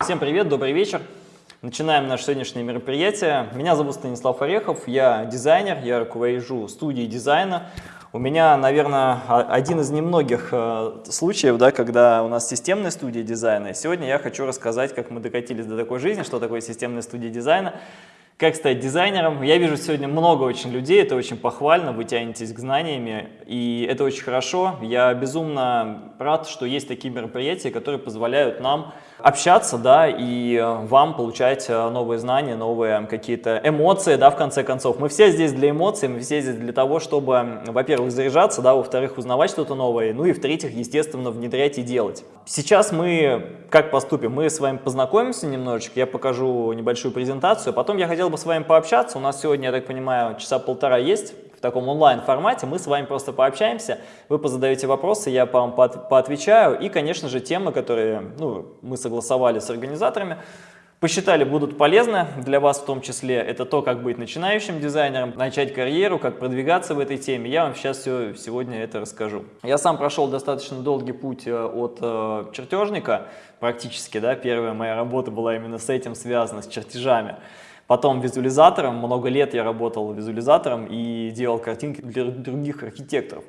Всем привет, добрый вечер. Начинаем наше сегодняшнее мероприятие. Меня зовут Станислав Орехов, я дизайнер, я руковожу студией дизайна. У меня, наверное, один из немногих э, случаев, да, когда у нас системная студия дизайна. Сегодня я хочу рассказать, как мы докатились до такой жизни, что такое системная студия дизайна, как стать дизайнером. Я вижу сегодня много очень людей, это очень похвально, вы тянетесь к знаниями, и это очень хорошо. Я безумно рад, что есть такие мероприятия, которые позволяют нам общаться, да, и э, вам получать э, новые знания, новые какие-то эмоции, да, в конце концов. Мы все здесь для эмоций, мы все здесь для того, чтобы, во-первых, заряжаться, да, во-вторых, узнавать что-то новое, ну и в-третьих, естественно, внедрять и делать. Сейчас мы как поступим? Мы с вами познакомимся немножечко, я покажу небольшую презентацию, потом я хотел бы с вами пообщаться, у нас сегодня, я так понимаю, часа полтора есть, в таком онлайн-формате. Мы с вами просто пообщаемся, вы позадаете вопросы, я по вам поотвечаю. И, конечно же, темы, которые ну, мы согласовали с организаторами, посчитали будут полезны для вас в том числе. Это то, как быть начинающим дизайнером, начать карьеру, как продвигаться в этой теме. Я вам сейчас все сегодня это расскажу. Я сам прошел достаточно долгий путь э, от э, чертежника, практически, да, первая моя работа была именно с этим связана, с чертежами. Потом визуализатором, много лет я работал визуализатором и делал картинки для других архитекторов.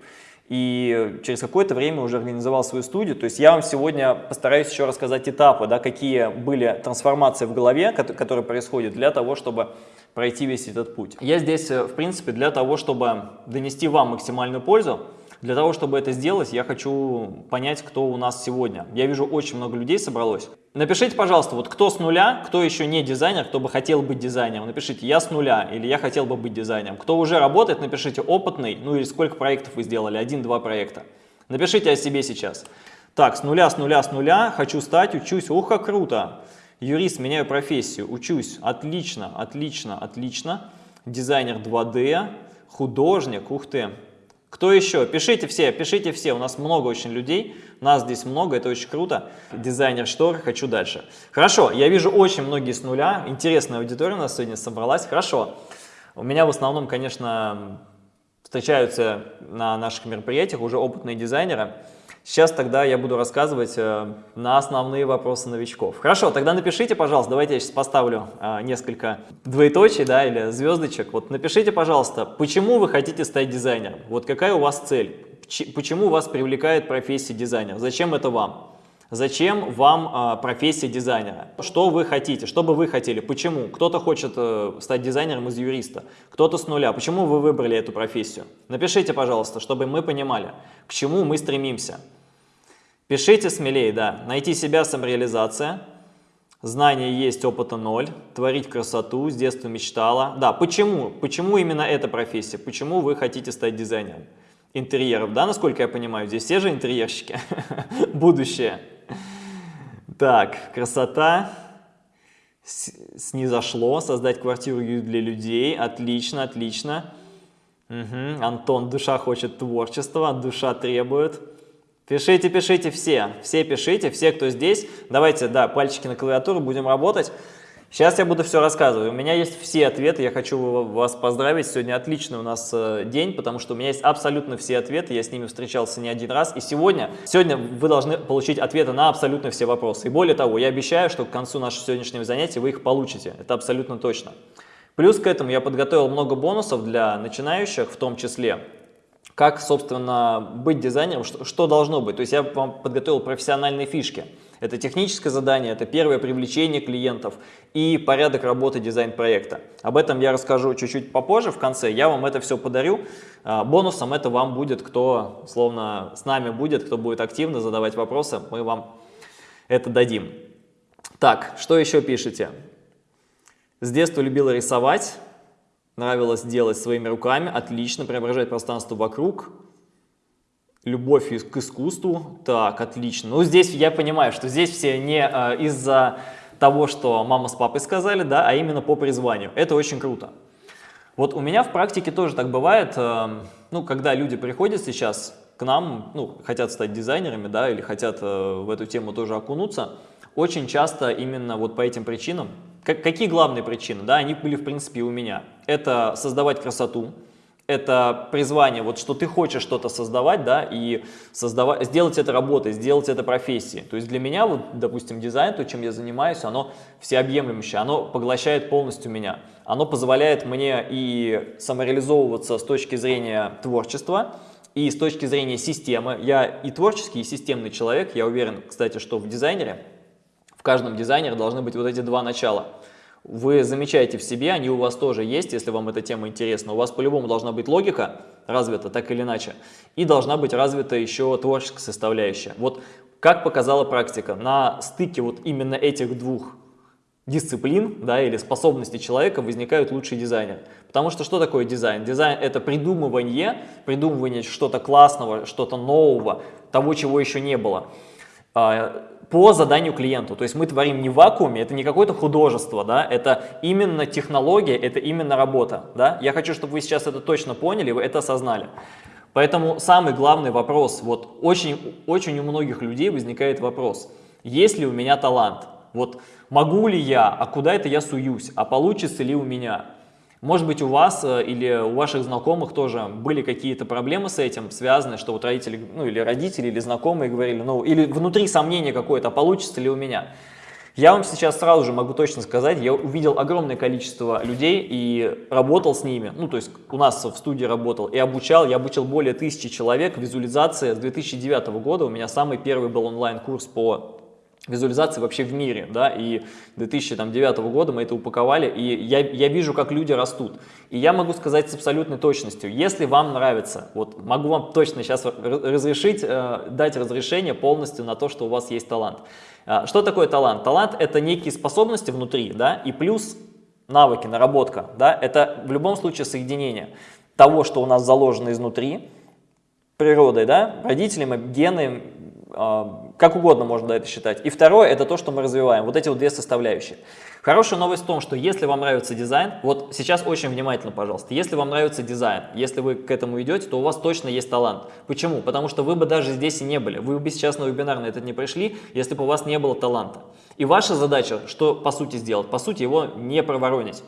И через какое-то время уже организовал свою студию. То есть я вам сегодня постараюсь еще рассказать этапы, да, какие были трансформации в голове, которые происходят для того, чтобы пройти весь этот путь. Я здесь, э, в принципе, для того, чтобы донести вам максимальную пользу, для того, чтобы это сделать, я хочу понять, кто у нас сегодня. Я вижу, очень много людей собралось. Напишите, пожалуйста, вот кто с нуля, кто еще не дизайнер, кто бы хотел быть дизайнером. Напишите «я с нуля» или «я хотел бы быть дизайнером». Кто уже работает, напишите «опытный», ну или сколько проектов вы сделали, один-два проекта. Напишите о себе сейчас. Так, с нуля, с нуля, с нуля, хочу стать, учусь, ух, как круто. Юрист, меняю профессию, учусь, отлично, отлично, отлично. Дизайнер 2D, художник, ух ты. Кто еще? Пишите все, пишите все, у нас много очень людей, нас здесь много, это очень круто. Дизайнер штор, хочу дальше. Хорошо, я вижу очень многие с нуля, интересная аудитория у нас сегодня собралась, хорошо. У меня в основном, конечно, встречаются на наших мероприятиях уже опытные дизайнеры, Сейчас тогда я буду рассказывать э, на основные вопросы новичков. Хорошо, тогда напишите, пожалуйста, давайте я сейчас поставлю э, несколько двоеточий да, или звездочек. Вот напишите, пожалуйста, почему вы хотите стать дизайнером? Вот какая у вас цель? Почему вас привлекает профессия дизайнера? Зачем это вам? Зачем вам а, профессия дизайнера? Что вы хотите? Что бы вы хотели? Почему? Кто-то хочет э, стать дизайнером из юриста, кто-то с нуля. Почему вы выбрали эту профессию? Напишите, пожалуйста, чтобы мы понимали, к чему мы стремимся. Пишите смелее, да. Найти себя, самореализация. Знания есть, опыта ноль. Творить красоту, с детства мечтала. Да, почему? Почему именно эта профессия? Почему вы хотите стать дизайнером? Интерьеров, да, насколько я понимаю? Здесь все же интерьерщики. Будущее. Так, красота. Снизошло. Создать квартиру для людей. Отлично, отлично. Угу. Антон, душа хочет творчества, душа требует. Пишите, пишите все. Все пишите, все, кто здесь. Давайте, да, пальчики на клавиатуру, будем работать. Сейчас я буду все рассказывать. У меня есть все ответы, я хочу вас поздравить. Сегодня отличный у нас э, день, потому что у меня есть абсолютно все ответы, я с ними встречался не один раз. И сегодня, сегодня вы должны получить ответы на абсолютно все вопросы. И более того, я обещаю, что к концу нашего сегодняшнего занятия вы их получите. Это абсолютно точно. Плюс к этому я подготовил много бонусов для начинающих, в том числе как, собственно, быть дизайнером, что, что должно быть. То есть я вам подготовил профессиональные фишки. Это техническое задание, это первое привлечение клиентов и порядок работы дизайн-проекта. Об этом я расскажу чуть-чуть попозже, в конце. Я вам это все подарю. А, бонусом это вам будет, кто словно с нами будет, кто будет активно задавать вопросы, мы вам это дадим. Так, что еще пишете? С детства любила рисовать, нравилось делать своими руками, отлично, преображать пространство вокруг, любовь к искусству, так, отлично. Ну, здесь я понимаю, что здесь все не э, из-за того, что мама с папой сказали, да, а именно по призванию. Это очень круто. Вот у меня в практике тоже так бывает, э, ну, когда люди приходят сейчас к нам, ну, хотят стать дизайнерами, да, или хотят э, в эту тему тоже окунуться, очень часто именно вот по этим причинам, как, какие главные причины, да, они были в принципе у меня. Это создавать красоту, это призвание, вот что ты хочешь что-то создавать, да, и создавать, сделать это работой, сделать это профессией. То есть для меня, вот, допустим, дизайн, то, чем я занимаюсь, оно всеобъемлющее, оно поглощает полностью меня. Оно позволяет мне и самореализовываться с точки зрения творчества, и с точки зрения системы. Я и творческий, и системный человек. Я уверен, кстати, что в дизайнере, в каждом дизайнере должны быть вот эти два начала – вы замечаете в себе, они у вас тоже есть, если вам эта тема интересна. У вас по-любому должна быть логика развита, так или иначе, и должна быть развита еще творческая составляющая. Вот как показала практика, на стыке вот именно этих двух дисциплин да, или способностей человека возникают лучшие дизайнеры. Потому что что такое дизайн? Дизайн – это придумывание, придумывание что-то классного, что-то нового, того, чего еще не было. По заданию клиенту. То есть мы творим не в вакууме, это не какое-то художество, да, это именно технология, это именно работа. Да? Я хочу, чтобы вы сейчас это точно поняли, вы это осознали. Поэтому самый главный вопрос, вот очень, очень у многих людей возникает вопрос, есть ли у меня талант? Вот могу ли я, а куда это я суюсь, а получится ли у меня? Может быть, у вас э, или у ваших знакомых тоже были какие-то проблемы с этим, связанные, что вот родители, ну или родители, или знакомые говорили, ну или внутри сомнение какое-то, получится ли у меня. Я вам сейчас сразу же могу точно сказать, я увидел огромное количество людей и работал с ними, ну то есть у нас в студии работал и обучал, я обучил более тысячи человек. Визуализации с 2009 года, у меня самый первый был онлайн-курс по визуализации вообще в мире, да, и 2009 года мы это упаковали, и я, я вижу, как люди растут. И я могу сказать с абсолютной точностью, если вам нравится, вот могу вам точно сейчас разрешить, э, дать разрешение полностью на то, что у вас есть талант. Э, что такое талант? Талант – это некие способности внутри, да, и плюс навыки, наработка, да, это в любом случае соединение того, что у нас заложено изнутри, природой, да, родителями, гены, а, как угодно можно это считать. И второе, это то, что мы развиваем, вот эти вот две составляющие. Хорошая новость в том, что если вам нравится дизайн, вот сейчас очень внимательно, пожалуйста, если вам нравится дизайн, если вы к этому идете, то у вас точно есть талант. Почему? Потому что вы бы даже здесь и не были, вы бы сейчас на вебинар на этот не пришли, если бы у вас не было таланта. И ваша задача, что по сути сделать? По сути его не проворонить.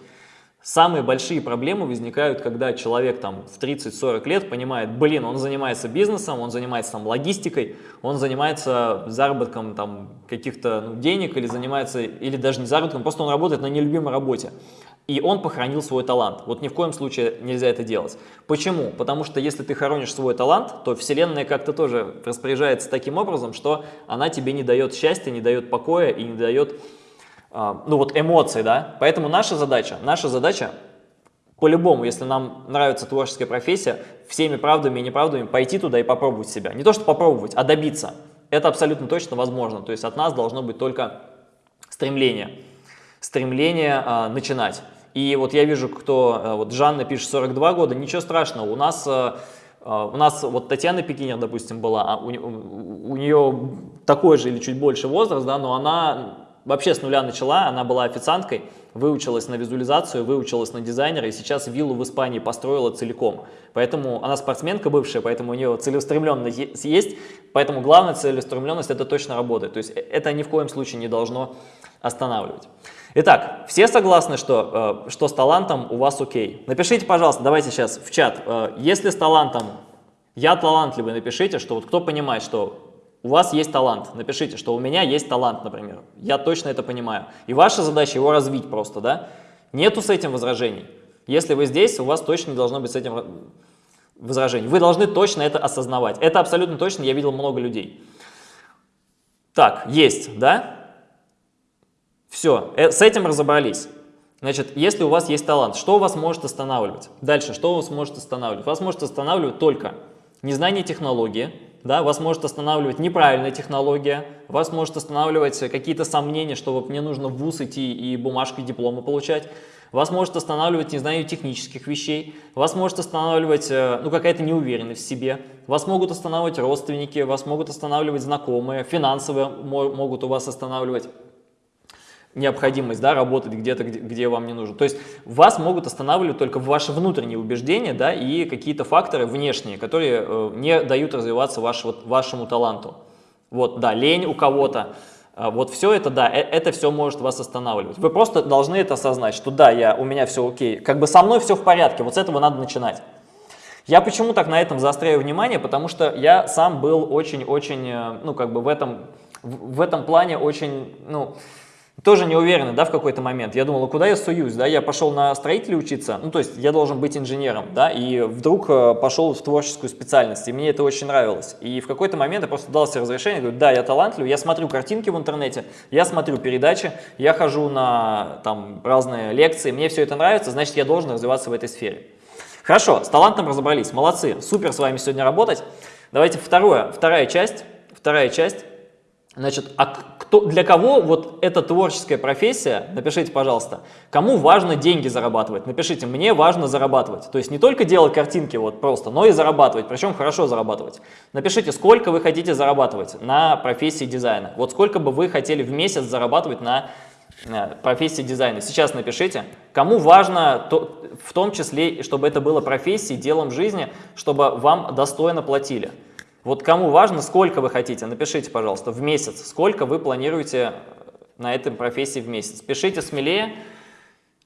Самые большие проблемы возникают, когда человек там в 30-40 лет понимает, блин, он занимается бизнесом, он занимается там логистикой, он занимается заработком там каких-то ну, денег или занимается, или даже не заработком, просто он работает на нелюбимой работе. И он похоронил свой талант. Вот ни в коем случае нельзя это делать. Почему? Потому что если ты хоронишь свой талант, то Вселенная как-то тоже распоряжается таким образом, что она тебе не дает счастья, не дает покоя и не дает ну вот эмоции, да. Поэтому наша задача, наша задача по-любому, если нам нравится творческая профессия, всеми правдами и неправдами пойти туда и попробовать себя. Не то, что попробовать, а добиться. Это абсолютно точно возможно. То есть от нас должно быть только стремление. Стремление а, начинать. И вот я вижу, кто, а, вот Жанна пишет 42 года, ничего страшного, у нас... А, а у нас вот Татьяна Пекинер, допустим, была, а у, у нее такой же или чуть больше возраст, да, но она вообще с нуля начала, она была официанткой, выучилась на визуализацию, выучилась на дизайнера и сейчас виллу в Испании построила целиком. Поэтому она спортсменка бывшая, поэтому у нее целеустремленность есть, поэтому главная целеустремленность это точно работает. То есть э, это ни в коем случае не должно останавливать. Итак, все согласны, что, э, что с талантом у вас окей? Напишите, пожалуйста, давайте сейчас в чат, э, если с талантом я талантливый, напишите, что вот кто понимает, что у вас есть талант, напишите, что у меня есть талант, например. Я точно это понимаю. И ваша задача его развить просто, да? Нету с этим возражений. Если вы здесь, у вас точно не должно быть с этим возражений. Вы должны точно это осознавать. Это абсолютно точно, я видел много людей. Так, есть, да? Все, э, с этим разобрались. Значит, если у вас есть талант, что вас может останавливать? Дальше, что вас может останавливать? Вас может останавливать только незнание технологии, да, вас может останавливать неправильная технология, вас может останавливать какие-то сомнения, что вот мне нужно в ВУЗ идти и бумажку диплома получать, вас может останавливать незнание технических вещей, вас может останавливать э, ну, какая-то неуверенность в себе, вас могут останавливать родственники, вас могут останавливать знакомые, финансовые могут у вас останавливать необходимость да, работать где-то, где, где вам не нужно. То есть вас могут останавливать только ваши внутренние убеждения да, и какие-то факторы внешние, которые э, не дают развиваться ваш, вот, вашему таланту. Вот, да, лень у кого-то. Э, вот все это, да, э, это все может вас останавливать. Вы просто должны это осознать, что да, я, у меня все окей, как бы со мной все в порядке, вот с этого надо начинать. Я почему так на этом заостряю внимание? Потому что я сам был очень-очень, э, ну, как бы в этом, в этом плане очень, ну, тоже не уверенный, да, в какой-то момент. Я думал, а куда я суюсь, да, я пошел на строителя учиться, ну, то есть я должен быть инженером, да, и вдруг э, пошел в творческую специальность, и мне это очень нравилось. И в какой-то момент я просто дал себе разрешение, говорю, да, я талантлив, я смотрю картинки в интернете, я смотрю передачи, я хожу на, там, разные лекции, мне все это нравится, значит, я должен развиваться в этой сфере. Хорошо, с талантом разобрались, молодцы, супер с вами сегодня работать. Давайте второе, вторая часть, вторая часть. Значит, а кто, для кого вот эта творческая профессия, напишите, пожалуйста, кому важно деньги зарабатывать? Напишите, мне важно зарабатывать. То есть не только делать картинки вот просто, но и зарабатывать, причем хорошо зарабатывать. Напишите, сколько вы хотите зарабатывать на профессии дизайна. Вот сколько бы вы хотели в месяц зарабатывать на Э, профессии дизайна. Сейчас напишите, кому важно, то, в том числе, чтобы это было профессией, делом жизни, чтобы вам достойно платили. Вот кому важно, сколько вы хотите, напишите, пожалуйста, в месяц, сколько вы планируете на этой профессии в месяц. Пишите смелее,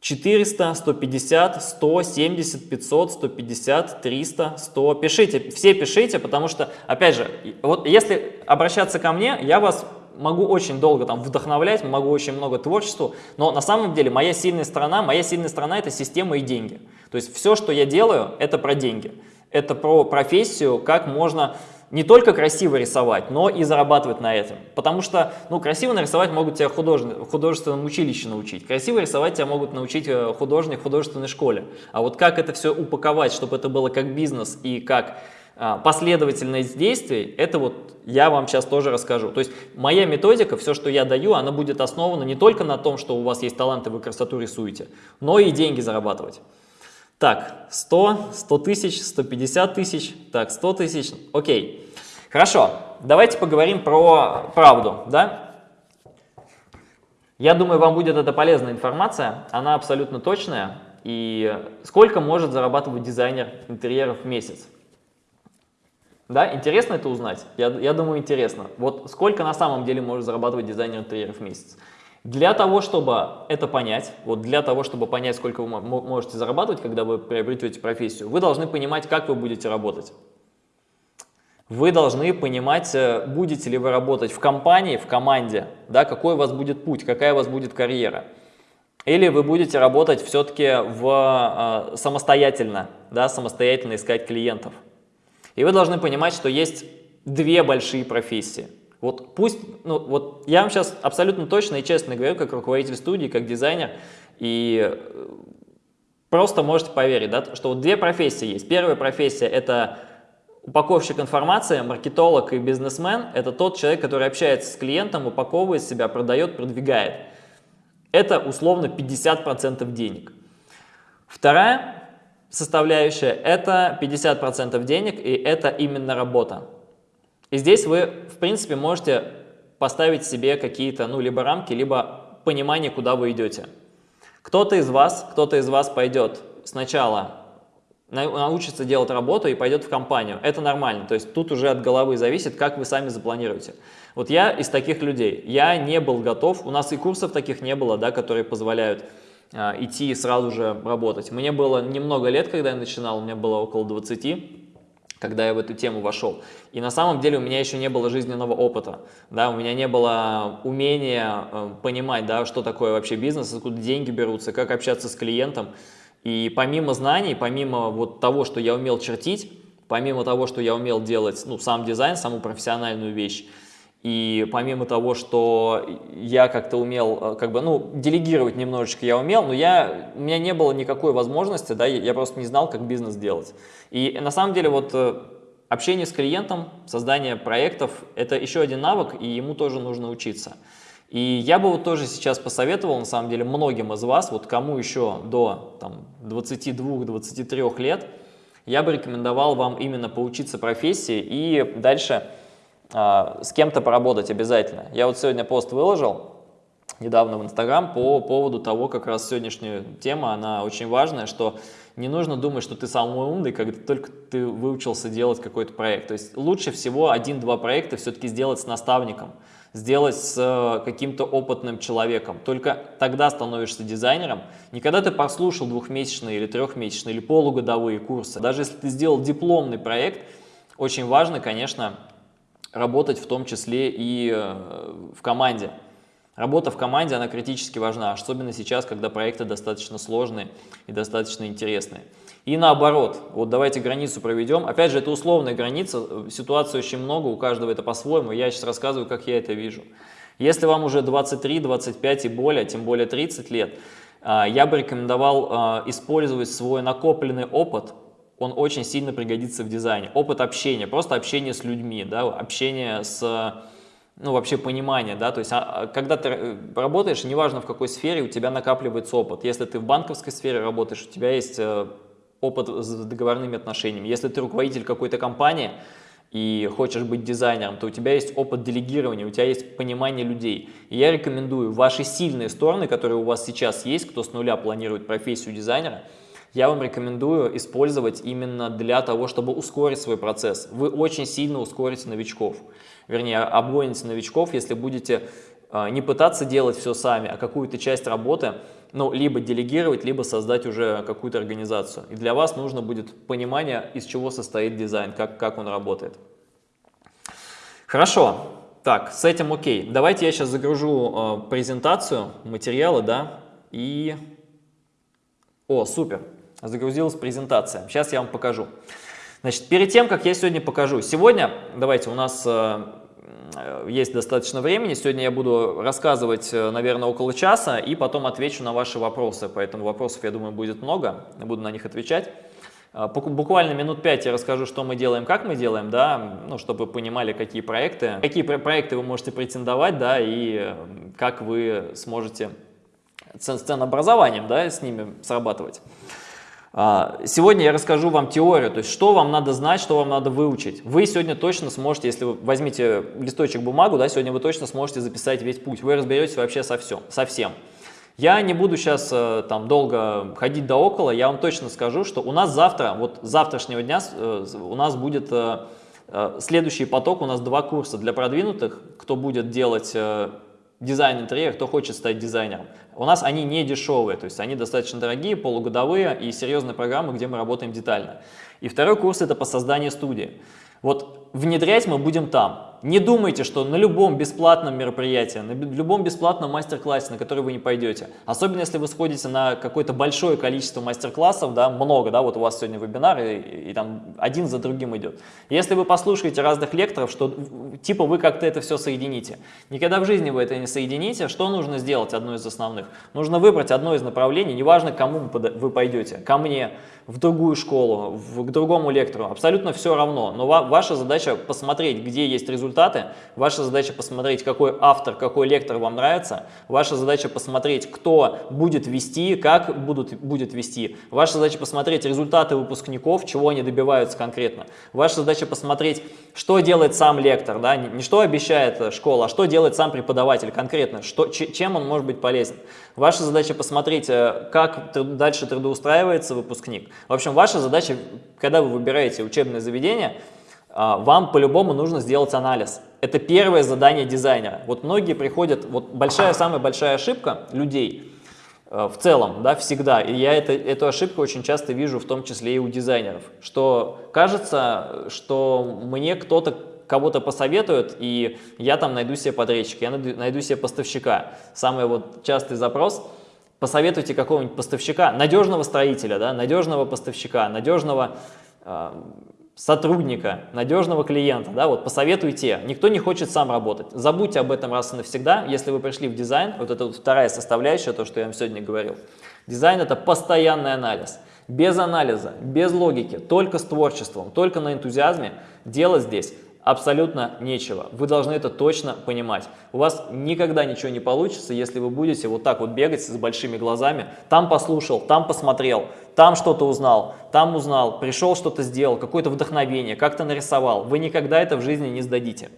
400, 150, 100, 70, 500, 150, 300, 100. Пишите, все пишите, потому что, опять же, вот если обращаться ко мне, я вас могу очень долго там вдохновлять, могу очень много творчеству, но на самом деле моя сильная сторона, моя сильная сторона это система и деньги. То есть все, что я делаю, это про деньги. Это про профессию, как можно не только красиво рисовать, но и зарабатывать на этом. Потому что, ну, красиво нарисовать могут тебя художник, в художественном училище научить. Красиво рисовать тебя могут научить э, художник в художественной школе. А вот как это все упаковать, чтобы это было как бизнес и как а, последовательность действий, это вот я вам сейчас тоже расскажу. То есть моя методика, все, что я даю, она будет основана не только на том, что у вас есть таланты, вы красоту рисуете, но и деньги зарабатывать. Так, 100, 100 тысяч, 150 тысяч, так, 100 тысяч, окей. Хорошо, давайте поговорим про правду, да? Я думаю, вам будет эта полезная информация, она абсолютно точная. И сколько может зарабатывать дизайнер интерьеров в месяц? Да, интересно это узнать? Я, я думаю, интересно. Вот сколько на самом деле может зарабатывать дизайнер интерьеров в месяц? Для того, чтобы это понять, вот для того, чтобы понять, сколько вы можете зарабатывать, когда вы приобретете профессию, вы должны понимать, как вы будете работать. Вы должны понимать, э, будете ли вы работать в компании, в команде, да, какой у вас будет путь, какая у вас будет карьера. Или вы будете работать все-таки в, э, самостоятельно, да, самостоятельно искать клиентов. И вы должны понимать, что есть две большие профессии. Вот пусть, ну вот я вам сейчас абсолютно точно и честно говорю, как руководитель студии, как дизайнер, и э, просто можете поверить, да, что вот две профессии есть. Первая профессия – это упаковщик информации, маркетолог и бизнесмен – это тот человек, который общается с клиентом, упаковывает себя, продает, продвигает. Это условно 50% денег. Вторая составляющая – это 50% денег, и это именно работа. И здесь вы, в принципе, можете поставить себе какие-то, ну, либо рамки, либо понимание, куда вы идете. Кто-то из вас, кто-то из вас пойдет сначала научится делать работу и пойдет в компанию. Это нормально, то есть тут уже от головы зависит, как вы сами запланируете. Вот я из таких людей, я не был готов, у нас и курсов таких не было, да, которые позволяют а, идти и сразу же работать. Мне было немного лет, когда я начинал, у меня было около 20, когда я в эту тему вошел. И на самом деле у меня еще не было жизненного опыта, да, у меня не было умения э, понимать, да, что такое вообще бизнес, откуда деньги берутся, как общаться с клиентом. И помимо знаний, помимо вот того, что я умел чертить, помимо того, что я умел делать ну, сам дизайн, саму профессиональную вещь, и помимо того, что я как-то умел, э, как бы, ну, делегировать немножечко я умел, но я, у меня не было никакой возможности, да, я просто не знал, как бизнес делать. И на самом деле вот э, общение с клиентом, создание проектов – это еще один навык, и ему тоже нужно учиться. И я бы вот тоже сейчас посоветовал, на самом деле, многим из вас, вот кому еще до 22-23 лет, я бы рекомендовал вам именно поучиться профессии и дальше с кем-то поработать обязательно. Я вот сегодня пост выложил недавно в Инстаграм по поводу того, как раз сегодняшняя тема, она очень важная, что не нужно думать, что ты самый умный, когда только ты выучился делать какой-то проект. То есть лучше всего один-два проекта все-таки сделать с наставником, сделать с э, каким-то опытным человеком. Только тогда становишься дизайнером. Не когда ты послушал двухмесячные или трехмесячные или полугодовые курсы. Даже если ты сделал дипломный проект, очень важно, конечно, работать в том числе и э, в команде. Работа в команде, она критически важна, особенно сейчас, когда проекты достаточно сложные и достаточно интересные. И наоборот, вот давайте границу проведем. Опять же, это условная граница, ситуаций очень много, у каждого это по-своему. Я сейчас рассказываю, как я это вижу. Если вам уже 23, 25 и более, тем более 30 лет, а, я бы рекомендовал а, использовать свой накопленный опыт, он очень сильно пригодится в дизайне. Опыт общения, просто общение с людьми, да, общение с ну, вообще понимание, да, то есть, а, а, когда ты э, работаешь, неважно в какой сфере, у тебя накапливается опыт. Если ты в банковской сфере работаешь, у тебя есть э, опыт с договорными отношениями. Если ты руководитель какой-то компании и хочешь быть дизайнером, то у тебя есть опыт делегирования, у тебя есть понимание людей. И я рекомендую ваши сильные стороны, которые у вас сейчас есть, кто с нуля планирует профессию дизайнера, я вам рекомендую использовать именно для того, чтобы ускорить свой процесс. Вы очень сильно ускорите новичков вернее, обгоните новичков, если будете а, не пытаться делать все сами, а какую-то часть работы, ну, либо делегировать, либо создать уже какую-то организацию. И для вас нужно будет понимание, из чего состоит дизайн, как, как он работает. Хорошо, так, с этим окей. Давайте я сейчас загружу э, презентацию, материалы, да, и... О, супер, загрузилась презентация. Сейчас я вам покажу. Значит, перед тем, как я сегодня покажу, сегодня, давайте, у нас э, есть достаточно времени, сегодня я буду рассказывать, э, наверное, около часа, и потом отвечу на ваши вопросы, поэтому вопросов, я думаю, будет много, я буду на них отвечать. Э, буквально минут пять я расскажу, что мы делаем, как мы делаем, да, ну, чтобы вы понимали, какие проекты, какие проекты вы можете претендовать, да, и как вы сможете с ценообразованием, да, с ними срабатывать. А, сегодня я расскажу вам теорию, то есть что вам надо знать, что вам надо выучить. Вы сегодня точно сможете, если вы возьмите листочек бумагу, да, сегодня вы точно сможете записать весь путь. Вы разберетесь вообще со, всем, со всем. Я не буду сейчас э, там долго ходить до около, я вам точно скажу, что у нас завтра, вот завтрашнего дня э, у нас будет э, следующий поток, у нас два курса для продвинутых, кто будет делать дизайн интерьера, кто хочет стать дизайнером. У нас они не дешевые, то есть они достаточно дорогие, полугодовые и серьезные программы, где мы работаем детально. И второй курс это по созданию студии. Вот внедрять мы будем там. Не думайте, что на любом бесплатном мероприятии, на любом бесплатном мастер-классе, на который вы не пойдете, особенно если вы сходите на какое-то большое количество мастер-классов, да, много, да, вот у вас сегодня вебинар, и, и, и там один за другим идет. Если вы послушаете разных лекторов, что типа вы как-то это все соедините. Никогда в жизни вы это не соедините. Что нужно сделать, одно из основных? Нужно выбрать одно из направлений, неважно, кому вы пойдете, ко мне, в другую школу, в, к другому лектору, абсолютно все равно. Но ва ваша задача посмотреть, где есть результаты, ваша задача посмотреть, какой автор, какой лектор вам нравится, ваша задача посмотреть, кто будет вести, как будут, будет вести, ваша задача посмотреть результаты выпускников, чего они добиваются конкретно, ваша задача посмотреть, что делает сам лектор, да? не, не что обещает школа, а что делает сам преподаватель конкретно, что, чем он может быть полезен. Ваша задача посмотреть, э, как дальше трудоустраивается выпускник. В общем, ваша задача, когда вы выбираете учебное заведение, а, вам по-любому нужно сделать анализ. Это первое задание дизайнера. Вот многие приходят, вот большая, самая большая ошибка людей э, в целом, да, всегда, и я это, эту ошибку очень часто вижу, в том числе и у дизайнеров, что кажется, что мне кто-то кого-то посоветует, и я там найду себе подрядчика, я найду, найду себе поставщика. Самый вот частый запрос – посоветуйте какого-нибудь поставщика, надежного строителя, да, надежного поставщика, надежного э, сотрудника, надежного клиента, да, вот посоветуйте. Никто не хочет сам работать. Забудьте об этом раз и навсегда. Если вы пришли в дизайн, вот это вот вторая составляющая, то, что я вам сегодня говорил. Дизайн – это постоянный анализ. Без анализа, без логики, только с творчеством, только на энтузиазме делать здесь абсолютно нечего. Вы должны это точно понимать. У вас никогда ничего не получится, если вы будете вот так вот бегать с большими глазами. Там послушал, там посмотрел, там что-то узнал, там узнал, пришел что-то сделал, какое-то вдохновение, как-то нарисовал. Вы никогда это в жизни не сдадите.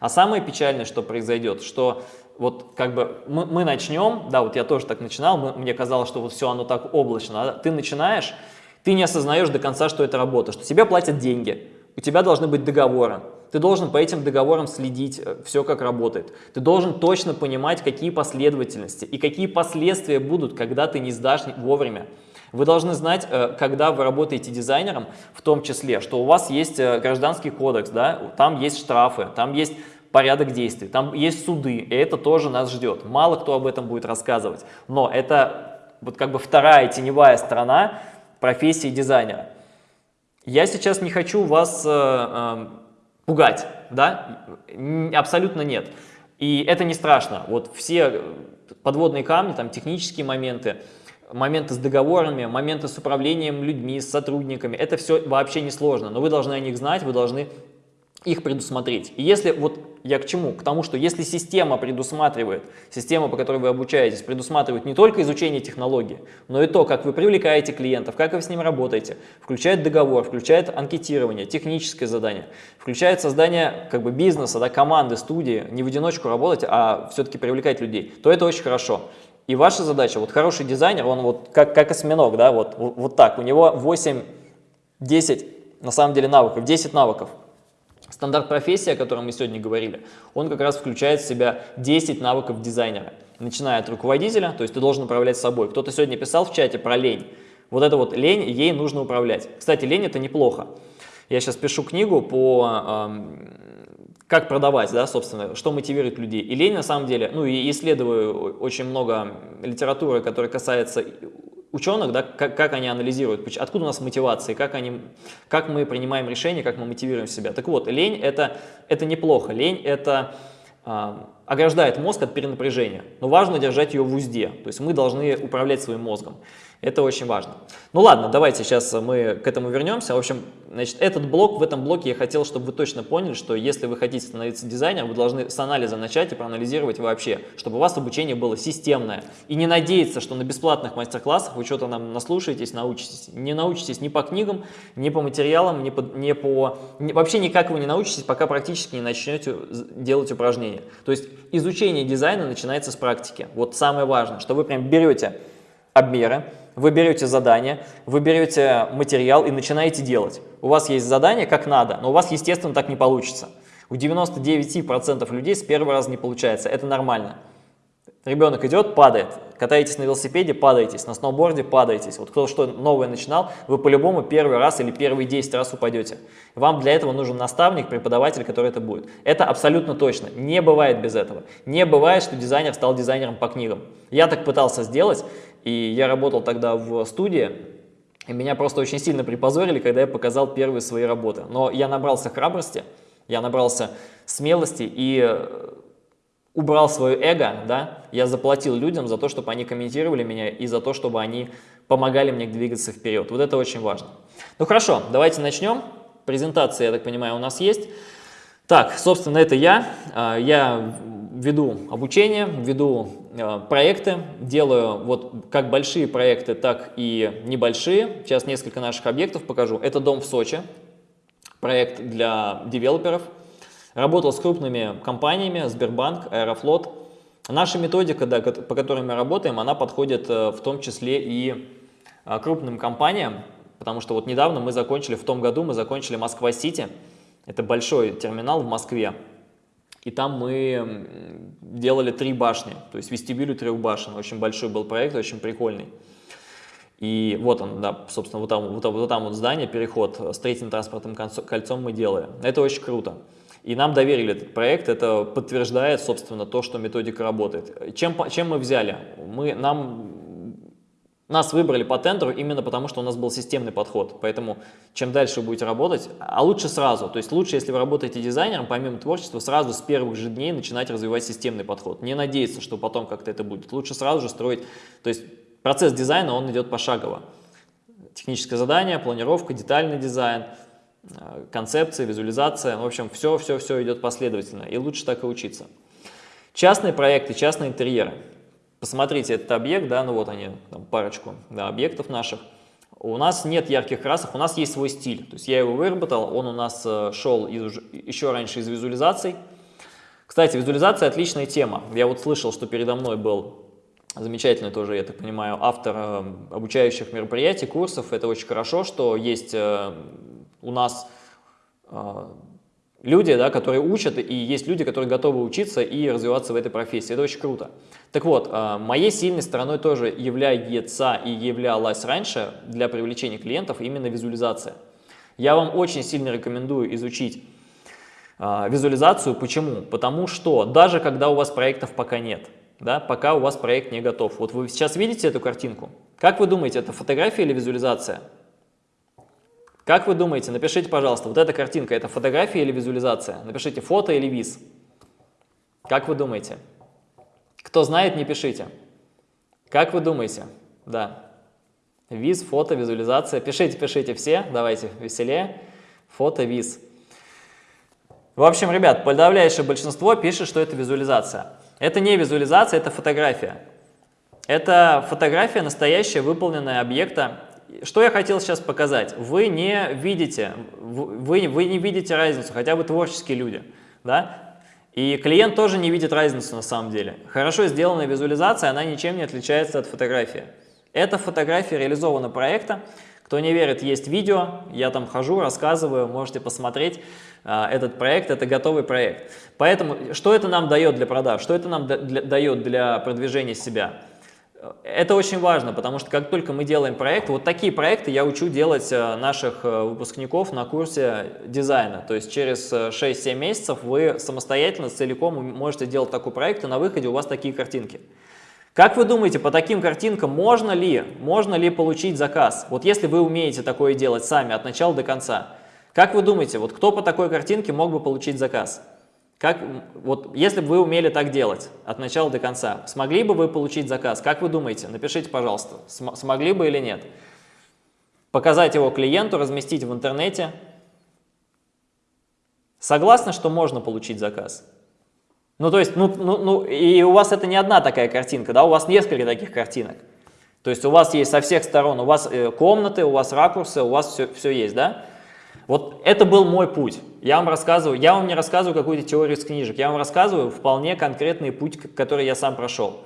А самое печальное, что произойдет, что вот как бы мы, мы начнем, да, вот я тоже так начинал, мы, мне казалось, что вот все оно так облачно, а ты начинаешь, ты не осознаешь до конца, что это работа, что тебе платят деньги, у тебя должны быть договоры, Ты должен по этим договорам следить, э, все как работает. Ты должен точно понимать, какие последовательности и какие последствия будут, когда ты не сдашь вовремя. Вы должны знать, э, когда вы работаете дизайнером, в том числе, что у вас есть э, гражданский кодекс, да, там есть штрафы, там есть порядок действий, там есть суды, и это тоже нас ждет. Мало кто об этом будет рассказывать, но это вот как бы вторая теневая сторона профессии дизайнера. Я сейчас не хочу вас э, э, пугать, да, абсолютно нет. И это не страшно. Вот все подводные камни, там технические моменты, моменты с договорами, моменты с управлением людьми, с сотрудниками, это все вообще не сложно, но вы должны о них знать, вы должны их предусмотреть. И если, вот я к чему? К тому, что если система предусматривает, система, по которой вы обучаетесь, предусматривает не только изучение технологии, но и то, как вы привлекаете клиентов, как вы с ним работаете, включает договор, включает анкетирование, техническое задание, включает создание как бы бизнеса, да, команды, студии, не в одиночку работать, а все-таки привлекать людей, то это очень хорошо. И ваша задача, вот хороший дизайнер, он вот как, как осьминог, да, вот, вот так, у него 8-10 на самом деле навыков, 10 навыков. Стандарт профессии, о котором мы сегодня говорили, он как раз включает в себя 10 навыков дизайнера. Начиная от руководителя, то есть ты должен управлять собой. Кто-то сегодня писал в чате про лень. Вот это вот лень, ей нужно управлять. Кстати, лень это неплохо. Я сейчас пишу книгу по эм, как продавать, да, собственно, что мотивирует людей. И лень на самом деле, ну и исследую очень много литературы, которая касается ученых, да, как, как они анализируют, откуда у нас мотивация, как, они, как мы принимаем решения, как мы мотивируем себя. Так вот, лень это, это неплохо. Лень это э, ограждает мозг от перенапряжения, но важно держать ее в узде. То есть мы должны управлять своим мозгом. Это очень важно. Ну ладно, давайте сейчас мы к этому вернемся. В общем, значит, этот блок, в этом блоке я хотел, чтобы вы точно поняли, что если вы хотите становиться дизайнером, вы должны с анализа начать и проанализировать вообще, чтобы у вас обучение было системное. И не надеяться, что на бесплатных мастер-классах вы что-то нам наслушаетесь, научитесь. Не научитесь ни по книгам, ни по материалам, ни по, ни по... Ни, вообще никак вы не научитесь, пока практически не начнете делать упражнения. То есть изучение дизайна начинается с практики. Вот самое важное, что вы прям берете обмеры, вы берете задание, вы берете материал и начинаете делать. У вас есть задание как надо, но у вас, естественно, так не получится. У 99% людей с первого раза не получается, это нормально. Ребенок идет, падает. Катаетесь на велосипеде, падаетесь. На сноуборде падаетесь. Вот кто что новое начинал, вы по-любому первый раз или первые 10 раз упадете. Вам для этого нужен наставник, преподаватель, который это будет. Это абсолютно точно. Не бывает без этого. Не бывает, что дизайнер стал дизайнером по книгам. Я так пытался сделать, и я работал тогда в студии, и меня просто очень сильно припозорили, когда я показал первые свои работы. Но я набрался храбрости, я набрался смелости и убрал свое эго, да, я заплатил людям за то, чтобы они комментировали меня и за то, чтобы они помогали мне двигаться вперед. Вот это очень важно. Ну хорошо, давайте начнем. Презентация, я так понимаю, у нас есть. Так, собственно, это я. А, я веду обучение, веду а, проекты, делаю вот как большие проекты, так и небольшие. Сейчас несколько наших объектов покажу. Это дом в Сочи, проект для девелоперов. Работал с крупными компаниями, Сбербанк, Аэрофлот. Наша методика, да, по которой мы работаем, она подходит э, в том числе и э, крупным компаниям, потому что вот недавно мы закончили, в том году мы закончили Москва-Сити, это большой терминал в Москве, и там мы делали три башни, то есть вестибюль трех башен, очень большой был проект, очень прикольный. И вот он, да, собственно, вот там вот, вот, там вот здание, переход с третьим транспортным кольцом мы делаем. Это очень круто. И нам доверили этот проект, это подтверждает, собственно, то, что методика работает. Чем, чем мы взяли? Мы, нам, нас выбрали по тендеру именно потому, что у нас был системный подход. Поэтому чем дальше вы будете работать, а лучше сразу. То есть лучше, если вы работаете дизайнером, помимо творчества, сразу с первых же дней начинать развивать системный подход. Не надеяться, что потом как-то это будет. Лучше сразу же строить. То есть процесс дизайна, он идет пошагово. Техническое задание, планировка, детальный дизайн – Э, концепция, визуализация, в общем, все-все-все идет последовательно, и лучше так и учиться. Частные проекты, частные интерьеры. Посмотрите этот объект, да, ну вот они, там парочку да, объектов наших. У нас нет ярких красок, у нас есть свой стиль. То есть я его выработал, он у нас э, шел из, еще раньше из визуализаций. Кстати, визуализация отличная тема. Я вот слышал, что передо мной был замечательный тоже, я так понимаю, автор э, обучающих мероприятий, курсов. Это очень хорошо, что есть у нас э, люди, да, которые учат, и есть люди, которые готовы учиться и развиваться в этой профессии. Это очень круто. Так вот, э, моей сильной стороной тоже является и являлась раньше для привлечения клиентов именно визуализация. Я вам очень сильно рекомендую изучить э, визуализацию. Почему? Потому что даже когда у вас проектов пока нет, да, пока у вас проект не готов. Вот вы сейчас видите эту картинку. Как вы думаете, это фотография или визуализация? Как вы думаете, напишите, пожалуйста, вот эта картинка, это фотография или визуализация? Напишите фото или виз. Как вы думаете? Кто знает, не пишите. Как вы думаете? Да. Виз, фото, визуализация. Пишите, пишите все. Давайте веселее. Фото, виз. В общем, ребят, подавляющее большинство пишет, что это визуализация. Это не визуализация, это фотография. Это фотография настоящая, выполненная объекта что я хотел сейчас показать? Вы не видите, вы, вы не видите разницу, хотя бы творческие люди, да? И клиент тоже не видит разницу на самом деле. Хорошо сделанная визуализация, она ничем не отличается от фотографии. Эта фотография реализована проекта. Кто не верит, есть видео, я там хожу, рассказываю, можете посмотреть а, этот проект, это готовый проект. Поэтому, что это нам дает для продаж, что это нам дает для продвижения себя? Это очень важно, потому что как только мы делаем проект, вот такие проекты я учу делать э, наших э, выпускников на курсе дизайна. То есть через 6-7 э, месяцев вы самостоятельно, целиком можете делать такой проект, и на выходе у вас такие картинки. Как вы думаете, по таким картинкам можно ли, можно ли получить заказ? Вот если вы умеете такое делать сами от начала до конца, как вы думаете, вот кто по такой картинке мог бы получить заказ? Как, вот, если бы вы умели так делать от начала до конца, смогли бы вы получить заказ? Как вы думаете? Напишите, пожалуйста, см смогли бы или нет? Показать его клиенту, разместить в интернете. Согласны, что можно получить заказ? Ну, то есть, ну, ну, ну, и у вас это не одна такая картинка, да, у вас несколько таких картинок. То есть у вас есть со всех сторон, у вас э, комнаты, у вас ракурсы, у вас все, все есть, да? Вот это был мой путь. Я вам рассказываю, я вам не рассказываю какую-то теорию из книжек, я вам рассказываю вполне конкретный путь, который я сам прошел.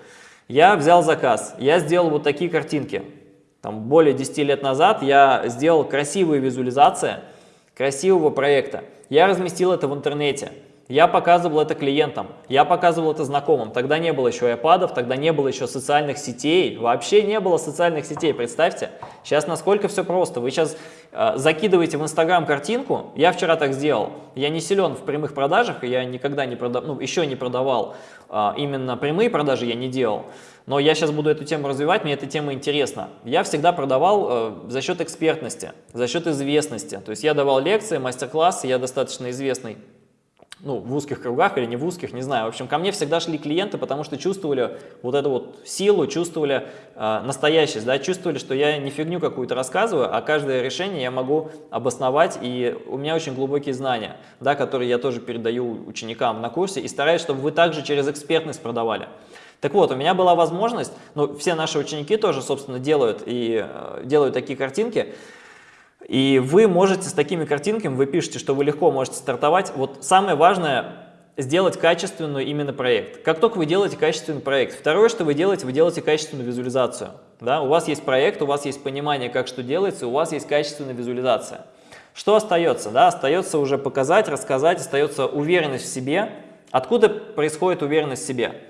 Я взял заказ, я сделал вот такие картинки. Там более 10 лет назад я сделал красивые визуализации красивого проекта. Я разместил это в интернете. Я показывал это клиентам, я показывал это знакомым. Тогда не было еще iPad, тогда не было еще социальных сетей. Вообще не было социальных сетей, представьте. Сейчас насколько все просто. Вы сейчас э, закидываете в Инстаграм картинку. Я вчера так сделал. Я не силен в прямых продажах, я никогда не продавал, ну, еще не продавал. Э, именно прямые продажи я не делал. Но я сейчас буду эту тему развивать, мне эта тема интересна. Я всегда продавал э, за счет экспертности, за счет известности. То есть я давал лекции, мастер-классы, я достаточно известный ну, в узких кругах или не в узких, не знаю. В общем, ко мне всегда шли клиенты, потому что чувствовали вот эту вот силу, чувствовали э, настоящесть, да, чувствовали, что я не фигню какую-то рассказываю, а каждое решение я могу обосновать, и у меня очень глубокие знания, да, которые я тоже передаю ученикам на курсе, и стараюсь, чтобы вы также через экспертность продавали. Так вот, у меня была возможность, ну, все наши ученики тоже, собственно, делают и э, делают такие картинки, и вы можете с такими картинками, вы пишете, что вы легко можете стартовать. Вот самое важное сделать качественную именно проект. Как только вы делаете качественный проект, второе, что вы делаете, вы делаете качественную визуализацию. Да? У вас есть проект, у вас есть понимание, как что делается, у вас есть качественная визуализация. Что остается? Да? Остается уже показать, рассказать, остается уверенность в себе. Откуда происходит уверенность в себе?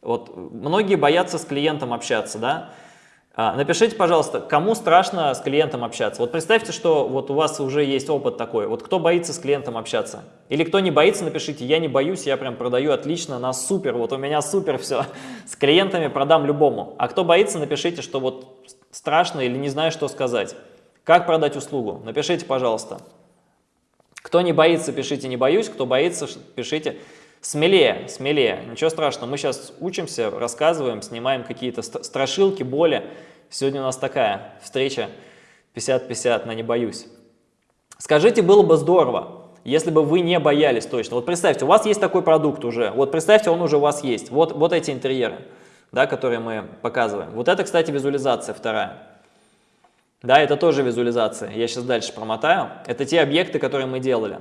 Вот многие боятся с клиентом общаться, да? А, напишите, пожалуйста, кому страшно с клиентом общаться. Вот представьте, что вот у вас уже есть опыт такой. Вот кто боится с клиентом общаться? Или кто не боится, напишите, я не боюсь, я прям продаю отлично, на супер, вот у меня супер все. С клиентами продам любому. А кто боится, напишите, что вот страшно или не знаю, что сказать. Как продать услугу? Напишите, пожалуйста. Кто не боится, пишите «не боюсь», кто боится, пишите Смелее, смелее, ничего страшного. Мы сейчас учимся, рассказываем, снимаем какие-то страшилки, боли. Сегодня у нас такая встреча 50-50 на «не боюсь». Скажите, было бы здорово, если бы вы не боялись точно. Вот представьте, у вас есть такой продукт уже, вот представьте, он уже у вас есть. Вот, вот эти интерьеры, да, которые мы показываем. Вот это, кстати, визуализация вторая. Да, это тоже визуализация. Я сейчас дальше промотаю. Это те объекты, которые мы делали.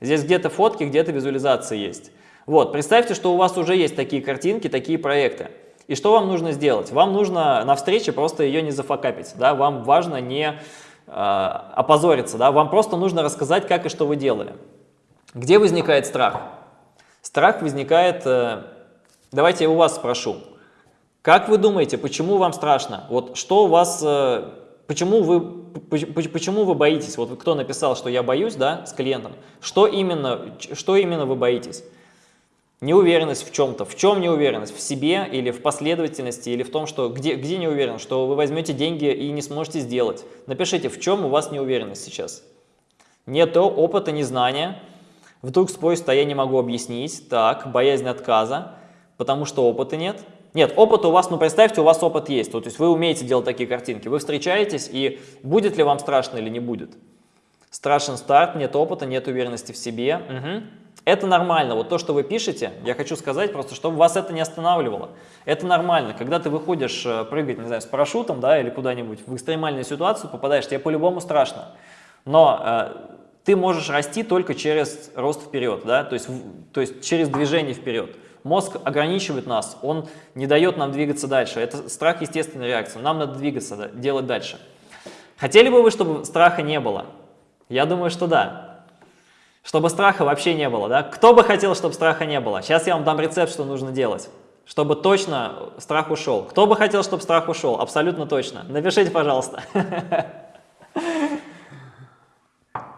Здесь где-то фотки, где-то визуализации есть. Вот, представьте, что у вас уже есть такие картинки, такие проекты. И что вам нужно сделать? Вам нужно на встрече просто ее не зафакапить, да, вам важно не э, опозориться, да, вам просто нужно рассказать, как и что вы делали. Где возникает страх? Страх возникает, э, давайте я у вас спрошу. Как вы думаете, почему вам страшно? Вот что у вас, э, почему вы, почему вы боитесь? Вот кто написал, что я боюсь, да, с клиентом. Что именно, что именно вы боитесь? Неуверенность в чем-то. В чем неуверенность? В себе или в последовательности, или в том, что где, где неуверенность? Что вы возьмете деньги и не сможете сделать. Напишите, в чем у вас неуверенность сейчас. Нет опыта, незнания. Вдруг спросит, а я не могу объяснить. Так, боязнь отказа, потому что опыта нет. Нет, опыт у вас, ну представьте, у вас опыт есть. То есть вы умеете делать такие картинки. Вы встречаетесь, и будет ли вам страшно или не будет? Страшен старт, нет опыта, нет уверенности в себе. Угу. Это нормально. Вот то, что вы пишете, я хочу сказать просто, чтобы вас это не останавливало. Это нормально. Когда ты выходишь э, прыгать, не знаю, с парашютом, да, или куда-нибудь в экстремальную ситуацию попадаешь, тебе по-любому страшно. Но э, ты можешь расти только через рост вперед, да, то есть, то есть через движение вперед. Мозг ограничивает нас, он не дает нам двигаться дальше. Это страх естественная реакция. Нам надо двигаться, делать дальше. Хотели бы вы, чтобы страха не было? Я думаю, что да. Чтобы страха вообще не было, да? Кто бы хотел, чтобы страха не было? Сейчас я вам дам рецепт, что нужно делать. Чтобы точно страх ушел. Кто бы хотел, чтобы страх ушел? Абсолютно точно. Напишите, пожалуйста.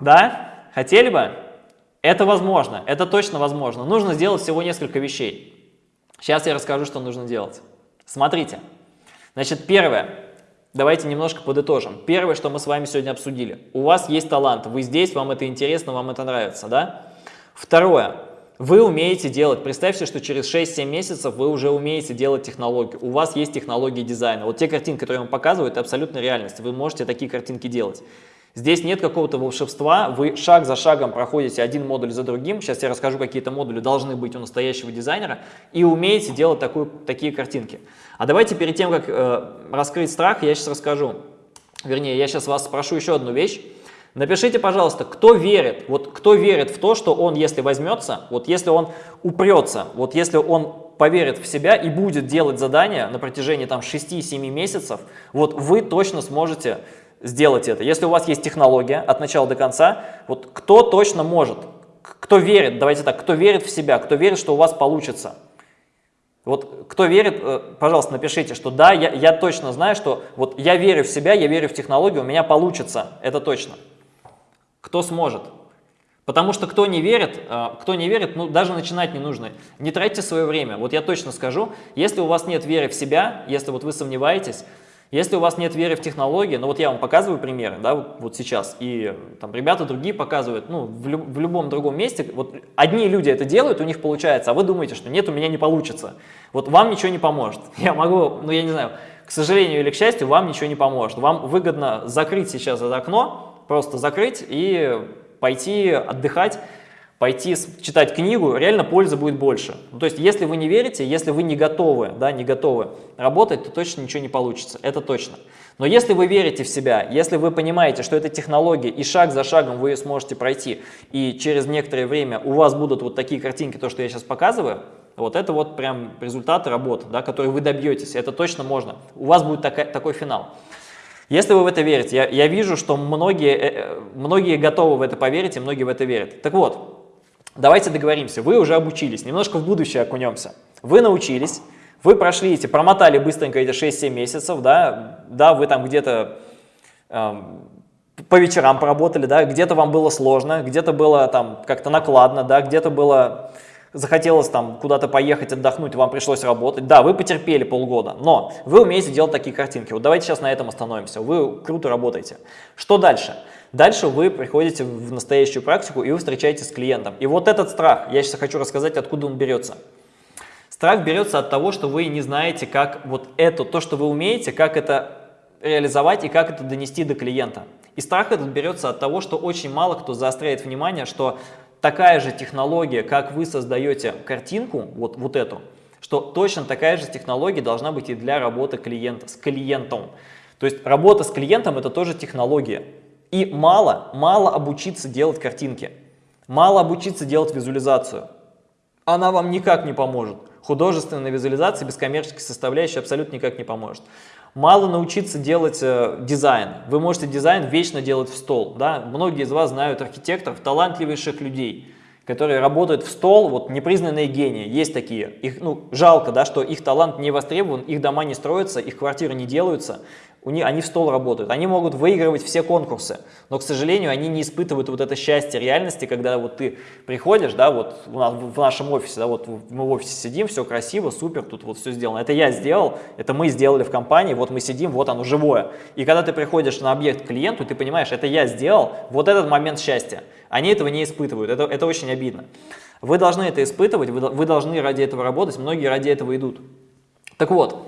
Да? Хотели бы? Это возможно, это точно возможно. Нужно сделать всего несколько вещей. Сейчас я расскажу, что нужно делать. Смотрите. Значит, первое. Давайте немножко подытожим. Первое, что мы с вами сегодня обсудили. У вас есть талант, вы здесь, вам это интересно, вам это нравится, да? Второе. Вы умеете делать, представьте, что через 6-7 месяцев вы уже умеете делать технологию. У вас есть технологии дизайна. Вот те картинки, которые я вам показываю, это абсолютно реальность. Вы можете такие картинки делать. Здесь нет какого-то волшебства, вы шаг за шагом проходите один модуль за другим, сейчас я расскажу, какие-то модули должны быть у настоящего дизайнера, и умеете делать такую, такие картинки. А давайте перед тем, как э, раскрыть страх, я сейчас расскажу, вернее, я сейчас вас спрошу еще одну вещь. Напишите, пожалуйста, кто верит, вот кто верит в то, что он, если возьмется, вот если он упрется, вот если он поверит в себя и будет делать задания на протяжении там 6-7 месяцев, вот вы точно сможете сделать это. Если у вас есть технология от начала до конца, вот кто точно может, кто верит, давайте так, кто верит в себя, кто верит, что у вас получится. Вот кто верит, э, пожалуйста, напишите, что да, я, я точно знаю, что вот я верю в себя, я верю в технологию, у меня получится, это точно. Кто сможет? Потому что кто не верит, э, кто не верит, ну даже начинать не нужно. Не тратьте свое время. Вот я точно скажу, если у вас нет веры в себя, если вот вы сомневаетесь, если у вас нет веры в технологии, ну вот я вам показываю примеры, да, вот сейчас, и там ребята другие показывают, ну, в, люб, в любом другом месте, вот одни люди это делают, у них получается, а вы думаете, что нет, у меня не получится. Вот вам ничего не поможет. Я могу, ну я не знаю, к сожалению или к счастью, вам ничего не поможет. Вам выгодно закрыть сейчас это окно, просто закрыть и пойти отдыхать, пойти читать книгу, реально пользы будет больше. Ну, то есть, если вы не верите, если вы не готовы, да, не готовы работать, то точно ничего не получится, это точно. Но если вы верите в себя, если вы понимаете, что это технология, и шаг за шагом вы ее сможете пройти, и через некоторое время у вас будут вот такие картинки, то, что я сейчас показываю, вот это вот прям результаты работы, да, которые вы добьетесь, это точно можно. У вас будет такая, такой финал. Если вы в это верите, я, я вижу, что многие, э, э, многие готовы в это поверить, и многие в это верят. Так вот, давайте договоримся, вы уже обучились, немножко в будущее окунемся. Вы научились, вы прошли эти, промотали быстренько эти 6-7 месяцев, да, да, вы там где-то э, по вечерам поработали, да, где-то вам было сложно, где-то было там как-то накладно, да, где-то было захотелось там куда-то поехать, отдохнуть, вам пришлось работать. Да, вы потерпели полгода, но вы умеете делать такие картинки. Вот давайте сейчас на этом остановимся. Вы круто работаете. Что дальше? Дальше вы приходите в настоящую практику и вы встречаетесь с клиентом. И вот этот страх, я сейчас хочу рассказать, откуда он берется. Страх берется от того, что вы не знаете, как вот это, то, что вы умеете, как это реализовать и как это донести до клиента. И страх этот берется от того, что очень мало кто заостряет внимание, что такая же технология, как вы создаете картинку, вот, вот эту, что точно такая же технология должна быть и для работы клиента, с клиентом. То есть работа с клиентом это тоже технология. И мало, мало обучиться делать картинки, мало обучиться делать визуализацию. Она вам никак не поможет. Художественная визуализация без коммерческой составляющей абсолютно никак не поможет. Мало научиться делать э, дизайн. Вы можете дизайн вечно делать в стол. Да? Многие из вас знают архитекторов, талантливейших людей, которые работают в стол, вот непризнанные гении, есть такие. Их, ну, жалко, да, что их талант не востребован, их дома не строятся, их квартиры не делаются, у них, они в стол работают, они могут выигрывать все конкурсы, но, к сожалению, они не испытывают вот это счастье реальности, когда вот ты приходишь, да, вот у нас, в нашем офисе, да, вот мы в офисе сидим, все красиво, супер, тут вот все сделано. Это я сделал, это мы сделали в компании, вот мы сидим, вот оно живое. И когда ты приходишь на объект клиенту, ты понимаешь, это я сделал, вот этот момент счастья. Они этого не испытывают, это, это очень обидно. Вы должны это испытывать, вы, вы должны ради этого работать, многие ради этого идут. Так вот,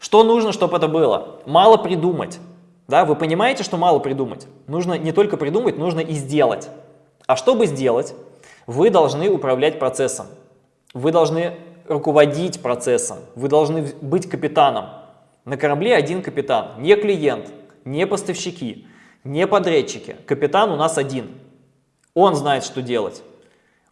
что нужно, чтобы это было? Мало придумать. Да, вы понимаете, что мало придумать? Нужно не только придумать, нужно и сделать. А чтобы сделать, вы должны управлять процессом. Вы должны руководить процессом. Вы должны быть капитаном. На корабле один капитан, не клиент, не поставщики, не подрядчики. Капитан у нас один. Он знает, что делать.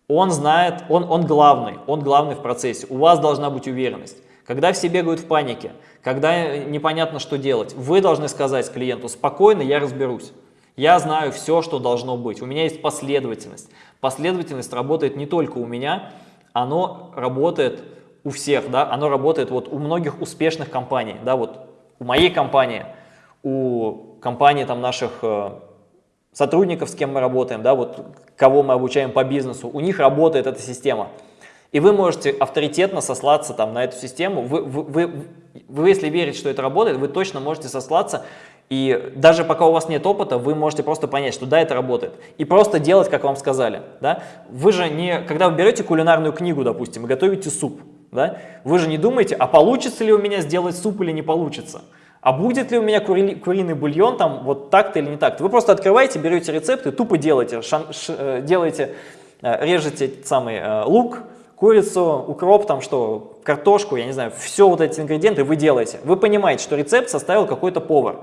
Он знает, он, он главный, он главный в процессе. У вас должна быть уверенность. Когда все бегают в панике, когда непонятно, что делать, вы должны сказать клиенту, спокойно, я разберусь. Я знаю все, что должно быть. У меня есть последовательность. Последовательность работает не только у меня, оно работает у всех, да, оно работает вот у многих успешных компаний, да, вот у моей компании, у компании там наших э, сотрудников, с кем мы работаем, да, вот кого мы обучаем по бизнесу, у них работает эта система. И вы можете авторитетно сослаться там, на эту систему. Вы, вы, вы, вы, если верите, что это работает, вы точно можете сослаться. И даже пока у вас нет опыта, вы можете просто понять, что да, это работает. И просто делать, как вам сказали. Да? Вы же не, когда вы берете кулинарную книгу, допустим, и готовите суп, да? вы же не думаете, а получится ли у меня сделать суп или не получится. А будет ли у меня кури, куриный бульон там вот так-то или не так-то? Вы просто открываете, берете рецепт и тупо делаете, шан, ш, э, делаете э, режете самый э, лук, курицу, укроп, там что, картошку, я не знаю, все вот эти ингредиенты вы делаете. Вы понимаете, что рецепт составил какой-то повар.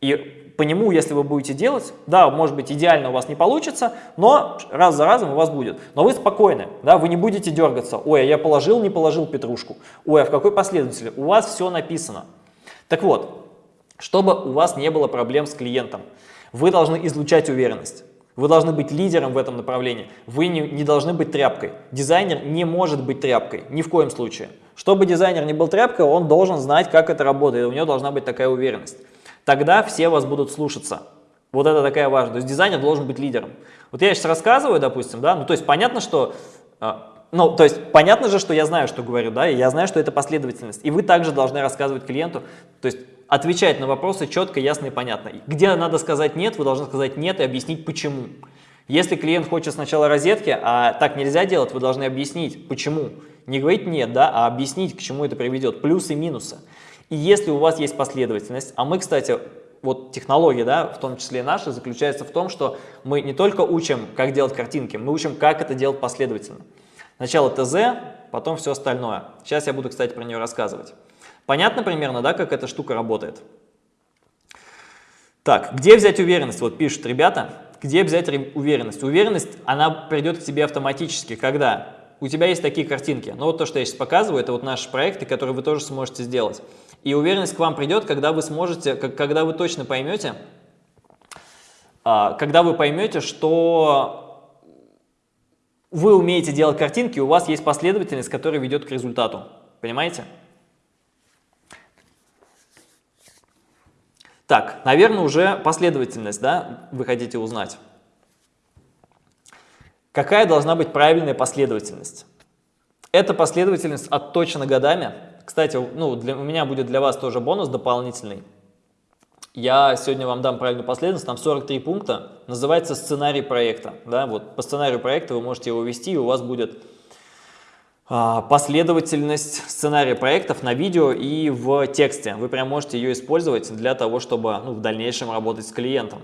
И по нему, если вы будете делать, да, может быть, идеально у вас не получится, но раз за разом у вас будет. Но вы спокойны, да, вы не будете дергаться. Ой, а я положил, не положил петрушку. Ой, а в какой последовательности? У вас все написано. Так вот, чтобы у вас не было проблем с клиентом, вы должны излучать уверенность. Вы должны быть лидером в этом направлении. Вы не, не должны быть тряпкой. Дизайнер не может быть тряпкой, ни в коем случае. Чтобы дизайнер не был тряпкой, он должен знать, как это работает, у него должна быть такая уверенность. Тогда все вас будут слушаться. Вот это такая важность. То есть дизайнер должен быть лидером. Вот я сейчас рассказываю, допустим, да, ну то есть понятно, что а, ну, то есть понятно же, что я знаю, что говорю, да, и я знаю, что это последовательность. И вы также должны рассказывать клиенту, то есть отвечать на вопросы четко, ясно и понятно. Где надо сказать «нет», вы должны сказать «нет» и объяснить почему. Если клиент хочет сначала розетки, а так нельзя делать, вы должны объяснить почему. Не говорить «нет», да, а объяснить, к чему это приведет, плюсы и минусы. И если у вас есть последовательность, а мы, кстати, вот технология, да, в том числе наша, заключается в том, что мы не только учим, как делать картинки, мы учим, как это делать последовательно. Сначала ТЗ, потом все остальное. Сейчас я буду, кстати, про нее рассказывать. Понятно примерно, да, как эта штука работает? Так, где взять уверенность? Вот пишут ребята, где взять уверенность? Уверенность, она придет к тебе автоматически, когда у тебя есть такие картинки. Ну вот то, что я сейчас показываю, это вот наши проекты, которые вы тоже сможете сделать. И уверенность к вам придет, когда вы сможете, когда вы точно поймете, а, когда вы поймете, что вы умеете делать картинки, у вас есть последовательность, которая ведет к результату. Понимаете? Так, наверное, уже последовательность, да, вы хотите узнать. Какая должна быть правильная последовательность? Эта последовательность отточена годами. Кстати, ну, для, у меня будет для вас тоже бонус дополнительный. Я сегодня вам дам правильную последовательность, там 43 пункта, называется сценарий проекта. Да? Вот по сценарию проекта вы можете его ввести, и у вас будет последовательность сценария проектов на видео и в тексте. Вы прям можете ее использовать для того, чтобы ну, в дальнейшем работать с клиентом.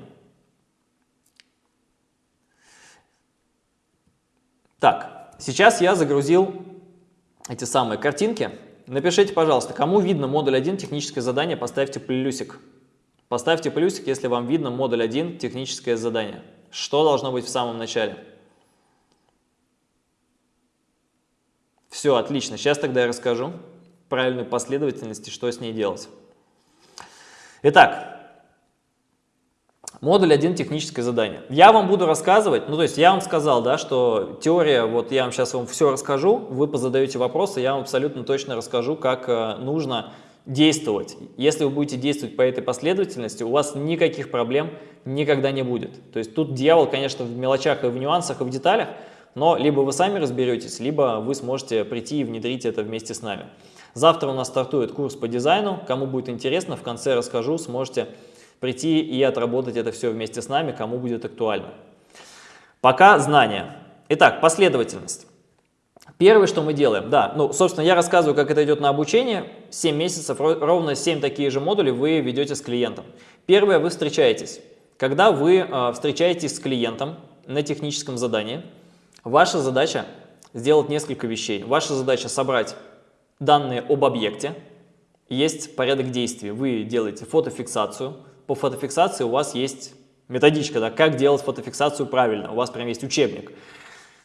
Так, сейчас я загрузил эти самые картинки. Напишите, пожалуйста, кому видно модуль 1 техническое задание, поставьте плюсик. Поставьте плюсик, если вам видно модуль 1 техническое задание. Что должно быть в самом начале? Все, отлично. Сейчас тогда я расскажу правильную последовательность и что с ней делать. Итак, Модуль 1 техническое задание. Я вам буду рассказывать, ну то есть я вам сказал, да, что теория, вот я вам сейчас вам все расскажу, вы позадаете вопросы, я вам абсолютно точно расскажу, как э, нужно действовать. Если вы будете действовать по этой последовательности, у вас никаких проблем никогда не будет. То есть тут дьявол, конечно, в мелочах и в нюансах и в деталях, но либо вы сами разберетесь, либо вы сможете прийти и внедрить это вместе с нами. Завтра у нас стартует курс по дизайну. Кому будет интересно, в конце расскажу, сможете прийти и отработать это все вместе с нами, кому будет актуально. Пока знания. Итак, последовательность. Первое, что мы делаем, да, ну, собственно, я рассказываю, как это идет на обучение. 7 месяцев, ровно 7 такие же модули вы ведете с клиентом. Первое, вы встречаетесь. Когда вы э, встречаетесь с клиентом на техническом задании, ваша задача сделать несколько вещей. Ваша задача собрать данные об объекте, есть порядок действий. Вы делаете фотофиксацию, по фотофиксации у вас есть методичка, да, как делать фотофиксацию правильно. У вас прям есть учебник.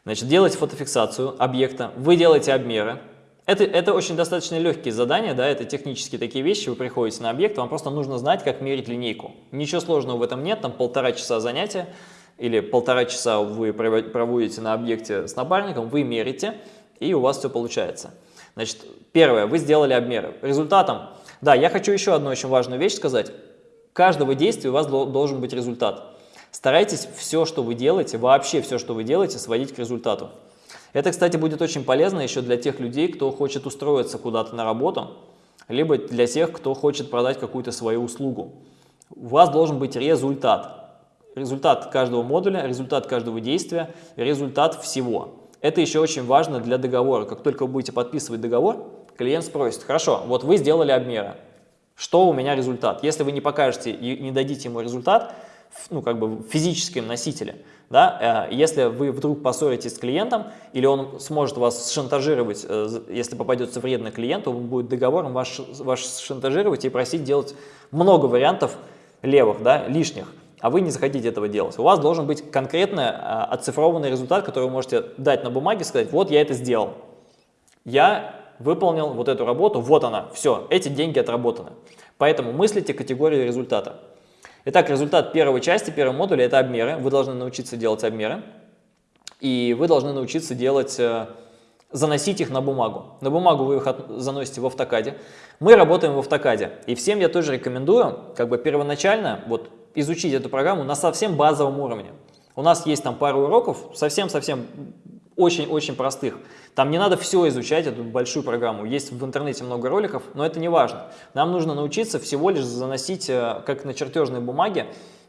Значит, делаете фотофиксацию объекта, вы делаете обмеры. Это, это очень достаточно легкие задания, да, это технические такие вещи, вы приходите на объект, вам просто нужно знать, как мерить линейку. Ничего сложного в этом нет, там полтора часа занятия или полтора часа вы проводите на объекте с напарником, вы мерите, и у вас все получается. Значит, первое, вы сделали обмеры. Результатом, да, я хочу еще одну очень важную вещь сказать каждого действия у вас должен быть результат. Старайтесь все, что вы делаете, вообще все, что вы делаете, сводить к результату. Это, кстати, будет очень полезно еще для тех людей, кто хочет устроиться куда-то на работу, либо для тех, кто хочет продать какую-то свою услугу. У вас должен быть результат. Результат каждого модуля, результат каждого действия, результат всего. Это еще очень важно для договора. Как только вы будете подписывать договор, клиент спросит, хорошо, вот вы сделали обмеры, что у меня результат? Если вы не покажете и не дадите ему результат, ну, как бы в физическом носителе, да, э, если вы вдруг поссоритесь с клиентом, или он сможет вас шантажировать, э, если попадется вредный клиент, он будет договором ваш, ваш шантажировать и просить делать много вариантов левых, да, лишних, а вы не захотите этого делать. У вас должен быть конкретный э, оцифрованный результат, который вы можете дать на бумаге, сказать, вот я это сделал. Я выполнил вот эту работу, вот она, все, эти деньги отработаны. Поэтому мыслите категорию результата. Итак, результат первой части, первого модуля – это обмеры. Вы должны научиться делать обмеры. И вы должны научиться делать, э, заносить их на бумагу. На бумагу вы их заносите в автокаде. Мы работаем в автокаде. И всем я тоже рекомендую, как бы первоначально, вот изучить эту программу на совсем базовом уровне. У нас есть там пару уроков, совсем-совсем очень-очень простых. Там не надо все изучать, эту большую программу. Есть в интернете много роликов, но это не важно. Нам нужно научиться всего лишь заносить, э, как на чертежной бумаге,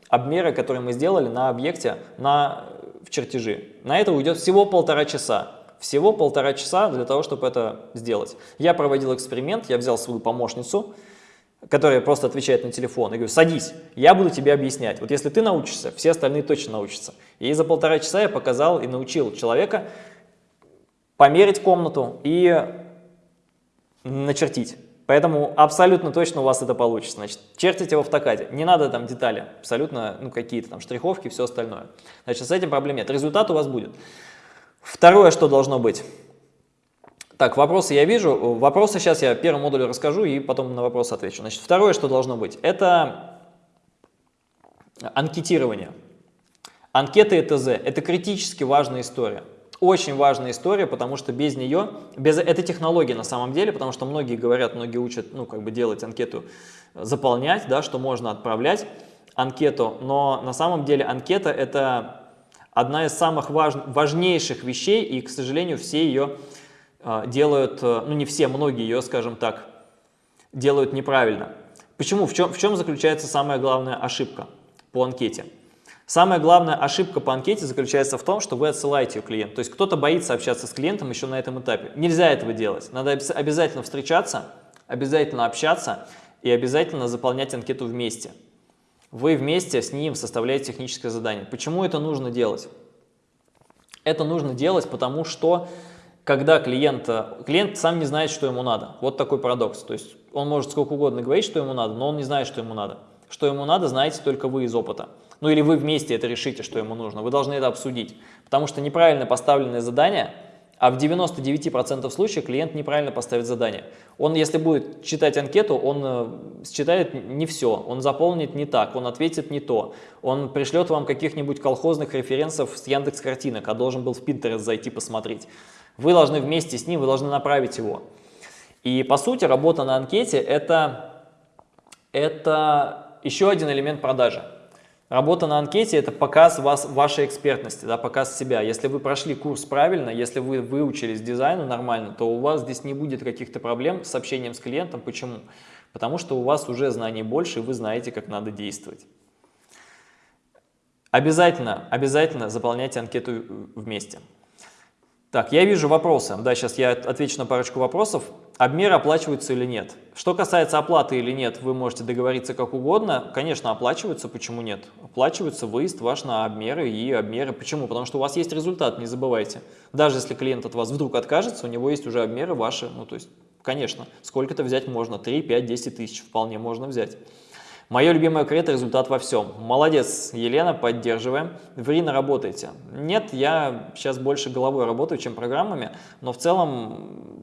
обмеры, которые мы сделали на объекте на, в чертежи. На это уйдет всего полтора часа. Всего полтора часа для того, чтобы это сделать. Я проводил эксперимент, я взял свою помощницу, которая просто отвечает на телефон, и говорю, садись, я буду тебе объяснять. Вот если ты научишься, все остальные точно научатся. И за полтора часа я показал и научил человека померить комнату и начертить. Поэтому абсолютно точно у вас это получится. Значит, чертите в автокаде. Не надо там детали, абсолютно ну, какие-то там штриховки, все остальное. Значит, с этим проблем нет. Результат у вас будет. Второе, что должно быть. Так, вопросы я вижу. Вопросы сейчас я первым модулю расскажу и потом на вопросы отвечу. Значит, второе, что должно быть, это анкетирование. Анкеты ЭТЗ – это критически важная история. Очень важная история, потому что без нее, без, это технология на самом деле, потому что многие говорят, многие учат, ну, как бы делать анкету, заполнять, да, что можно отправлять анкету, но на самом деле анкета это одна из самых важ, важнейших вещей, и, к сожалению, все ее делают, э, ну, не все, многие ее, скажем так, делают неправильно. Почему? В чем, в чем заключается самая главная ошибка по анкете? Самая главная ошибка по анкете заключается в том, что вы отсылаете ее клиенту. То есть кто-то боится общаться с клиентом еще на этом этапе. Нельзя этого делать. Надо обязательно встречаться, обязательно общаться и обязательно заполнять анкету вместе. Вы вместе с ним составляете техническое задание. Почему это нужно делать? Это нужно делать, потому что когда клиент, клиент сам не знает, что ему надо. Вот такой парадокс. То есть он может сколько угодно говорить, что ему надо, но он не знает, что ему надо. Что ему надо, знаете только вы из опыта. Ну или вы вместе это решите, что ему нужно. Вы должны это обсудить. Потому что неправильно поставленное задание а в 99% случаев клиент неправильно поставит задание. Он, если будет читать анкету, он э, считает не все, он заполнит не так, он ответит не то, он пришлет вам каких-нибудь колхозных референсов с Яндекс картинок, а должен был в Pinterest зайти посмотреть. Вы должны вместе с ним, вы должны направить его. И по сути работа на анкете это, это еще один элемент продажи. Работа на анкете – это показ вас, вашей экспертности, да, показ себя. Если вы прошли курс правильно, если вы выучились дизайну нормально, то у вас здесь не будет каких-то проблем с общением с клиентом. Почему? Потому что у вас уже знаний больше, и вы знаете, как надо действовать. Обязательно, обязательно заполняйте анкету вместе. Так, я вижу вопросы. Да, сейчас я отвечу на парочку вопросов. Обмеры оплачиваются или нет? Что касается оплаты или нет, вы можете договориться как угодно. Конечно, оплачиваются, почему нет? Оплачивается выезд ваш на обмеры и обмеры. Почему? Потому что у вас есть результат, не забывайте. Даже если клиент от вас вдруг откажется, у него есть уже обмеры ваши. Ну, то есть, конечно, сколько-то взять можно, 3, 5, 10 тысяч вполне можно взять. Мое любимое кредо – результат во всем. Молодец, Елена, поддерживаем. В РИНа работаете? Нет, я сейчас больше головой работаю, чем программами, но в целом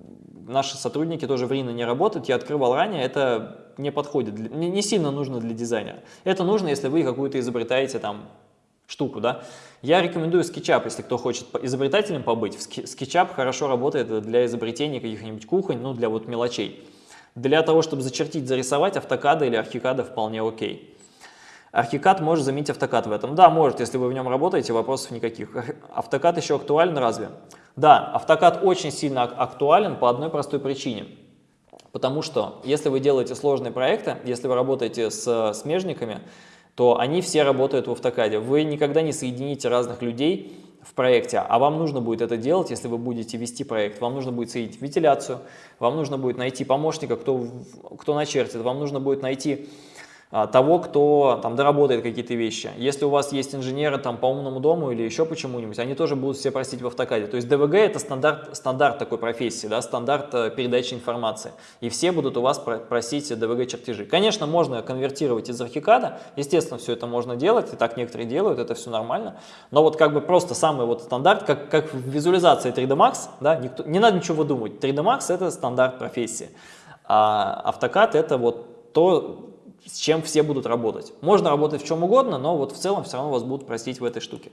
наши сотрудники тоже в РИНа не работают. Я открывал ранее, это не подходит, не, не сильно нужно для дизайнера. Это нужно, если вы какую-то изобретаете там штуку, да. Я рекомендую SketchUp, если кто хочет изобретателем побыть. SketchUp хорошо работает для изобретения каких-нибудь кухонь, ну, для вот мелочей. Для того, чтобы зачертить, зарисовать, автокада или архикада вполне окей. Архикад может заменить автокад в этом. Да, может, если вы в нем работаете, вопросов никаких. Автокад еще актуален разве? Да, автокад очень сильно актуален по одной простой причине. Потому что если вы делаете сложные проекты, если вы работаете с смежниками, то они все работают в автокаде. Вы никогда не соедините разных людей в проекте, а вам нужно будет это делать, если вы будете вести проект. Вам нужно будет соединить вентиляцию, вам нужно будет найти помощника, кто, кто начертит, вам нужно будет найти того, кто там доработает какие-то вещи. Если у вас есть инженеры там по умному дому или еще почему-нибудь, они тоже будут все просить в автокаде. То есть ДВГ это стандарт, стандарт такой профессии, да, стандарт э, передачи информации. И все будут у вас просить ДВГ чертежи. Конечно, можно конвертировать из архикада, естественно, все это можно делать, и так некоторые делают, это все нормально. Но вот как бы просто самый вот стандарт, как, как в визуализации 3D Max, да, никто, не надо ничего выдумывать. 3D Max это стандарт профессии. А автокад это вот то, с чем все будут работать. Можно работать в чем угодно, но вот в целом все равно вас будут просить в этой штуке.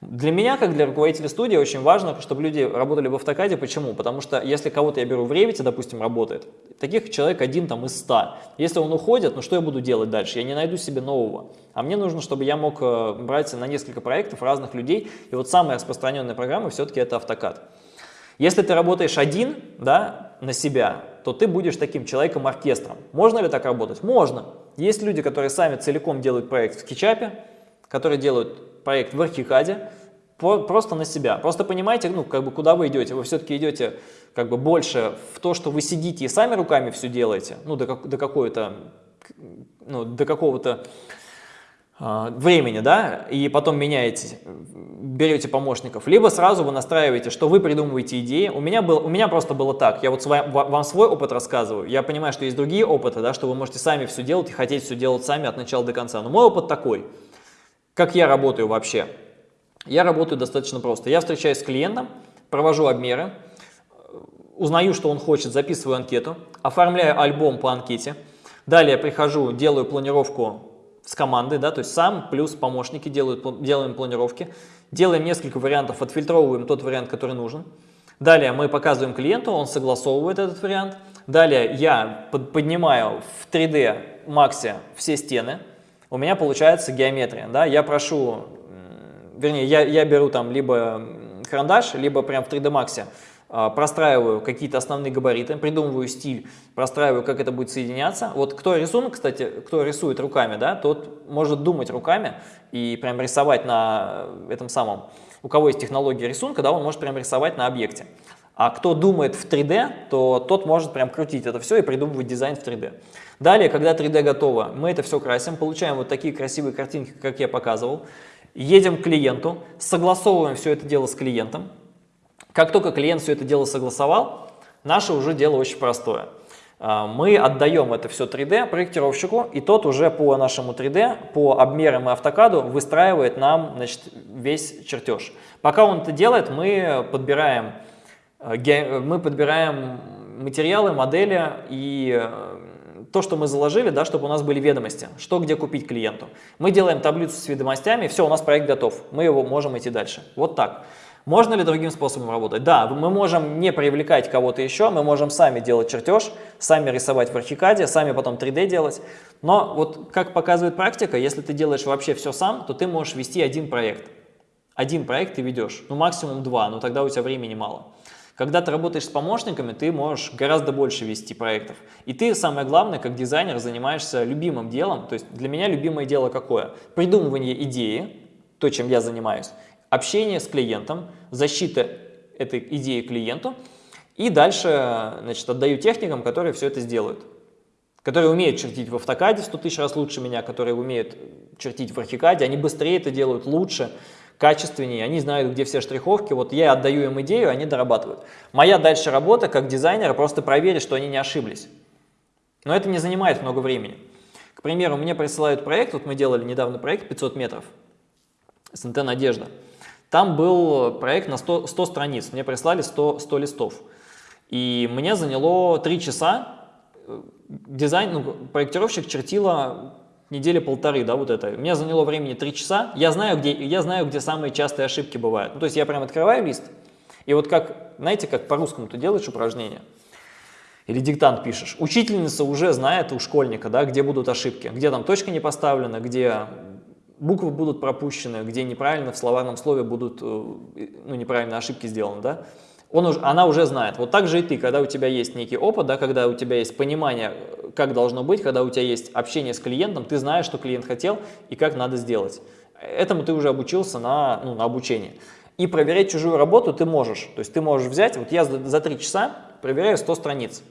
Для меня, как для руководителя студии, очень важно, чтобы люди работали в автокаде. Почему? Потому что если кого-то я беру в Revit, допустим, работает, таких человек один там из ста. Если он уходит, ну что я буду делать дальше? Я не найду себе нового. А мне нужно, чтобы я мог э, брать на несколько проектов разных людей. И вот самая распространенная программа все-таки это автокад. Если ты работаешь один да, на себя, то ты будешь таким человеком-оркестром. Можно ли так работать? Можно. Есть люди, которые сами целиком делают проект в скетчапе, которые делают проект в архикаде, просто на себя. Просто понимаете, ну, как бы, куда вы идете. Вы все-таки идете как бы больше в то, что вы сидите и сами руками все делаете, ну, до, до какой-то, ну, до какого-то времени, да, и потом меняете, берете помощников, либо сразу вы настраиваете, что вы придумываете идеи. У меня, был, у меня просто было так, я вот свой, вам свой опыт рассказываю, я понимаю, что есть другие опыты, да, что вы можете сами все делать и хотеть все делать сами от начала до конца. Но мой опыт такой, как я работаю вообще. Я работаю достаточно просто. Я встречаюсь с клиентом, провожу обмеры, узнаю, что он хочет, записываю анкету, оформляю альбом по анкете, далее прихожу, делаю планировку с командой, да, то есть сам плюс помощники делают, делаем планировки, делаем несколько вариантов, отфильтровываем тот вариант, который нужен. Далее мы показываем клиенту, он согласовывает этот вариант. Далее я поднимаю в 3D Max все стены, у меня получается геометрия. Да? Я прошу, вернее, я, я беру там либо карандаш, либо прям в 3D Max простраиваю какие-то основные габариты, придумываю стиль, простраиваю, как это будет соединяться. Вот кто рисунок, кстати, кто рисует руками, да, тот может думать руками и прям рисовать на этом самом, у кого есть технология рисунка, да, он может прям рисовать на объекте. А кто думает в 3D, то тот может прям крутить это все и придумывать дизайн в 3D. Далее, когда 3D готово, мы это все красим, получаем вот такие красивые картинки, как я показывал. Едем к клиенту, согласовываем все это дело с клиентом, как только клиент все это дело согласовал, наше уже дело очень простое. А, мы отдаем это все 3D проектировщику, и тот уже по нашему 3D, по обмерам и автокаду выстраивает нам значит, весь чертеж. Пока он это делает, мы подбираем Э, мы подбираем материалы, модели и э, то, что мы заложили, да, чтобы у нас были ведомости, что где купить клиенту. Мы делаем таблицу с ведомостями, все, у нас проект готов, мы его можем идти дальше. Вот так. Можно ли другим способом работать? Да, мы можем не привлекать кого-то еще, мы можем сами делать чертеж, сами рисовать в архикаде, сами потом 3D делать. Но вот как показывает практика, если ты делаешь вообще все сам, то ты можешь вести один проект. Один проект ты ведешь, ну максимум два, но тогда у тебя времени мало. Когда ты работаешь с помощниками, ты можешь гораздо больше вести проектов. И ты, самое главное, как дизайнер, занимаешься любимым делом. То есть для меня любимое дело какое? Придумывание идеи, то, чем я занимаюсь, общение с клиентом, защита этой идеи клиенту, и дальше значит, отдаю техникам, которые все это сделают. Которые умеют чертить в автокаде 100 тысяч раз лучше меня, которые умеют чертить в архикаде, они быстрее это делают, лучше качественнее, они знают, где все штриховки, вот я отдаю им идею, они дорабатывают. Моя дальше работа как дизайнера просто проверить, что они не ошиблись. Но это не занимает много времени. К примеру, мне присылают проект, вот мы делали недавно проект 500 метров, СНТ «Надежда». Там был проект на 100, 100 страниц, мне прислали 100, 100 листов. И мне заняло 3 часа, дизайн, ну, проектировщик чертила недели полторы, да, вот это. Мне заняло времени три часа. Я знаю, где, я знаю, где самые частые ошибки бывают. Ну, то есть я прям открываю лист, и вот как, знаете, как по-русскому ты делаешь упражнение, или диктант пишешь. Учительница уже знает у школьника, да, где будут ошибки, где там точка не поставлена, где буквы будут пропущены, где неправильно в словарном слове будут, э, ну, неправильно ошибки сделаны, да он уже, она уже знает. Вот так же и ты, когда у тебя есть некий опыт, да, когда у тебя есть понимание, как должно быть, когда у тебя есть общение с клиентом, ты знаешь, что клиент хотел и как надо сделать. Этому ты уже обучился на, ну, на обучении. И проверять чужую работу ты можешь. То есть ты можешь взять, вот я за 3 часа проверяю 100 страниц.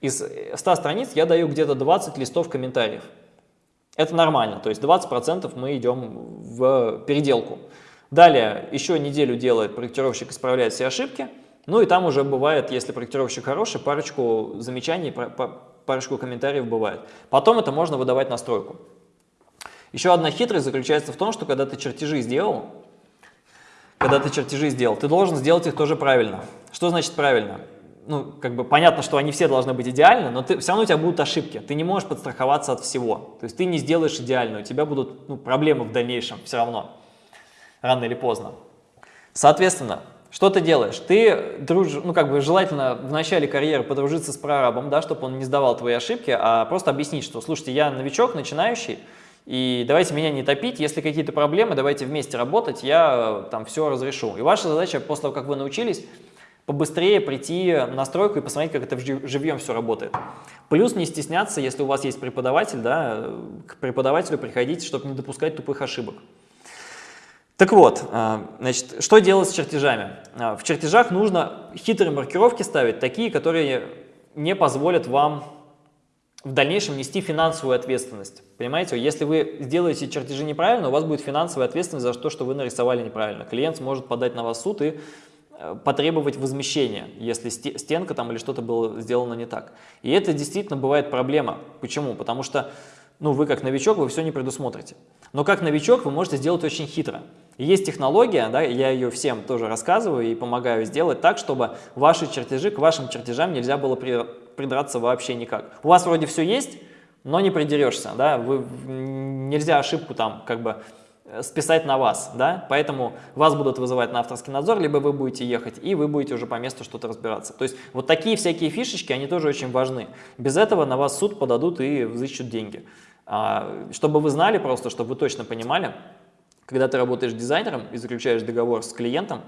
Из 100 страниц я даю где-то 20 листов комментариев. Это нормально, то есть 20% мы идем в переделку. Далее еще неделю делает проектировщик, исправляет все ошибки. Ну и там уже бывает, если проектировщик хороший, парочку замечаний, парочку комментариев бывает. Потом это можно выдавать на стройку. Еще одна хитрость заключается в том, что когда ты чертежи сделал, когда ты чертежи сделал, ты должен сделать их тоже правильно. Что значит правильно? Ну, как бы понятно, что они все должны быть идеальны, но ты, все равно у тебя будут ошибки. Ты не можешь подстраховаться от всего. То есть ты не сделаешь идеально, у тебя будут ну, проблемы в дальнейшем все равно, рано или поздно. Соответственно, что ты делаешь? Ты дружишь, ну как бы желательно в начале карьеры подружиться с прорабом, да, чтобы он не сдавал твои ошибки, а просто объяснить, что, слушайте, я новичок, начинающий, и давайте меня не топить, если какие-то проблемы, давайте вместе работать, я там все разрешу. И ваша задача, после того, как вы научились, побыстрее прийти на стройку и посмотреть, как это живьем все работает. Плюс не стесняться, если у вас есть преподаватель, да, к преподавателю приходить, чтобы не допускать тупых ошибок. Так вот, а, значит, что делать с чертежами? А, в чертежах нужно хитрые маркировки ставить, такие, которые не позволят вам в дальнейшем нести финансовую ответственность. Понимаете, если вы сделаете чертежи неправильно, у вас будет финансовая ответственность за то, что вы нарисовали неправильно. Клиент сможет подать на вас суд и потребовать возмещения, если стенка там или что-то было сделано не так. И это действительно бывает проблема. Почему? Потому что ну, вы как новичок, вы все не предусмотрите. Но как новичок вы можете сделать очень хитро. Есть технология, да, я ее всем тоже рассказываю и помогаю сделать так, чтобы ваши чертежи, к вашим чертежам нельзя было придраться вообще никак. У вас вроде все есть, но не придерешься, да, вы, нельзя ошибку там как бы э, списать на вас, да, поэтому вас будут вызывать на авторский надзор, либо вы будете ехать, и вы будете уже по месту что-то разбираться. То есть вот такие всякие фишечки, они тоже очень важны. Без этого на вас суд подадут и взыщут деньги. А, чтобы вы знали просто, чтобы вы точно понимали, когда ты работаешь дизайнером и заключаешь договор с клиентом,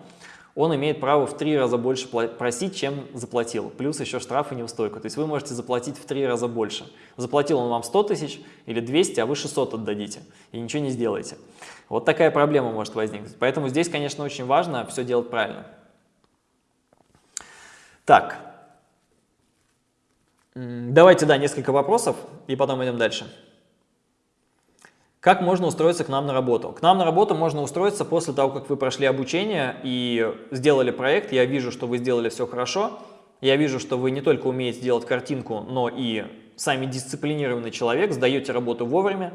он имеет право в три раза больше просить, чем заплатил. Плюс еще штраф и неустойку. То есть вы можете заплатить в три раза больше. Заплатил он вам 100 тысяч или 200, а вы 600 отдадите. И ничего не сделаете. Вот такая проблема может возникнуть. Поэтому здесь, конечно, очень важно все делать правильно. Так. Давайте, да, несколько вопросов, и потом идем дальше. Как можно устроиться к нам на работу? К нам на работу можно устроиться после того, как вы прошли обучение и сделали проект. Я вижу, что вы сделали все хорошо. Я вижу, что вы не только умеете делать картинку, но и сами дисциплинированный человек, сдаете работу вовремя,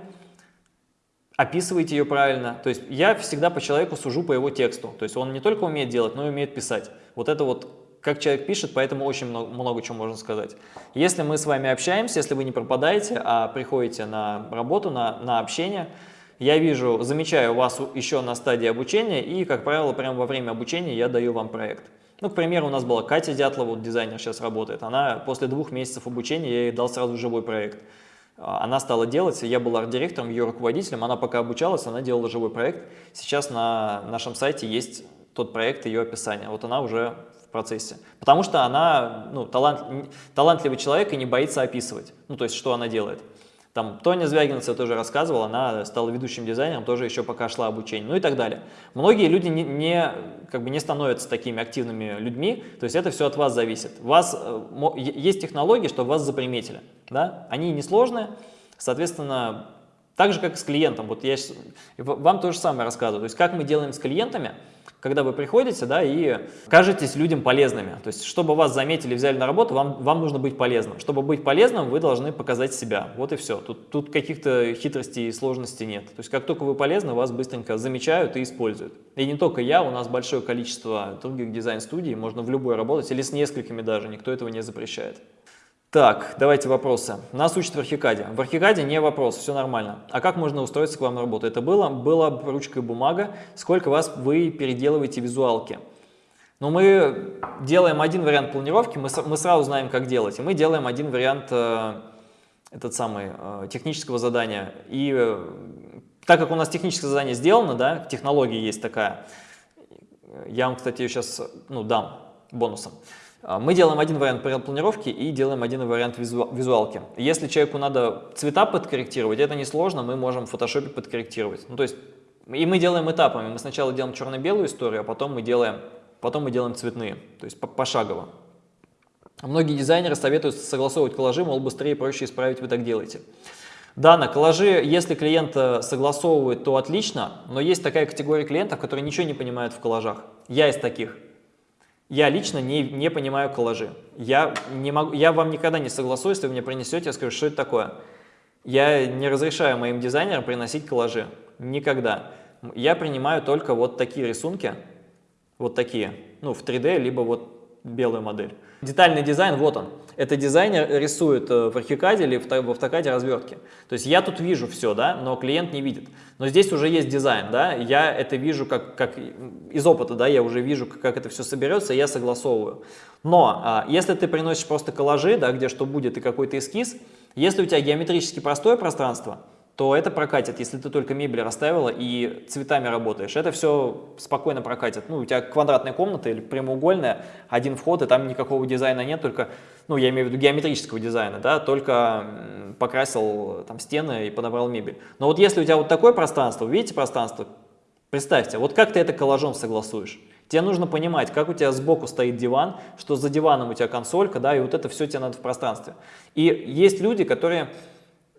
описываете ее правильно. То есть я всегда по человеку сужу по его тексту. То есть он не только умеет делать, но и умеет писать. Вот это вот как человек пишет, поэтому очень много, много чего можно сказать. Если мы с вами общаемся, если вы не пропадаете, а приходите на работу, на, на общение, я вижу, замечаю вас еще на стадии обучения, и, как правило, прямо во время обучения я даю вам проект. Ну, к примеру, у нас была Катя Дятлова, вот дизайнер сейчас работает. Она после двух месяцев обучения, я ей дал сразу живой проект. А, она стала делать, я был арт-директором, ее руководителем, она пока обучалась, она делала живой проект. Сейчас на нашем сайте есть тот проект, ее описание. Вот она уже процессе. Потому что она ну, талант, талантливый человек и не боится описывать, ну, то есть, что она делает. Там Тоня Звягинцева тоже рассказывала, она стала ведущим дизайнером, тоже еще пока шла обучение, ну и так далее. Многие люди не, не, как бы не становятся такими активными людьми, то есть это все от вас зависит. У вас э, есть технологии, чтобы вас заприметили, да? они несложные, соответственно, так же, как и с клиентом. Вот я вам то же самое рассказываю. То есть как мы делаем с клиентами – когда вы приходите да, и кажетесь людям полезными. То есть, чтобы вас заметили, взяли на работу, вам, вам нужно быть полезным. Чтобы быть полезным, вы должны показать себя. Вот и все. Тут, тут каких-то хитростей и сложностей нет. То есть, как только вы полезны, вас быстренько замечают и используют. И не только я, у нас большое количество других дизайн-студий, можно в любой работать, или с несколькими даже, никто этого не запрещает. Так, давайте вопросы. Нас учат в Архикаде. В Архикаде не вопрос, все нормально. А как можно устроиться к вам на работу? Это было? Было ручка и бумага. Сколько вас вы переделываете визуалки? Но ну, мы делаем один вариант планировки, мы, мы сразу знаем, как делать. И мы делаем один вариант, э, этот самый, э, технического задания. И э, так как у нас техническое задание сделано, да, технология есть такая, я вам, кстати, ее сейчас ну, дам бонусом. А, мы делаем один вариант планировки и делаем один вариант визуалки. Если человеку надо цвета подкорректировать, это несложно, мы можем в фотошопе подкорректировать. Ну, то есть, и мы делаем этапами. Мы сначала делаем черно-белую историю, а потом мы делаем, потом мы делаем цветные, то есть пошагово. Многие дизайнеры советуют согласовывать коллажи, мол, быстрее и проще исправить, вы так делаете. Да, на коллажи, если клиент согласовывает, то отлично, но есть такая категория клиентов, которые ничего не понимают в коллажах. Я из таких. Я лично не, не понимаю коллажи. Я, не могу, я вам никогда не согласую, если вы мне принесете, я скажу, что это такое. Я не разрешаю моим дизайнерам приносить коллажи. Никогда. Я принимаю только вот такие рисунки, вот такие, ну, в 3D, либо вот белую модель. Детальный дизайн, вот он. Это дизайнер рисует э, в архикаде или в автокаде развертки. То есть я тут вижу все, да, но клиент не видит. Но здесь уже есть дизайн, да, я это вижу как, как из опыта, да, я уже вижу, как это все соберется, я согласовываю. Но а, если ты приносишь просто коллажи, да, где что будет и какой-то эскиз, если у тебя геометрически простое пространство, то это прокатит, если ты только мебель расставила и цветами работаешь. Это все спокойно прокатит. Ну, у тебя квадратная комната или прямоугольная, один вход, и там никакого дизайна нет, только, ну, я имею в виду геометрического дизайна, да, только покрасил там стены и подобрал мебель. Но вот если у тебя вот такое пространство, видите пространство, представьте, вот как ты это коллажом согласуешь? Тебе нужно понимать, как у тебя сбоку стоит диван, что за диваном у тебя консолька, да, и вот это все тебе надо в пространстве. И есть люди, которые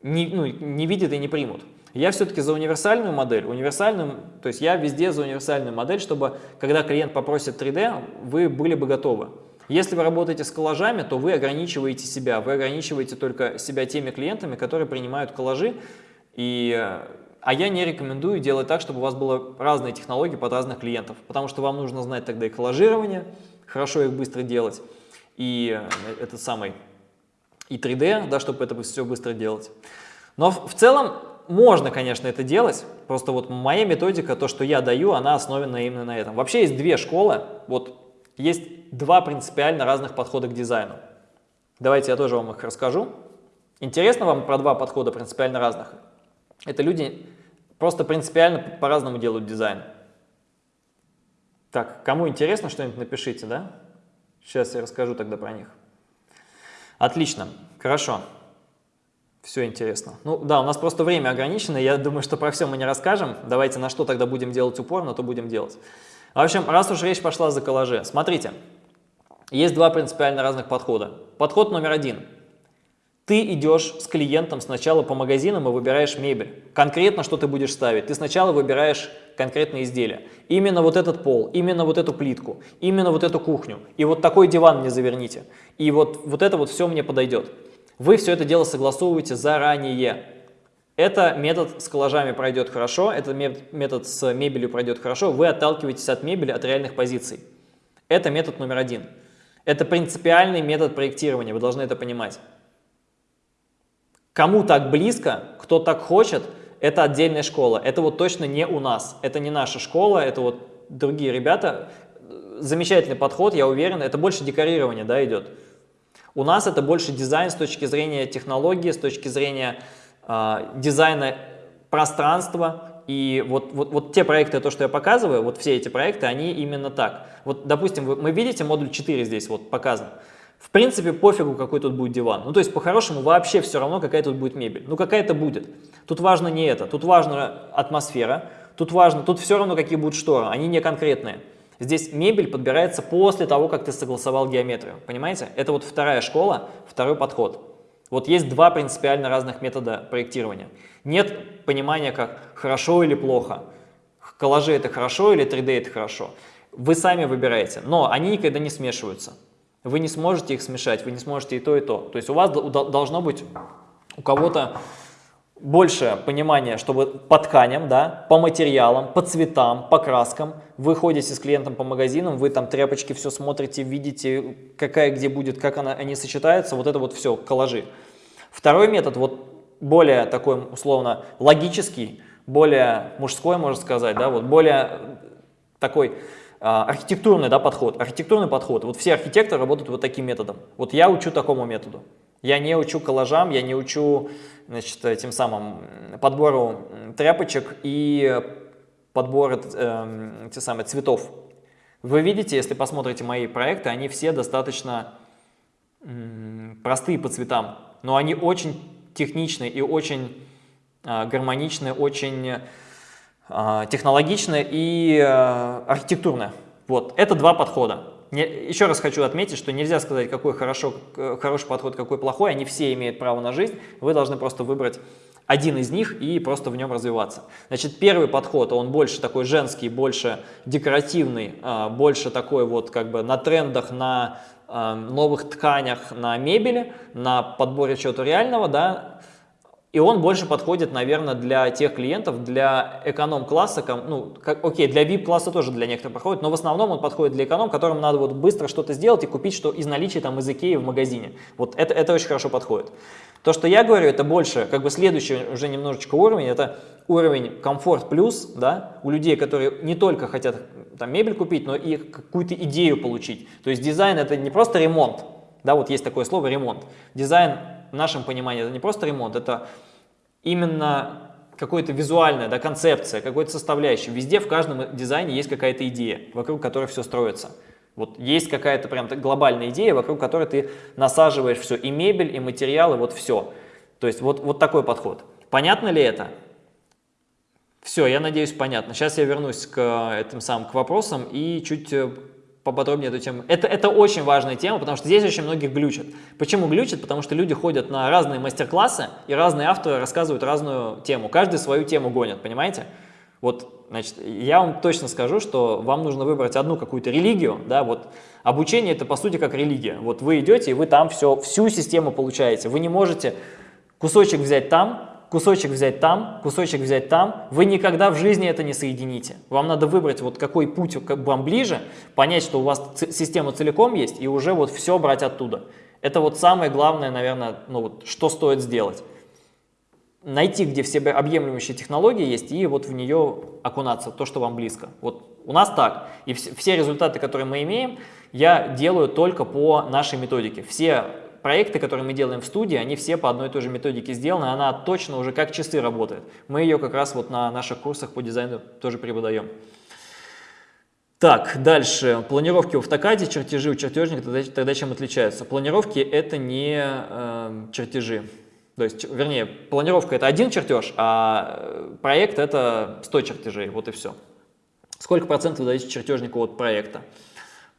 не, ну, не видят и не примут. Я все-таки за универсальную модель, универсальную, то есть я везде за универсальную модель, чтобы когда клиент попросит 3D, вы были бы готовы. Если вы работаете с коллажами, то вы ограничиваете себя, вы ограничиваете только себя теми клиентами, которые принимают коллажи, и, а я не рекомендую делать так, чтобы у вас было разные технологии под разных клиентов, потому что вам нужно знать тогда и коллажирование, хорошо их быстро делать, и этот самый и 3D, да, чтобы это все быстро делать. Но в, целом можно, конечно, это делать, просто вот моя методика, то, что я даю, она основана именно на этом. Вообще есть две школы, вот есть два принципиально разных подхода к дизайну. Давайте я тоже вам их расскажу. Интересно вам про два подхода принципиально разных? Это люди просто принципиально по-разному делают дизайн. Так, кому интересно что-нибудь, напишите, да? Сейчас я расскажу тогда про них. Отлично, хорошо. Все интересно. Ну да, у нас просто время ограничено, я думаю, что про все мы не расскажем. Давайте на что тогда будем делать упор, на то будем делать. В общем, раз уж речь пошла за коллажи, смотрите, есть два принципиально разных подхода. Подход номер один. Ты идешь с клиентом сначала по магазинам и выбираешь мебель. Конкретно, что ты будешь ставить. Ты сначала выбираешь конкретные изделия. Именно вот этот пол, именно вот эту плитку, именно вот эту кухню. И вот такой диван мне заверните. И вот, вот это вот все мне подойдет. Вы все это дело согласовываете заранее. Это метод с коллажами пройдет хорошо, этот метод с мебелью пройдет хорошо. Вы отталкиваетесь от мебели, от реальных позиций. Это метод номер один. Это принципиальный метод проектирования, вы должны это понимать. Кому так близко, кто так хочет, это отдельная школа. Это вот точно не у нас, это не наша школа, это вот другие ребята. Замечательный подход, я уверен, это больше декорирование да, идет. У нас это больше дизайн с точки зрения технологии, с точки зрения э, дизайна пространства. И вот, вот, вот те проекты, то, что я показываю, вот все эти проекты, они именно так. Вот, допустим, вы, мы видите модуль 4 здесь вот показан. В принципе, пофигу, какой тут будет диван. Ну, то есть, по-хорошему, вообще все равно, какая тут будет мебель. Ну, какая-то будет. Тут важно не это. Тут важна атмосфера. Тут важно, тут все равно, какие будут шторы. Они не конкретные. Здесь мебель подбирается после того, как ты согласовал геометрию. Понимаете? Это вот вторая школа, второй подход. Вот есть два принципиально разных метода проектирования. Нет понимания, как хорошо или плохо. Коллажи это хорошо или 3D это хорошо. Вы сами выбираете, но они никогда не смешиваются. Вы не сможете их смешать, вы не сможете и то, и то. То есть у вас должно быть у кого-то больше понимания, чтобы по тканям, да, по материалам, по цветам, по краскам. Вы ходите с клиентом по магазинам, вы там тряпочки все смотрите, видите, какая где будет, как она, они сочетаются. Вот это вот все, коллажи. Второй метод, вот более такой условно логический, более мужской, можно сказать, да, вот более такой архитектурный да, подход. Архитектурный подход. Вот все архитекторы работают вот таким методом. Вот я учу такому методу. Я не учу коллажам, я не учу значит, тем самым подбору тряпочек и подбору э, те самые, цветов. Вы видите, если посмотрите мои проекты, они все достаточно простые по цветам, но они очень техничные и очень э, гармоничные, очень а, технологичная и э, архитектурная. Вот, это два подхода. Еще раз хочу отметить, что нельзя сказать, какой хорошо, хороший подход, какой плохой. Они все имеют право на жизнь. Вы должны просто выбрать один из них и просто в нем развиваться. Значит, первый подход, он больше такой женский, больше декоративный, а, больше такой вот как бы на трендах, на а, новых тканях, на мебели, на подборе чего-то реального, да, и он больше подходит, наверное, для тех клиентов, для эконом-класса, ну, как, окей, для VIP-класса тоже для некоторых подходит, но в основном он подходит для эконом, которым надо вот быстро что-то сделать и купить что из наличия там из Икеи в магазине. Вот это, это очень хорошо подходит. То, что я говорю, это больше, как бы следующий уже немножечко уровень, это уровень комфорт плюс, да, у людей, которые не только хотят там мебель купить, но и какую-то идею получить. То есть дизайн это не просто ремонт, да, вот есть такое слово ремонт. Дизайн в нашем понимании это не просто ремонт, это именно какой-то визуальная да, концепция, какой-то составляющий. Везде, в каждом дизайне есть какая-то идея, вокруг которой все строится. Вот есть какая-то прям глобальная идея, вокруг которой ты насаживаешь все, и мебель, и материалы, вот все. То есть вот, вот такой подход. Понятно ли это? Все, я надеюсь, понятно. Сейчас я вернусь к этим самым к вопросам и чуть э, поподробнее эту тему. Это, это очень важная тема, потому что здесь очень многих глючат. Почему глючат? Потому что люди ходят на разные мастер-классы, и разные авторы рассказывают разную тему. Каждый свою тему гонит, понимаете? Вот, значит, я вам точно скажу, что вам нужно выбрать одну какую-то религию, да, вот, обучение это по сути как религия. Вот вы идете, и вы там все, всю систему получаете. Вы не можете кусочек взять там, кусочек взять там, кусочек взять там, вы никогда в жизни это не соедините. Вам надо выбрать, вот какой путь вам ближе, понять, что у вас система целиком есть, и уже вот все брать оттуда. Это вот самое главное, наверное, ну вот, что стоит сделать. Найти, где все объемлющие технологии есть, и вот в нее окунаться, то, что вам близко. Вот у нас так. И все результаты, которые мы имеем, я делаю только по нашей методике. Все проекты, которые мы делаем в студии, они все по одной и той же методике сделаны, она точно уже как часы работает. Мы ее как раз вот на наших курсах по дизайну тоже преподаем. Так, дальше. Планировки в автокаде, чертежи у чертежника, тогда, тогда чем отличаются? Планировки это не э, чертежи. То есть, вернее, планировка это один чертеж, а э, проект это 100 чертежей, вот и все. Сколько процентов вы чертежнику от проекта?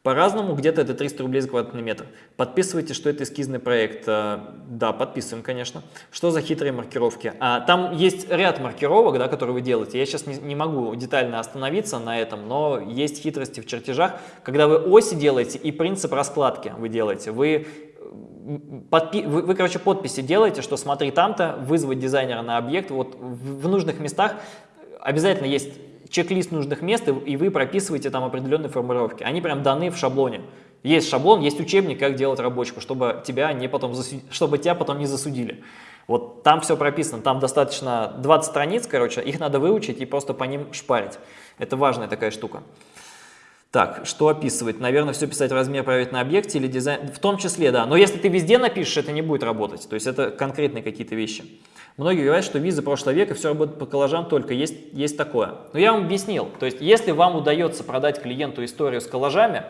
По-разному, где-то это 300 рублей за квадратный метр. Подписывайте, что это эскизный проект. Э, да, подписываем, конечно. Что за хитрые маркировки? А, там есть ряд маркировок, да, которые вы делаете. Я сейчас не, не могу детально остановиться на этом, но есть хитрости в чертежах. Когда вы оси делаете и принцип раскладки вы делаете, вы Подпи вы, вы, короче, подписи делаете, что смотри там-то, вызвать дизайнера на объект, вот в, в нужных местах обязательно есть чек-лист нужных мест, и вы прописываете там определенные формулировки. Они прям даны в шаблоне. Есть шаблон, есть учебник, как делать рабочку, чтобы тебя, не потом засуд... чтобы тебя потом не засудили. Вот там все прописано, там достаточно 20 страниц, короче, их надо выучить и просто по ним шпарить. Это важная такая штука. Так, что описывать? Наверное, все писать размер проверить на объекте или дизайн. В том числе, да. Но если ты везде напишешь, это не будет работать. То есть это конкретные какие-то вещи. Многие говорят, что визы прошлого века все работает по коллажам только. Есть, есть такое. Но я вам объяснил. То есть если вам удается продать клиенту историю с коллажами,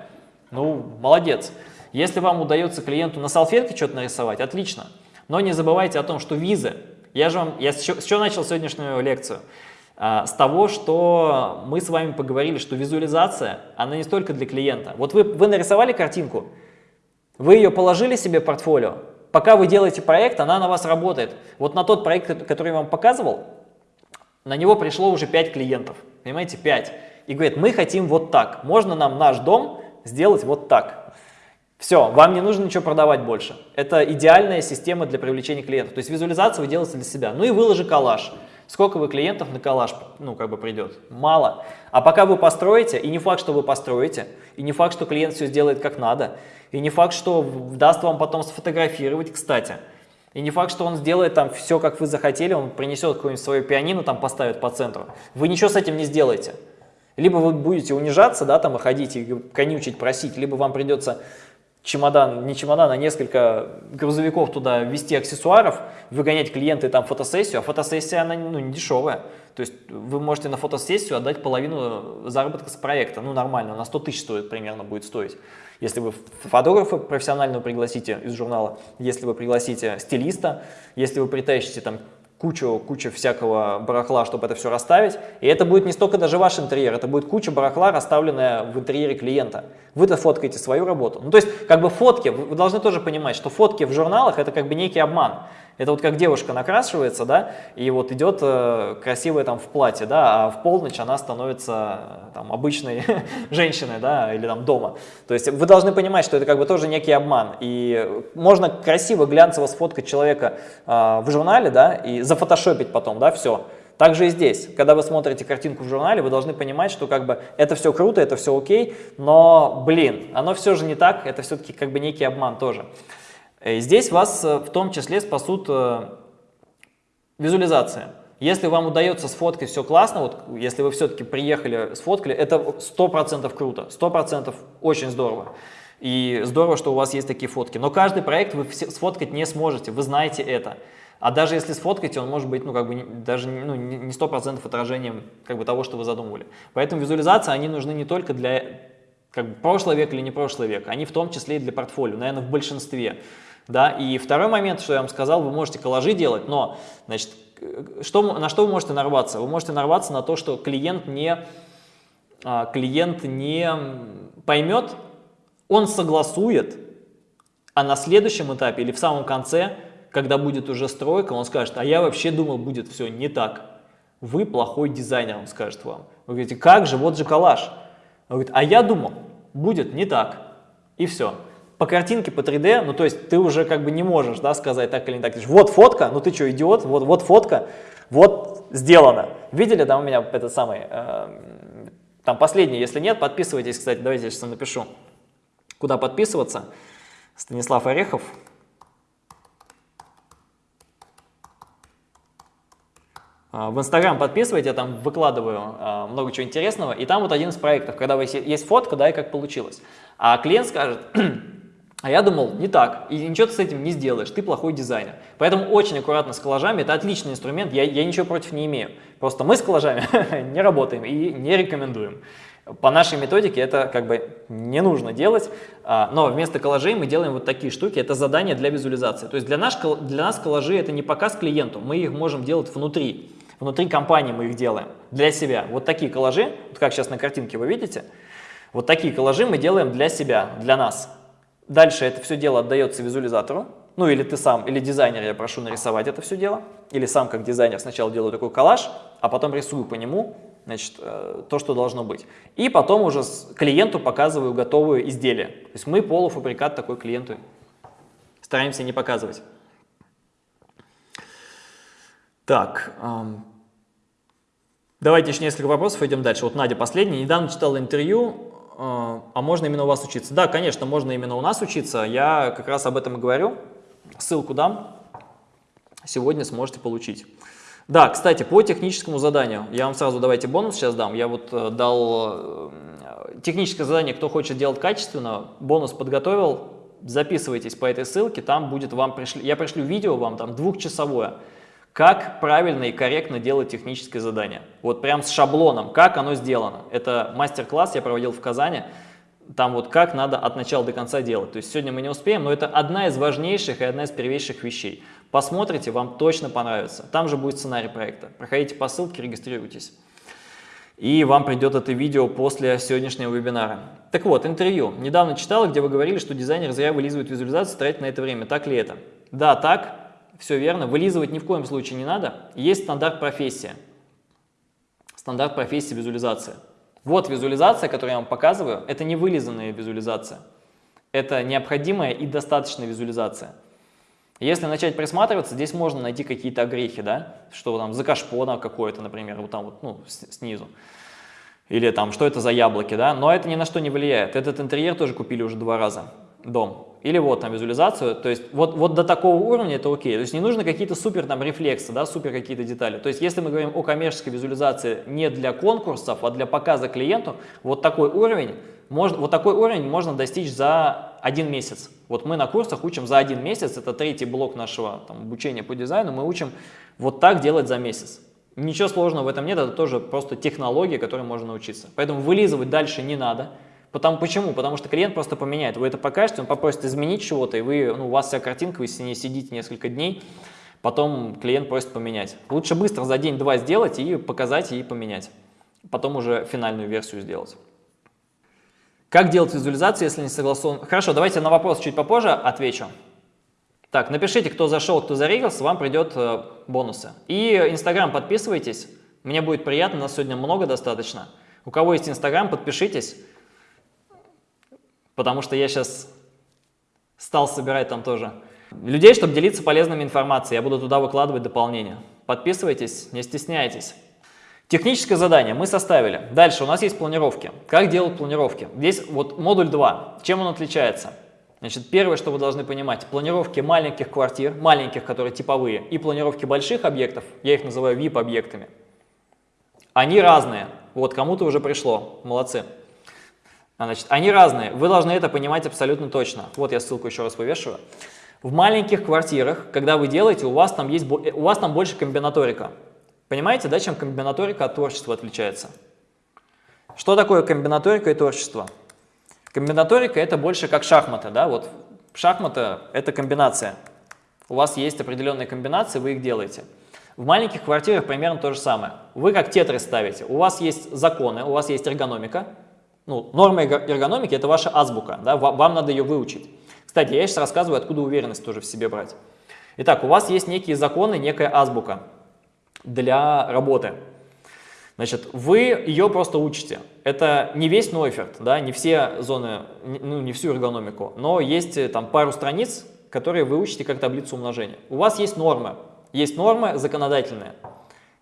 ну, молодец. Если вам удается клиенту на салфетке что-то нарисовать, отлично. Но не забывайте о том, что визы, я же вам, я с чего начал сегодняшнюю лекцию? А, с того, что мы с вами поговорили, что визуализация, она не столько для клиента. Вот вы, вы нарисовали картинку, вы ее положили себе в портфолио, пока вы делаете проект, она на вас работает. Вот на тот проект, который я вам показывал, на него пришло уже 5 клиентов, понимаете, 5. И говорит, мы хотим вот так, можно нам наш дом сделать вот так. Все, вам не нужно ничего продавать больше. Это идеальная система для привлечения клиентов. То есть визуализацию вы делаете для себя. Ну и выложи коллаж. Сколько вы клиентов на коллаж, ну, как бы придет? Мало. А пока вы построите, и не факт, что вы построите, и не факт, что клиент все сделает как надо, и не факт, что даст вам потом сфотографировать, кстати, и не факт, что он сделает там все, как вы захотели, он принесет какое-нибудь свое пианино, там поставит по центру. Вы ничего с этим не сделаете. Либо вы будете унижаться, да, там, и ходить, и конючить, просить, либо вам придется чемодан, не чемодан, а несколько грузовиков туда вести аксессуаров, выгонять клиенты там фотосессию, а фотосессия, она ну, не дешевая. То есть вы можете на фотосессию отдать половину заработка с проекта, ну нормально, на 100 тысяч стоит примерно будет стоить. Если вы фотографа профессионального пригласите из журнала, если вы пригласите стилиста, если вы притащите там кучу, кучу всякого барахла, чтобы это все расставить. И это будет не столько даже ваш интерьер, это будет куча барахла, расставленная в интерьере клиента. Вы-то фоткаете свою работу. Ну, то есть, как бы фотки, вы должны тоже понимать, что фотки в журналах это как бы некий обман. Это вот как девушка накрашивается, да, и вот идет э, красивая там в платье, да, а в полночь она становится э, там обычной женщиной, да, или там дома. То есть вы должны понимать, что это как бы тоже некий обман. И можно красиво, глянцево сфоткать человека э, в журнале, да, и зафотошопить потом, да, все. Также и здесь, когда вы смотрите картинку в журнале, вы должны понимать, что как бы это все круто, это все окей, но, блин, оно все же не так, это все-таки как бы некий обман тоже. Э, здесь вас э, в том числе спасут э, визуализация. Если вам удается сфоткать все классно, вот если вы все-таки приехали, сфоткали, это 100% круто, 100% очень здорово. И здорово, что у вас есть такие фотки. Но каждый проект вы сфоткать не сможете, вы знаете это. А даже если сфоткаете, он может быть ну, как бы, даже ну, не 100% отражением как бы, того, что вы задумывали. Поэтому визуализации, они нужны не только для как бы, прошлого века или не прошлого века, они в том числе и для портфолио, наверное, в большинстве. Да? И второй момент, что я вам сказал, вы можете коллажи делать, но значит, что, на что вы можете нарваться? Вы можете нарваться на то, что клиент не, а, клиент не поймет, он согласует, а на следующем этапе или в самом конце, когда будет уже стройка, он скажет, а я вообще думал, будет все не так. Вы плохой дизайнер, он скажет вам. Вы говорите, как же, вот же коллаж. Он говорит, а я думал, будет не так. И все по картинке, по 3D, ну то есть ты уже как бы не можешь да, сказать так или не так. Вот фотка, ну ты что, идиот, вот, вот фотка, вот сделано. Видели, да, у меня этот самый, э, там последний, если нет, подписывайтесь, кстати, давайте я сейчас напишу, куда подписываться. Станислав Орехов. А, в Инстаграм подписывайте, я там выкладываю а, много чего интересного. И там вот один из проектов, когда есть фотка, да, и как получилось. А клиент скажет, А я думал, не так, и ничего ты с этим не сделаешь, ты плохой дизайнер. Поэтому очень аккуратно с коллажами, это отличный инструмент, я, я ничего против не имею. Просто мы с коллажами не работаем и не рекомендуем. По нашей методике это как бы не нужно делать, а, но вместо коллажей мы делаем вот такие штуки, это задание для визуализации. То есть для, наш, для нас коллажи это не показ клиенту, мы их можем делать внутри, внутри компании мы их делаем, для себя. Вот такие коллажи, вот как сейчас на картинке вы видите, вот такие коллажи мы делаем для себя, для нас. Дальше это все дело отдается визуализатору, ну или ты сам, или дизайнер, я прошу нарисовать это все дело, или сам как дизайнер сначала делаю такой коллаж, а потом рисую по нему значит, э, то, что должно быть. И потом уже клиенту показываю готовое изделие. То есть мы полуфабрикат такой клиенту стараемся не показывать. Так, давайте еще несколько вопросов, идем дальше. Вот Надя последняя. Недавно читала интервью а, а можно именно у вас учиться? Да, конечно, можно именно у нас учиться. Я как раз об этом и говорю. Ссылку дам. Сегодня сможете получить. Да, кстати, по техническому заданию. Я вам сразу давайте бонус сейчас дам. Я вот э, дал э, техническое задание, кто хочет делать качественно, бонус подготовил. Записывайтесь по этой ссылке, там будет вам пришли, я пришлю видео вам там двухчасовое, как правильно и корректно делать техническое задание. Вот прям с шаблоном, как оно сделано. Это мастер-класс я проводил в Казани, там вот как надо от начала до конца делать. То есть сегодня мы не успеем, но это одна из важнейших и одна из первейших вещей. Посмотрите, вам точно понравится. Там же будет сценарий проекта. Проходите по ссылке, регистрируйтесь. И вам придет это видео после сегодняшнего вебинара. Так вот, интервью. Недавно читал, где вы говорили, что дизайнер зря вылизывает визуализацию, тратит на это время. Так ли это? Да, так. Все верно. Вылизывать ни в коем случае не надо. Есть стандарт профессия. Стандарт профессии визуализация. Вот визуализация, которую я вам показываю. Это не вылизанная визуализация. Это необходимая и достаточная визуализация. Если начать присматриваться, здесь можно найти какие-то огрехи, да, что там за кашпона какое-то, например, вот там вот, ну, снизу. Или там, что это за яблоки, да, но это ни на что не влияет. Этот интерьер тоже купили уже два раза, дом. Или вот там визуализацию, то есть вот, вот до такого уровня это окей. То есть не нужно какие-то супер там рефлексы, да, супер какие-то детали. То есть если мы говорим о коммерческой визуализации не для конкурсов, а для показа клиенту, вот такой уровень, можно, вот такой уровень можно достичь за один месяц. Вот мы на курсах учим за один месяц, это третий блок нашего там, обучения по дизайну, мы учим вот так делать за месяц. Ничего сложного в этом нет, это тоже просто технология, которой можно научиться. Поэтому вылизывать дальше не надо. Потому, почему? Потому что клиент просто поменяет. Вы это покажете, он попросит изменить чего-то, и вы, ну, у вас вся картинка, вы с ней сидите несколько дней, потом клиент просит поменять. Лучше быстро за день-два сделать и показать, и поменять. Потом уже финальную версию сделать. Как делать визуализацию, если не согласован? Хорошо, давайте на вопрос чуть попозже отвечу. Так, напишите, кто зашел, кто зарегался, вам придет э, бонусы. И Инстаграм подписывайтесь, мне будет приятно, нас сегодня много достаточно. У кого есть Инстаграм, подпишитесь, потому что я сейчас стал собирать там тоже людей, чтобы делиться полезной информацией. Я буду туда выкладывать дополнения. Подписывайтесь, не стесняйтесь. Техническое задание мы составили. Дальше у нас есть планировки. Как делать планировки? Здесь вот модуль 2. Чем он отличается? Значит, первое, что вы должны понимать, планировки маленьких квартир, маленьких, которые типовые, и планировки больших объектов, я их называю VIP-объектами, они разные. Вот, кому-то уже пришло, молодцы. Значит, они разные, вы должны это понимать абсолютно точно. Вот я ссылку еще раз вывешиваю. В маленьких квартирах, когда вы делаете, у вас там, есть, у вас там больше комбинаторика. Понимаете, да, чем комбинаторика от творчества отличается? Что такое комбинаторика и творчество? Комбинаторика – это больше как шахматы, да, вот шахматы – это комбинация. У вас есть определенные комбинации, вы их делаете. В маленьких квартирах примерно то же самое. Вы как тетры ставите. У вас есть законы, у вас есть эргономика. Ну, норма эргономики – это ваша азбука, да, вам надо ее выучить. Кстати, я сейчас рассказываю, откуда уверенность тоже в себе брать. Итак, у вас есть некие законы, некая азбука для работы. Значит, вы ее просто учите. Это не весь Нойферт, да, не все зоны, ну, не всю эргономику, но есть э, там пару страниц, которые вы учите как таблицу умножения. У вас есть нормы, есть нормы законодательные,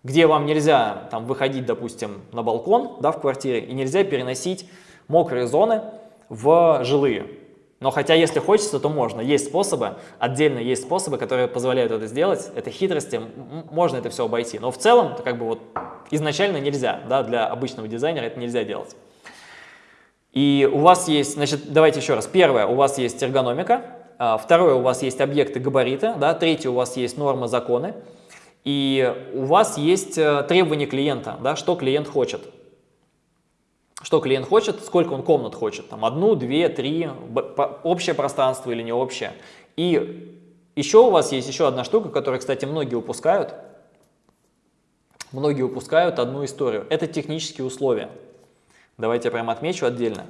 где вам нельзя там выходить, допустим, на балкон, да, в квартире, и нельзя переносить мокрые зоны в жилые. Но хотя, если хочется, то можно. Есть способы, отдельно есть способы, которые позволяют это сделать. Это хитрости, можно это все обойти. Но в целом, как бы вот изначально нельзя, да, для обычного дизайнера это нельзя делать. И у вас есть, значит, давайте еще раз. Первое, у вас есть эргономика. А, второе, у вас есть объекты габарита. Да, третье, у вас есть нормы, законы. И у вас есть э, требования клиента, да, что клиент хочет что клиент хочет, сколько он комнат хочет, там одну, две, три, общее пространство или не общее. И еще у вас есть еще одна штука, которую, кстати, многие упускают. Многие упускают одну историю. Это технические условия. Давайте я прямо отмечу отдельно.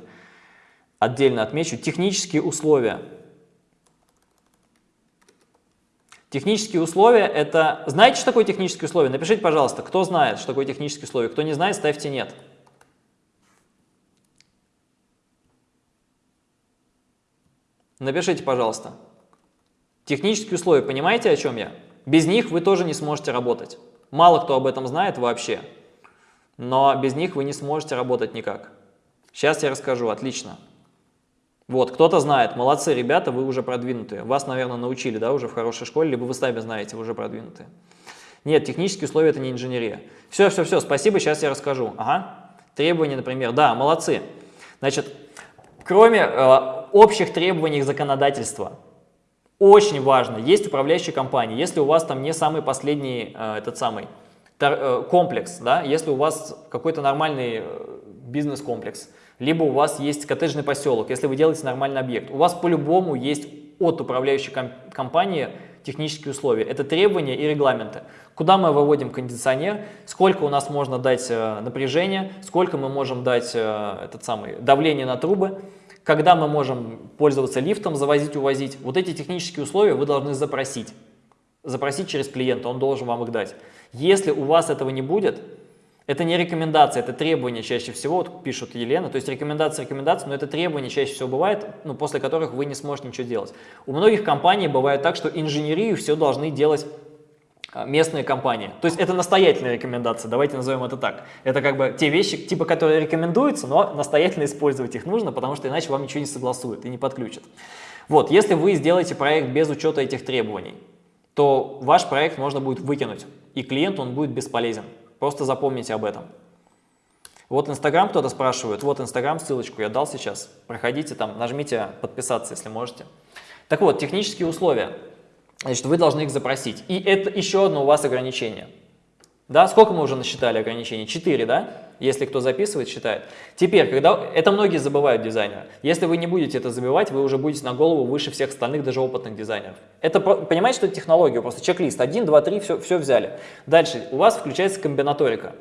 Отдельно отмечу технические условия. Технические условия – это… Знаете, что такое технические условия? Напишите, пожалуйста, кто знает, что такое технические условия. Кто не знает, ставьте «нет». Напишите, пожалуйста. Технические условия, понимаете, о чем я? Без них вы тоже не сможете работать. Мало кто об этом знает вообще, но без них вы не сможете работать никак. Сейчас я расскажу, отлично. Вот, кто-то знает, молодцы, ребята, вы уже продвинутые. Вас, наверное, научили, да, уже в хорошей школе, либо вы сами знаете, вы уже продвинутые. Нет, технические условия – это не инженерия. Все, все, все, спасибо, сейчас я расскажу. Ага, требования, например, да, молодцы. Значит, кроме э, общих требований законодательства, очень важно, есть управляющие компании, если у вас там не самый последний, э, этот самый, э, комплекс, да, если у вас какой-то нормальный э, бизнес-комплекс, либо у вас есть коттеджный поселок, если вы делаете нормальный объект, у вас по-любому есть от управляющей компании технические условия. Это требования и регламенты. Куда мы выводим кондиционер, сколько у нас можно дать э, напряжения, сколько мы можем дать э, этот самый, давление на трубы, когда мы можем пользоваться лифтом, завозить, увозить. Вот эти технические условия вы должны запросить. Запросить через клиента, он должен вам их дать. Если у вас этого не будет, это не рекомендация, это требование чаще всего, вот пишут Елена, то есть рекомендация, рекомендация, но это требование чаще всего бывает, ну, после которых вы не сможете ничего делать. У многих компаний бывает так, что инженерию все должны делать а, местные компании. То есть это настоятельная рекомендация, давайте назовем это так. Это как бы те вещи, типа, которые рекомендуются, но настоятельно использовать их нужно, потому что иначе вам ничего не согласуют и не подключат. Вот, если вы сделаете проект без учета этих требований, то ваш проект можно будет выкинуть, и клиенту он будет бесполезен. Просто запомните об этом. Вот Инстаграм кто-то спрашивает, вот Инстаграм, ссылочку я дал сейчас, проходите там, нажмите подписаться, если можете. Так вот, технические условия, значит, вы должны их запросить. И это еще одно у вас ограничение. Да, сколько мы уже насчитали ограничений? Четыре, да? Если кто записывает, считает. Теперь, когда это многие забывают дизайнеры. Если вы не будете это забивать, вы уже будете на голову выше всех остальных, даже опытных дизайнеров. Это, понимаете, что это технология, просто чек-лист. Один, два, три, все, все взяли. Дальше, у вас включается комбинаторика.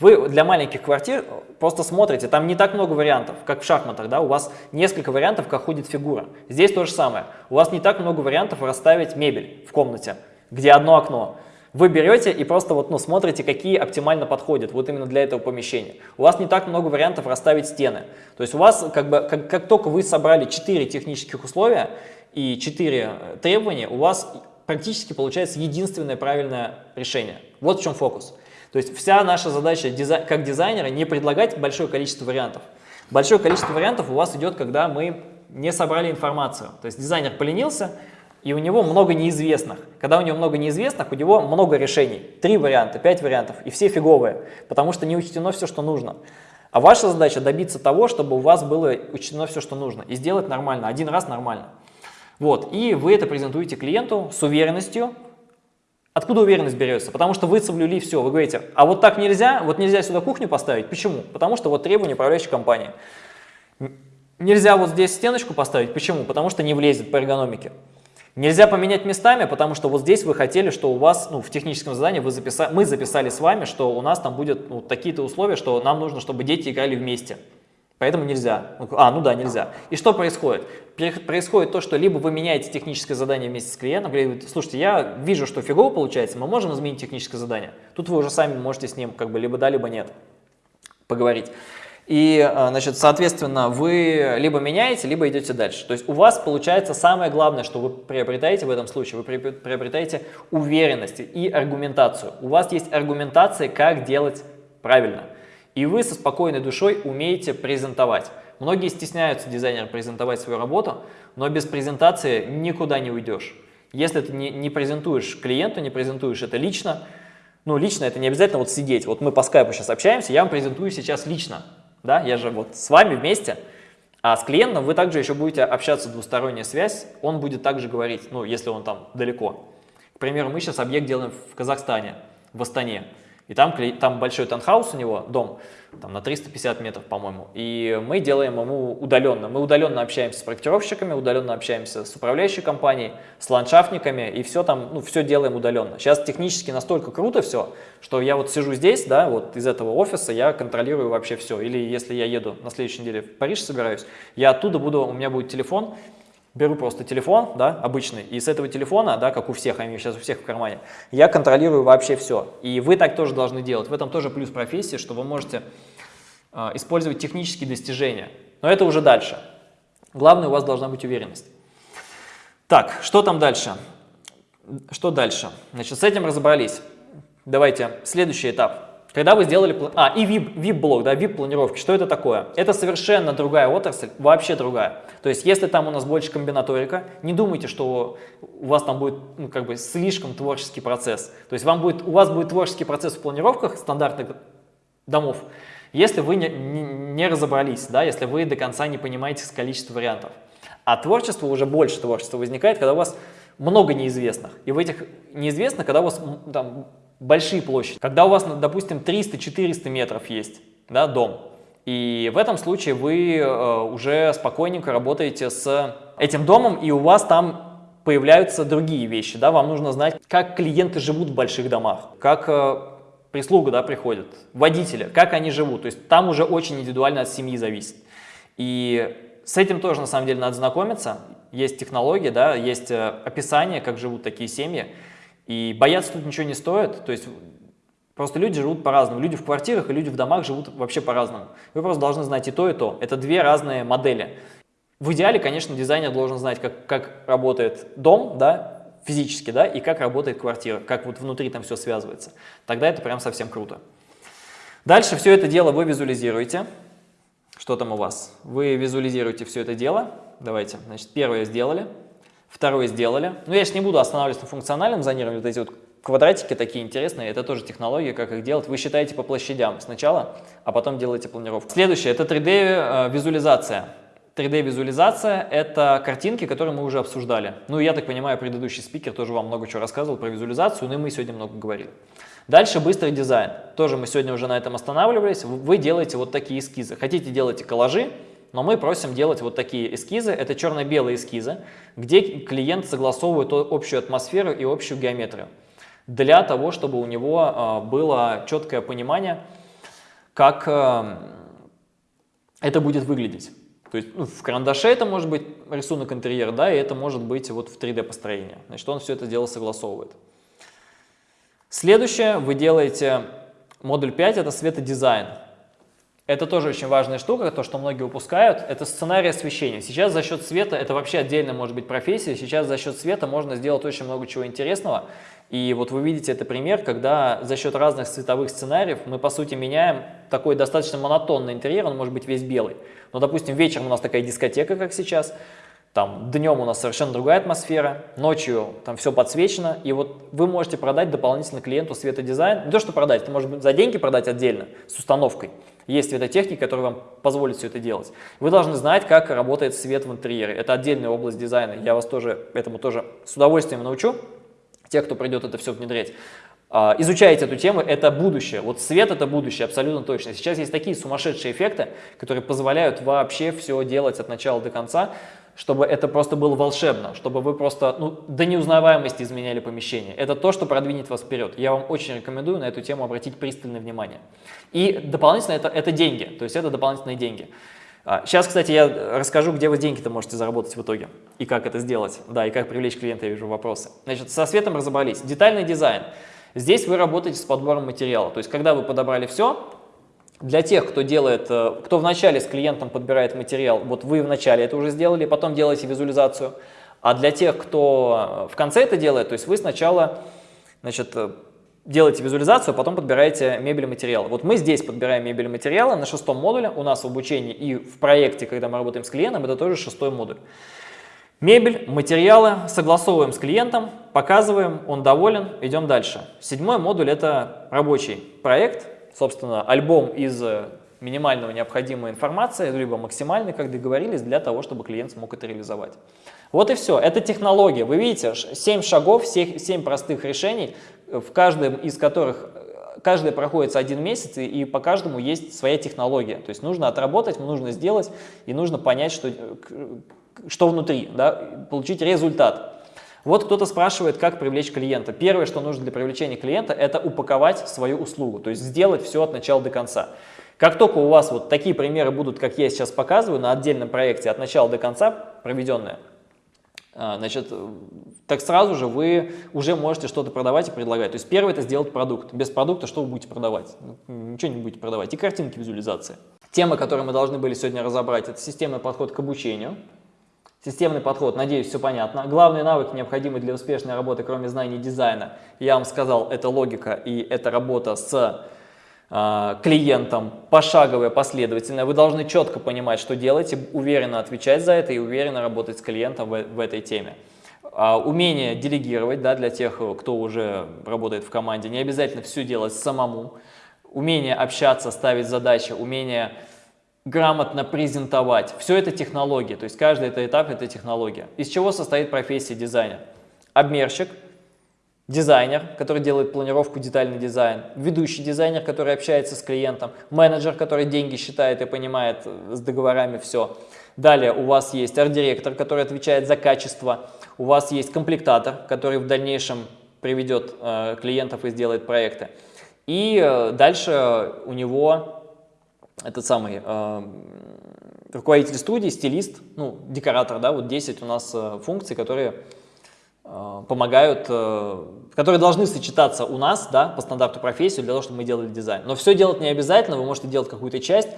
Вы для маленьких квартир просто смотрите, там не так много вариантов, как в шахматах, да, у вас несколько вариантов, как ходит фигура. Здесь то же самое. У вас не так много вариантов расставить мебель в комнате, где одно окно. Вы берете и просто вот, ну, смотрите, какие оптимально подходят вот именно для этого помещения. У вас не так много вариантов расставить стены. То есть у вас, как, бы, как, как только вы собрали 4 технических условия и 4 э, требования, у вас практически получается единственное правильное решение. Вот в чем фокус. То есть вся наша задача как дизайнера не предлагать большое количество вариантов. Большое количество вариантов у вас идет, когда мы не собрали информацию. То есть дизайнер поленился, и у него много неизвестных. Когда у него много неизвестных, у него много решений. Три варианта, пять вариантов, и все фиговые, потому что не учтено все, что нужно. А ваша задача добиться того, чтобы у вас было учтено все, что нужно, и сделать нормально, один раз нормально. Вот, и вы это презентуете клиенту с уверенностью. Откуда уверенность берется? Потому что вы соблюли все. Вы говорите, а вот так нельзя, вот нельзя сюда кухню поставить. Почему? Потому что вот требования управляющей компании. Нельзя вот здесь стеночку поставить. Почему? Потому что не влезет по эргономике. Нельзя поменять местами, потому что вот здесь вы хотели, что у вас, ну, в техническом задании вы записали, мы записали с вами, что у нас там будет ну, такие-то условия, что нам нужно, чтобы дети играли вместе. Поэтому нельзя. А, ну да, нельзя. И что происходит? Происходит то, что либо вы меняете техническое задание вместе с клиентом, говорите, слушайте, я вижу, что фигово получается, мы можем изменить техническое задание. Тут вы уже сами можете с ним как бы либо да, либо нет поговорить. И, э, значит, соответственно, вы либо меняете, либо идете дальше. То есть у вас получается самое главное, что вы приобретаете в этом случае, вы приобретаете уверенность и аргументацию. У вас есть аргументация, как делать правильно. И вы со спокойной душой умеете презентовать. Многие стесняются дизайнера презентовать свою работу, но без презентации никуда не уйдешь. Если ты не, не презентуешь клиенту, не презентуешь это лично, ну лично это не обязательно вот сидеть. Вот мы по скайпу сейчас общаемся, я вам презентую сейчас лично да, я же вот с вами вместе, а с клиентом вы также еще будете общаться, двусторонняя связь, он будет также говорить, ну, если он там далеко. К примеру, мы сейчас объект делаем в Казахстане, в Астане. И там, там большой таунхаус у него, дом, там на 350 метров, по-моему. И мы делаем ему удаленно. Мы удаленно общаемся с проектировщиками, удаленно общаемся с управляющей компанией, с ландшафтниками, и все там, ну, все делаем удаленно. Сейчас технически настолько круто все, что я вот сижу здесь, да, вот из этого офиса я контролирую вообще все. Или если я еду на следующей неделе в Париж собираюсь, я оттуда буду, у меня будет телефон, беру просто телефон, да, обычный, и с этого телефона, да, как у всех, они сейчас у всех в кармане, я контролирую вообще все. И вы так тоже должны делать. В этом тоже плюс профессии, что вы можете э, использовать технические достижения. Но это уже дальше. Главное, у вас должна быть уверенность. Так, что там дальше? Что дальше? Значит, с этим разобрались. Давайте, следующий этап. Когда вы сделали... А, и VIP, VIP-блок, да, VIP-планировки. Что это такое? Это совершенно другая отрасль, вообще другая. То есть, если там у нас больше комбинаторика, не думайте, что у вас там будет ну, как бы слишком творческий процесс. То есть, вам будет, у вас будет творческий процесс в планировках стандартных домов, если вы не, не, не разобрались, да, если вы до конца не понимаете количество вариантов. А творчество, уже больше творчества возникает, когда у вас много неизвестных. И в этих неизвестных, когда у вас там большие площади. Когда у вас, допустим, 300-400 метров есть да, дом, и в этом случае вы э, уже спокойненько работаете с этим домом, и у вас там появляются другие вещи. Да? Вам нужно знать, как клиенты живут в больших домах, как э, прислуга да, приходит, водители, как они живут. То есть там уже очень индивидуально от семьи зависит. И с этим тоже на самом деле надо знакомиться. Есть технологии, да, есть э, описание, как живут такие семьи. И бояться тут ничего не стоит, то есть просто люди живут по-разному. Люди в квартирах и люди в домах живут вообще по-разному. Вы просто должны знать и то, и то. Это две разные модели. В идеале, конечно, дизайнер должен знать, как, как работает дом, да, физически, да, и как работает квартира, как вот внутри там все связывается. Тогда это прям совсем круто. Дальше все это дело вы визуализируете. Что там у вас? Вы визуализируете все это дело. Давайте, значит, первое сделали. Второе сделали. Ну, я сейчас не буду останавливаться на функциональном зонировании, вот эти вот квадратики такие интересные, это тоже технология, как их делать. Вы считаете по площадям сначала, а потом делаете планировку. Следующее, это 3D-визуализация. Э, 3D-визуализация – это картинки, которые мы уже обсуждали. Ну, я так понимаю, предыдущий спикер тоже вам много чего рассказывал про визуализацию, но и мы сегодня много говорили. Дальше быстрый дизайн. Тоже мы сегодня уже на этом останавливались. Вы делаете вот такие эскизы. Хотите, делайте коллажи, но мы просим делать вот такие эскизы. Это черно-белые эскизы, где клиент согласовывает общую атмосферу и общую геометрию. Для того, чтобы у него а, было четкое понимание, как а, это будет выглядеть. То есть ну, в карандаше это может быть рисунок интерьера, да, и это может быть вот в 3D построение. Значит, он все это дело согласовывает. Следующее, вы делаете модуль 5, это светодизайн. Это тоже очень важная штука, то, что многие упускают, это сценарий освещения. Сейчас за счет света, это вообще отдельно может быть профессия, сейчас за счет света можно сделать очень много чего интересного. И вот вы видите это пример, когда за счет разных цветовых сценариев мы, по сути, меняем такой достаточно монотонный интерьер, он может быть весь белый. Но, допустим, вечером у нас такая дискотека, как сейчас, там днем у нас совершенно другая атмосфера, ночью там все подсвечено, и вот вы можете продать дополнительно клиенту светодизайн. Не то, что продать, это может быть за деньги продать отдельно, с установкой. Есть светотехника, которая вам позволит все это делать. Вы должны знать, как работает свет в интерьере. Это отдельная область дизайна. Я вас тоже этому тоже с удовольствием научу, тех, кто придет это все внедрять. А, изучайте эту тему, это будущее. Вот свет это будущее, абсолютно точно. Сейчас есть такие сумасшедшие эффекты, которые позволяют вообще все делать от начала до конца, чтобы это просто было волшебно, чтобы вы просто ну, до неузнаваемости изменяли помещение. Это то, что продвинет вас вперед. Я вам очень рекомендую на эту тему обратить пристальное внимание. И дополнительно это, это деньги, то есть это дополнительные деньги. Сейчас, а, кстати, я расскажу, где вы деньги-то можете заработать в итоге и как это сделать, да, и как привлечь клиента, я вижу вопросы. Значит, со светом разобрались. Детальный дизайн. Здесь вы работаете с подбором материала, то есть когда вы подобрали все, для тех, кто делает, э, кто вначале с клиентом подбирает материал, вот вы вначале это уже сделали, потом делаете визуализацию. А для тех, кто э, в конце это делает, то есть вы сначала значит, э, делаете визуализацию, потом подбираете мебель и материалы. Вот мы здесь подбираем мебель и материалы на шестом модуле. У нас в обучении и в проекте, когда мы работаем с клиентом, это тоже шестой модуль. Мебель, материалы согласовываем с клиентом, показываем, он доволен, идем дальше. Седьмой модуль – это рабочий проект, собственно, альбом из э, минимального необходимой информации, либо максимальной, как договорились, для того, чтобы клиент смог это реализовать. Вот и все. Это технология. Вы видите, 7 шагов, 7 простых решений, в каждом из которых э, каждый проходится один месяц, и по каждому есть своя технология. То есть нужно отработать, нужно сделать, и нужно понять, что, э, что внутри, да, получить результат. Вот кто-то спрашивает, как привлечь клиента. Первое, что нужно для привлечения клиента, это упаковать свою услугу, то есть сделать все от начала до конца. Как только у вас вот такие примеры будут, как я сейчас показываю, на отдельном проекте от начала до конца проведенные, а, значит, так сразу же вы уже можете что-то продавать и предлагать. То есть первое это сделать продукт. Без продукта что вы будете продавать? Ничего не будете продавать. И картинки визуализации. Тема, которую мы должны были сегодня разобрать, это системный подход к обучению. Системный подход, надеюсь, все понятно. Главные навыки, необходимые для успешной работы, кроме знаний дизайна, я вам сказал, это логика и это работа с э, клиентам, пошаговое, последовательное. Вы должны четко понимать, что делаете, уверенно отвечать за это и уверенно работать с клиентом в, в этой теме. А, умение делегировать да, для тех, кто уже работает в команде, не обязательно все делать самому. Умение общаться, ставить задачи, умение грамотно презентовать. Все это технологии, то есть каждый это этап это технология. Из чего состоит профессия дизайнер? Обмерщик, дизайнер, который делает планировку, детальный дизайн, ведущий дизайнер, который общается с клиентом, менеджер, который деньги считает и понимает э, с договорами все. Далее у вас есть арт-директор, который отвечает за качество, у вас есть комплектатор, который в дальнейшем приведет э, клиентов и сделает проекты. И э, дальше у него этот самый э, руководитель студии, стилист, ну, декоратор, да, вот 10 у нас э, функций, которые э, помогают, э, которые должны сочетаться у нас, да, по стандарту профессии для того, чтобы мы делали дизайн. Но все делать не обязательно, вы можете делать какую-то часть.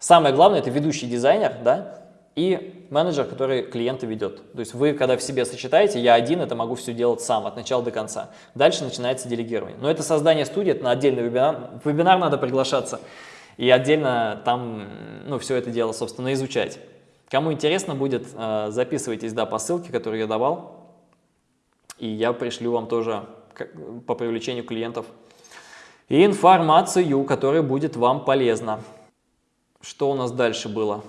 Самое главное – это ведущий дизайнер, да, и менеджер, который клиента ведет. То есть вы, когда в себе сочетаете, я один это могу все делать сам, от начала до конца. Дальше начинается делегирование. Но это создание студии, это на отдельный вебинар. В вебинар надо приглашаться и отдельно там ну, все это дело, собственно, изучать. Кому интересно будет, э, записывайтесь да, по ссылке, которую я давал, и я пришлю вам тоже по привлечению клиентов информацию, которая будет вам полезна. Что у нас дальше было?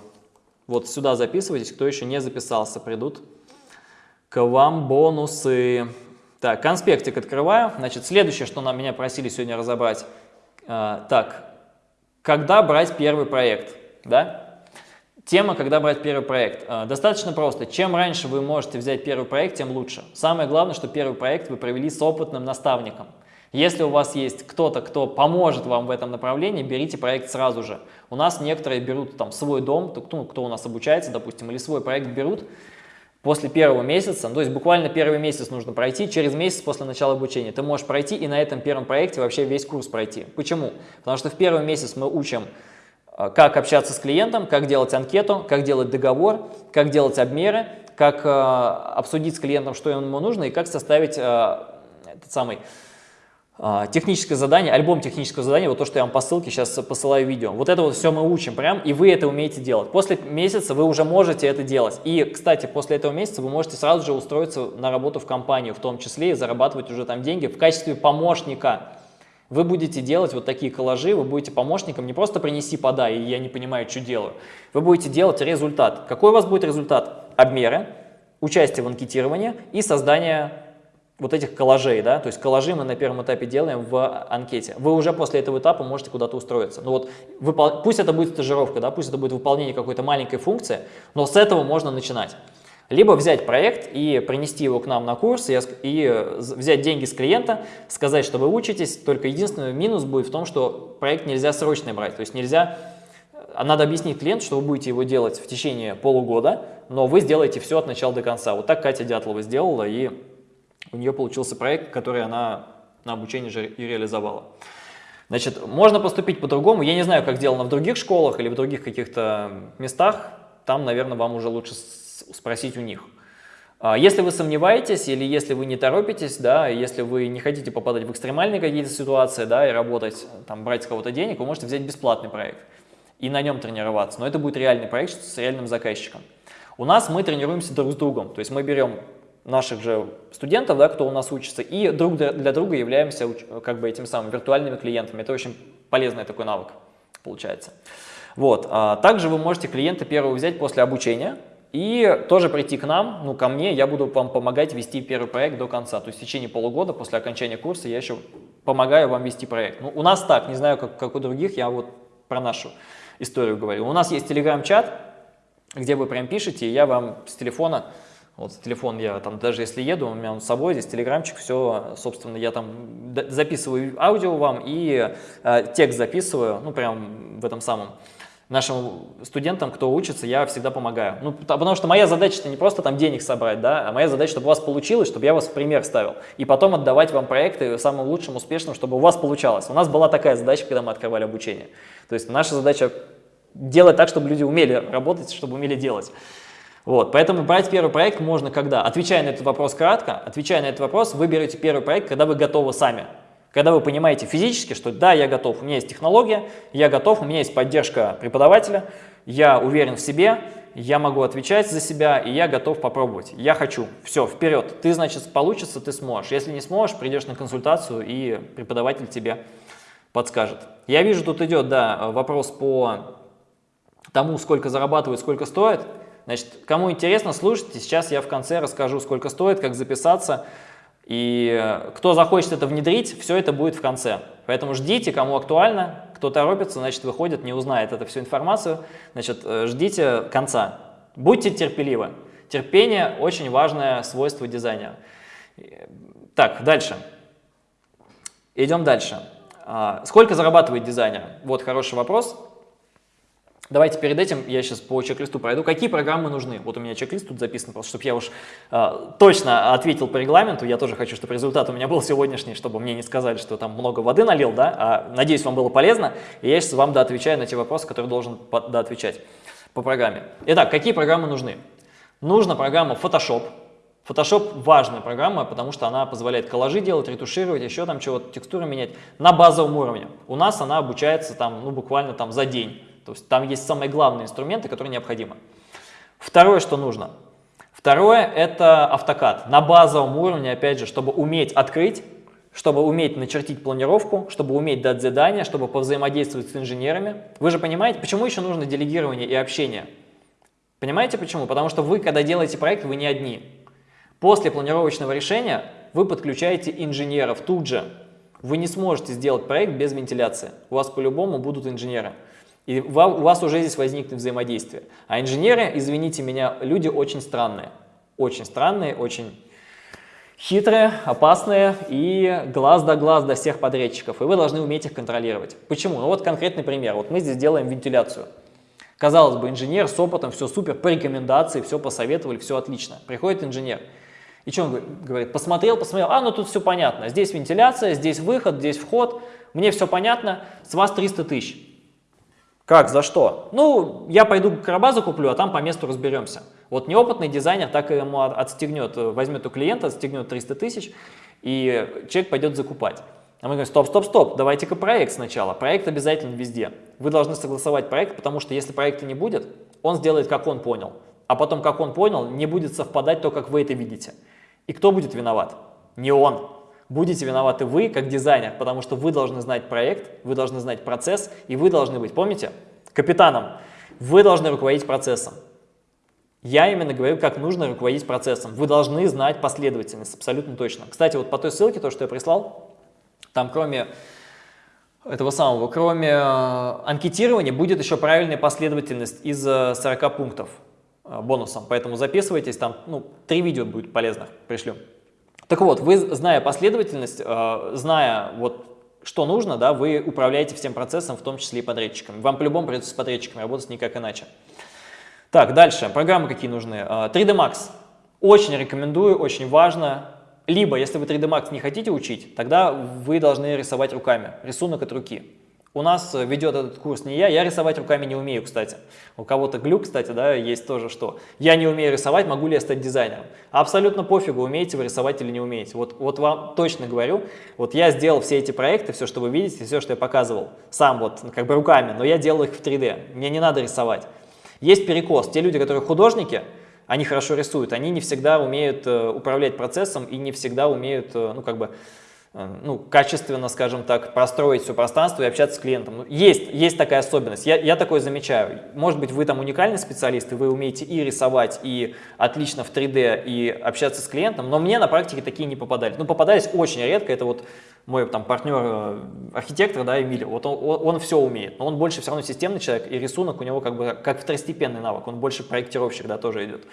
Вот сюда записывайтесь, кто еще не записался, придут к вам бонусы. Так, конспектик открываю. Значит, следующее, что нам меня просили сегодня разобрать. А, так, когда брать первый проект, да? Тема, когда брать первый проект. А, достаточно просто. Чем раньше вы можете взять первый проект, тем лучше. Самое главное, что первый проект вы провели с опытным наставником. Если у вас есть кто-то, кто поможет вам в этом направлении, берите проект сразу же. У нас некоторые берут там свой дом, ну, кто у нас обучается, допустим, или свой проект берут после первого месяца, то есть буквально первый месяц нужно пройти, через месяц после начала обучения ты можешь пройти и на этом первом проекте вообще весь курс пройти. Почему? Потому что в первый месяц мы учим, э, как общаться с клиентом, как делать анкету, как делать договор, как делать обмеры, как э, обсудить с клиентом, что ему нужно и как составить э, этот самый техническое задание, альбом технического задания, вот то, что я вам по ссылке сейчас посылаю видео. Вот это вот все мы учим прям, и вы это умеете делать. После месяца вы уже можете это делать. И, кстати, после этого месяца вы можете сразу же устроиться на работу в компанию, в том числе и зарабатывать уже там деньги в качестве помощника. Вы будете делать вот такие коллажи, вы будете помощником, не просто принеси, подай, и я не понимаю, что делаю. Вы будете делать результат. Какой у вас будет результат? Обмеры, участие в анкетировании и создание вот этих коллажей, да, то есть коллажи мы на первом этапе делаем в анкете. Вы уже после этого этапа можете куда-то устроиться. Ну вот, выпол... пусть это будет стажировка, да, пусть это будет выполнение какой-то маленькой функции, но с этого можно начинать. Либо взять проект и принести его к нам на курс, и, и взять деньги с клиента, сказать, что вы учитесь, только единственный минус будет в том, что проект нельзя срочно брать, то есть нельзя, а надо объяснить клиенту, что вы будете его делать в течение полугода, но вы сделаете все от начала до конца. Вот так Катя Дятлова сделала, и у нее получился проект, который она на обучении же и реализовала. Значит, можно поступить по-другому. Я не знаю, как сделано в других школах или в других каких-то местах. Там, наверное, вам уже лучше спросить у них. А если вы сомневаетесь или если вы не торопитесь, да, если вы не хотите попадать в экстремальные какие-то ситуации, да, и работать, там, брать с кого-то денег, вы можете взять бесплатный проект и на нем тренироваться. Но это будет реальный проект с реальным заказчиком. У нас мы тренируемся друг с другом, то есть мы берем наших же студентов, да, кто у нас учится, и друг для друга являемся как бы этими самыми виртуальными клиентами. Это очень полезный такой навык получается. Вот. А также вы можете клиента первого взять после обучения и тоже прийти к нам, ну ко мне, я буду вам помогать вести первый проект до конца. То есть в течение полугода после окончания курса я еще помогаю вам вести проект. Ну, у нас так, не знаю, как, как у других, я вот про нашу историю говорю. У нас есть телеграм-чат, где вы прям пишете, и я вам с телефона вот телефон я там, даже если еду, у меня он с собой, здесь телеграмчик, все, собственно, я там записываю аудио вам и э, текст записываю, ну, прям в этом самом. Нашим студентам, кто учится, я всегда помогаю. Ну, потому что моя задача не просто там денег собрать, да, а моя задача, чтобы у вас получилось, чтобы я вас в пример ставил. И потом отдавать вам проекты самым лучшим, успешным, чтобы у вас получалось. У нас была такая задача, когда мы открывали обучение. То есть наша задача делать так, чтобы люди умели работать, чтобы умели делать. Вот, поэтому брать первый проект можно когда? Отвечая на этот вопрос кратко, отвечая на этот вопрос, вы первый проект, когда вы готовы сами. Когда вы понимаете физически, что да, я готов, у меня есть технология, я готов, у меня есть поддержка преподавателя, я уверен в себе, я могу отвечать за себя, и я готов попробовать. Я хочу. Все, вперед. Ты, значит, получится, ты сможешь. Если не сможешь, придешь на консультацию, и преподаватель тебе подскажет. Я вижу, тут идет, да, вопрос по тому, сколько зарабатывает, сколько стоит. Значит, кому интересно, слушайте. Сейчас я в конце расскажу, сколько стоит, как записаться. И кто захочет это внедрить, все это будет в конце. Поэтому ждите, кому актуально, кто торопится, значит, выходит, не узнает эту всю информацию. Значит, э, ждите конца. Будьте терпеливы. Терпение – очень важное свойство дизайнера. Так, дальше. Идем дальше. А, сколько зарабатывает дизайнер? Вот хороший вопрос. Давайте перед этим я сейчас по чек-листу пройду. Какие программы нужны? Вот у меня чек-лист тут записан, просто чтобы я уж э, точно ответил по регламенту. Я тоже хочу, чтобы результат у меня был сегодняшний, чтобы мне не сказали, что там много воды налил, да? А, надеюсь, вам было полезно. И я сейчас вам доотвечаю на те вопросы, которые должен доотвечать по программе. Итак, какие программы нужны? Нужна программа Photoshop. Photoshop важная программа, потому что она позволяет коллажи делать, ретушировать, еще там чего-то, текстуры менять на базовом уровне. У нас она обучается там, ну, буквально там за день. То есть там есть самые главные инструменты, которые необходимы. Второе, что нужно. Второе – это автокад. На базовом уровне, опять же, чтобы уметь открыть, чтобы уметь начертить планировку, чтобы уметь дать задания, чтобы повзаимодействовать с инженерами. Вы же понимаете, почему еще нужно делегирование и общение? Понимаете почему? Потому что вы, когда делаете проект, вы не одни. После планировочного решения вы подключаете инженеров тут же. Вы не сможете сделать проект без вентиляции. У вас по-любому будут инженеры. И у вас уже здесь возникнет взаимодействие. А инженеры, извините меня, люди очень странные. Очень странные, очень хитрые, опасные и глаз да глаз до всех подрядчиков. И вы должны уметь их контролировать. Почему? Ну вот конкретный пример. Вот мы здесь делаем вентиляцию. Казалось бы, инженер с опытом, все супер, по рекомендации, все посоветовали, все отлично. Приходит инженер. И что он говорит? Посмотрел, посмотрел, а, ну тут все понятно. Здесь вентиляция, здесь выход, здесь вход. Мне все понятно, с вас 300 тысяч. Как, за что? Ну, я пойду карабазу куплю, а там по месту разберемся. Вот неопытный дизайнер так ему отстегнет, возьмет у клиента, отстегнет 300 тысяч, и человек пойдет закупать. А мы говорим, стоп, стоп, стоп, давайте-ка проект сначала. Проект обязательно везде. Вы должны согласовать проект, потому что если проекта не будет, он сделает, как он понял. А потом, как он понял, не будет совпадать то, как вы это видите. И кто будет виноват? Не он будете виноваты вы, как дизайнер, потому что вы должны знать проект, вы должны знать процесс, и вы должны быть, помните, капитаном. Вы должны руководить процессом. Я именно говорю, как нужно руководить процессом. Вы должны знать последовательность, абсолютно точно. Кстати, вот по той ссылке, то, что я прислал, там кроме этого самого, кроме э, анкетирования, будет еще правильная последовательность из 40 э, пунктов э, бонусом. Поэтому записывайтесь, там ну, три видео будет полезных, пришлю. Так вот, вы, зная последовательность, э, зная вот что нужно, да, вы управляете всем процессом, в том числе и подрядчиками. Вам по-любому придется с подрядчиками работать никак иначе. Так, дальше. Программы какие нужны? 3D э, Max. Очень рекомендую, очень важно. Либо, если вы 3D Max не хотите учить, тогда вы должны рисовать руками. Рисунок от руки. У нас ведет этот курс не я, я рисовать руками не умею, кстати. У кого-то глюк, кстати, да, есть тоже что. Я не умею рисовать, могу ли я стать дизайнером? Абсолютно пофигу, умеете вы рисовать или не умеете. Вот, вот вам точно говорю, вот я сделал все эти проекты, все, что вы видите, все, что я показывал, сам вот как бы руками, но я делал их в 3D, мне не надо рисовать. Есть перекос, те люди, которые художники, они хорошо рисуют, они не всегда умеют э, управлять процессом и не всегда умеют, э, ну как бы, Э, ну, качественно, скажем так, простроить все пространство и общаться с клиентом. Ну, есть, есть такая особенность, я, я такое замечаю. Может быть, вы там уникальный специалист, и вы умеете и рисовать, и отлично в 3D, и общаться с клиентом, но мне на практике такие не попадались. Ну, попадались очень редко, это вот мой там партнер, э, архитектор, да, Эмилий, вот он, он, он все умеет, но он больше все равно системный человек, и рисунок у него как бы как второстепенный навык, он больше проектировщик, да, тоже идет.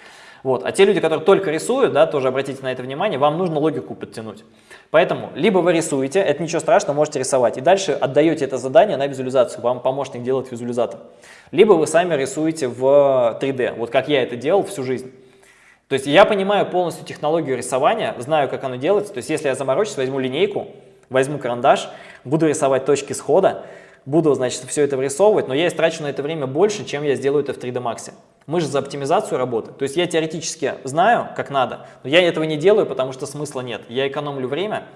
Вот. А те люди, которые только рисуют, да, тоже обратите на это внимание, вам нужно логику подтянуть. Поэтому либо вы рисуете, это ничего страшного, можете рисовать, и дальше отдаете это задание на визуализацию, вам помощник делает визуализатор. Либо вы сами рисуете в 3D, вот как я это делал всю жизнь. То есть я понимаю полностью технологию рисования, знаю, как оно делается. То есть если я заморочусь, возьму линейку, возьму карандаш, буду рисовать точки схода, буду, значит, все это вырисовывать, но я истрачу на это время больше, чем я сделаю это в 3D Max. Мы же за оптимизацию работаем. То есть я теоретически знаю, как надо, но я этого не делаю, потому что смысла нет. Я экономлю время,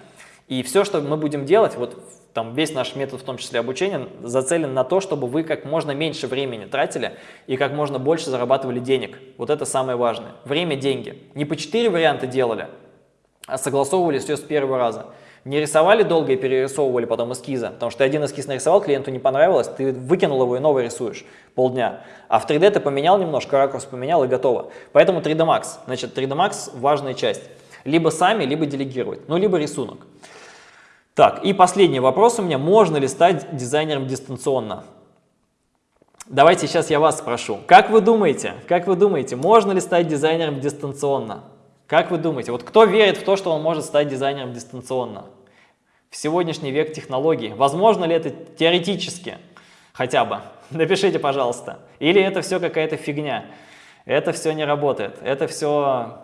И все, что мы будем делать, вот там весь наш метод, в том числе обучения, зацелен на то, чтобы вы как можно меньше времени тратили и как можно больше зарабатывали денег. Вот это самое важное. Время – деньги. Не по четыре варианта делали, а согласовывали все с первого раза. Не рисовали долго и перерисовывали потом эскизы, потому что один эскиз нарисовал, клиенту не понравилось, ты выкинул его и новый рисуешь полдня. А в 3D ты поменял немножко, ракурс поменял и готово. Поэтому 3D Max. Значит, 3D Max – важная часть. Либо сами, либо делегировать, ну, либо рисунок. Так, и последний вопрос у меня. Можно ли стать дизайнером дистанционно? Давайте сейчас я вас спрошу. Как вы думаете, как вы думаете, можно ли стать дизайнером дистанционно? Как вы думаете, вот кто верит в то, что он может стать дизайнером дистанционно? В сегодняшний век технологий. Возможно ли это теоретически хотя бы? Напишите, пожалуйста. Или это все какая-то фигня? Это все не работает. Это все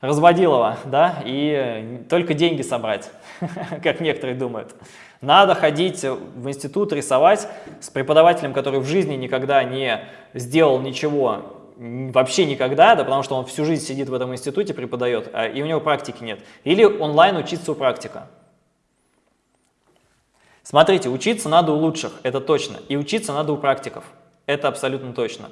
разводилово, да, и только деньги собрать, как некоторые думают. Надо ходить в институт, рисовать с преподавателем, который в жизни никогда не сделал ничего, вообще никогда, да, потому что он всю жизнь сидит в этом институте, преподает, а, и у него практики нет. Или онлайн учиться у практика. Смотрите, учиться надо у лучших, это точно, и учиться надо у практиков, это абсолютно точно.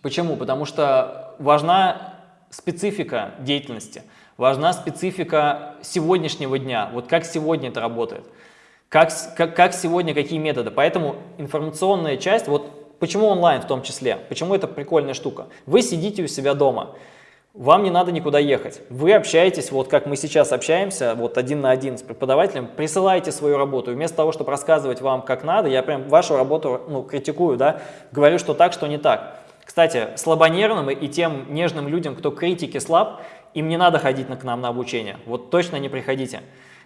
Почему? Потому что важна специфика деятельности, важна специфика сегодняшнего дня, вот как сегодня это работает, как, как, как сегодня, какие методы. Поэтому информационная часть, вот почему онлайн в том числе, почему это прикольная штука. Вы сидите у себя дома, вам не надо никуда ехать. Вы общаетесь, вот как мы сейчас общаемся, вот один на один с преподавателем, присылаете свою работу. Вместо того, чтобы рассказывать вам, как надо, я прям вашу работу ну, критикую, да, говорю, что так, что не так. Кстати, слабонервным и тем нежным людям, кто критики слаб, им не надо ходить к нам на обучение. Вот точно не приходите.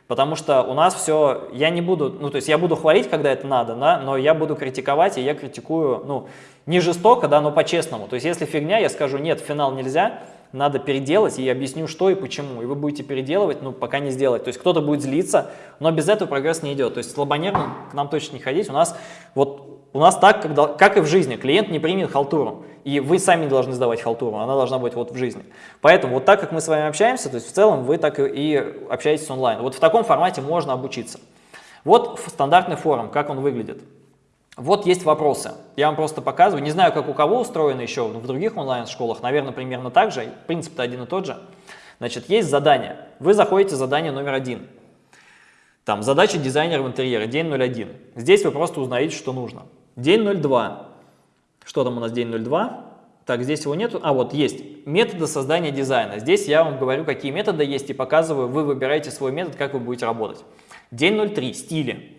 Потому что у нас все, я не буду, ну то есть я буду хвалить, когда это надо, да, но я буду критиковать, и я критикую, ну, не жестоко, да, но по-честному. То есть если фигня, я скажу, нет, финал нельзя, надо переделать, и я объясню, что и почему. И вы будете переделывать, ну, пока не сделать. То есть кто-то будет злиться, но без этого прогресс не идет. То есть слабонервным к нам точно не ходить. У нас вот у нас так, когда, как и в жизни, клиент не примет халтуру, и вы сами должны сдавать халтуру, она должна быть вот в жизни. Поэтому вот так, как мы с вами общаемся, то есть в целом вы так и общаетесь онлайн. Вот в таком формате можно обучиться. Вот стандартный форум, как он выглядит. Вот есть вопросы. Я вам просто показываю. Не знаю, как у кого устроено еще в других онлайн-школах. Наверное, примерно так же. Принцип-то один и тот же. Значит, есть задание. Вы заходите в задание номер один. Там задача дизайнера в интерьере, день 01. Здесь вы просто узнаете, что нужно. День 02. Что там у нас день 02? Так, здесь его нету. А, вот есть. Методы создания дизайна. Здесь я вам говорю, какие методы есть и показываю. Вы выбираете свой метод, как вы будете работать. День 03. Стили.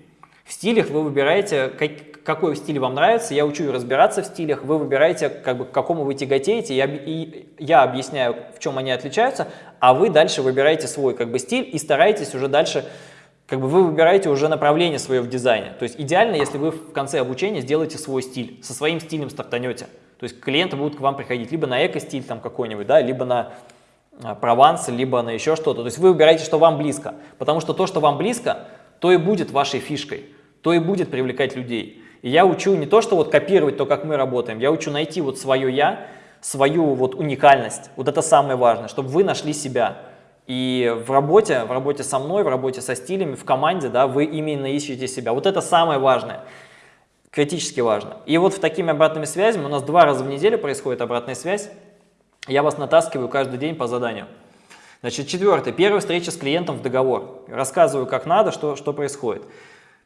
В стилях вы выбираете, как, какой стиль вам нравится. Я учу разбираться в стилях. Вы выбираете, как бы, к какому вы тяготеете. Я, и я объясняю, в чем они отличаются. А вы дальше выбираете свой как бы, стиль и стараетесь уже дальше как бы вы выбираете уже направление свое в дизайне. То есть идеально, если вы в конце обучения сделаете свой стиль, со своим стилем стартанете. То есть клиенты будут к вам приходить либо на эко-стиль там какой-нибудь, да, либо на прованс, либо на еще что-то. То есть вы выбираете, что вам близко. Потому что то, что вам близко, то и будет вашей фишкой, то и будет привлекать людей. И я учу не то, что вот копировать то, как мы работаем, я учу найти вот свое «я», свою вот уникальность. Вот это самое важное, чтобы вы нашли себя. И в работе, в работе со мной, в работе со стилями, в команде, да, вы именно ищете себя. Вот это самое важное, критически важно. И вот в такими обратными связями, у нас два раза в неделю происходит обратная связь, я вас натаскиваю каждый день по заданию. Значит, четвертое, первая встреча с клиентом в договор. Рассказываю, как надо, что, что происходит.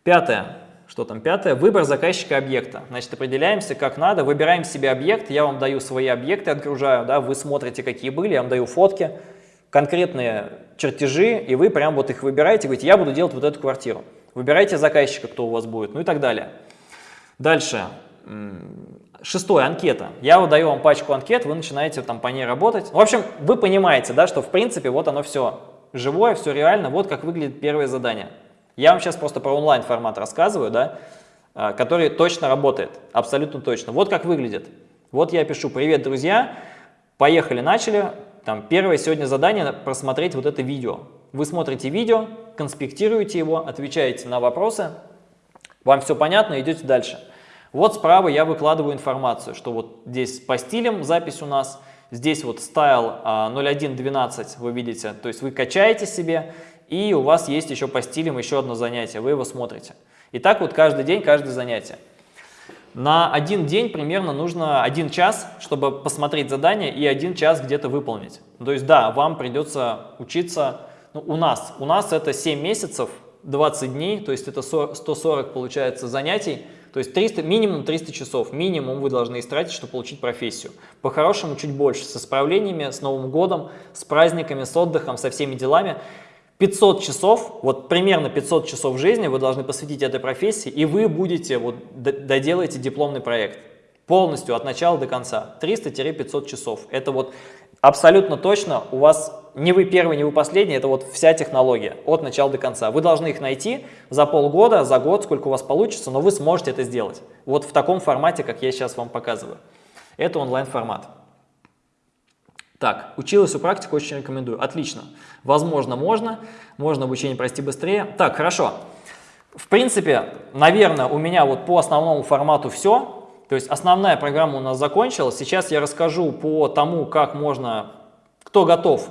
Пятое, что там пятое, выбор заказчика объекта. Значит, определяемся, как надо, выбираем себе объект, я вам даю свои объекты, отгружаю, да, вы смотрите, какие были, я вам даю фотки, конкретные чертежи, и вы прям вот их выбираете, говорите, я буду делать вот эту квартиру. Выбирайте заказчика, кто у вас будет, ну и так далее. Дальше. Шестое, анкета. Я выдаю вам пачку анкет, вы начинаете там по ней работать. В общем, вы понимаете, да, что в принципе вот оно все живое, все реально, вот как выглядит первое задание. Я вам сейчас просто про онлайн формат рассказываю, да, а, который точно работает, абсолютно точно. Вот как выглядит. Вот я пишу «Привет, друзья!» Поехали, начали. Там, первое сегодня задание – просмотреть вот это видео. Вы смотрите видео, конспектируете его, отвечаете на вопросы, вам все понятно, идете дальше. Вот справа я выкладываю информацию, что вот здесь по стилям запись у нас, здесь вот style 0112 вы видите, то есть вы качаете себе, и у вас есть еще по стилям еще одно занятие, вы его смотрите. И так вот каждый день, каждое занятие. На один день примерно нужно один час, чтобы посмотреть задание и один час где-то выполнить. То есть да, вам придется учиться, ну, у нас, у нас это 7 месяцев, 20 дней, то есть это 140 получается занятий, то есть 300, минимум 300 часов, минимум вы должны истратить, чтобы получить профессию. По-хорошему чуть больше, с исправлениями, с Новым годом, с праздниками, с отдыхом, со всеми делами. 500 часов, вот примерно 500 часов жизни вы должны посвятить этой профессии, и вы будете, вот доделаете дипломный проект полностью от начала до конца. 300-500 часов. Это вот абсолютно точно у вас не вы первый, не вы последний, это вот вся технология от начала до конца. Вы должны их найти за полгода, за год, сколько у вас получится, но вы сможете это сделать. Вот в таком формате, как я сейчас вам показываю. Это онлайн-формат. Так, училась у практика, очень рекомендую. Отлично. Возможно, можно. Можно обучение пройти быстрее. Так, хорошо. В принципе, наверное, у меня вот по основному формату все. То есть основная программа у нас закончилась. Сейчас я расскажу по тому, как можно, кто готов.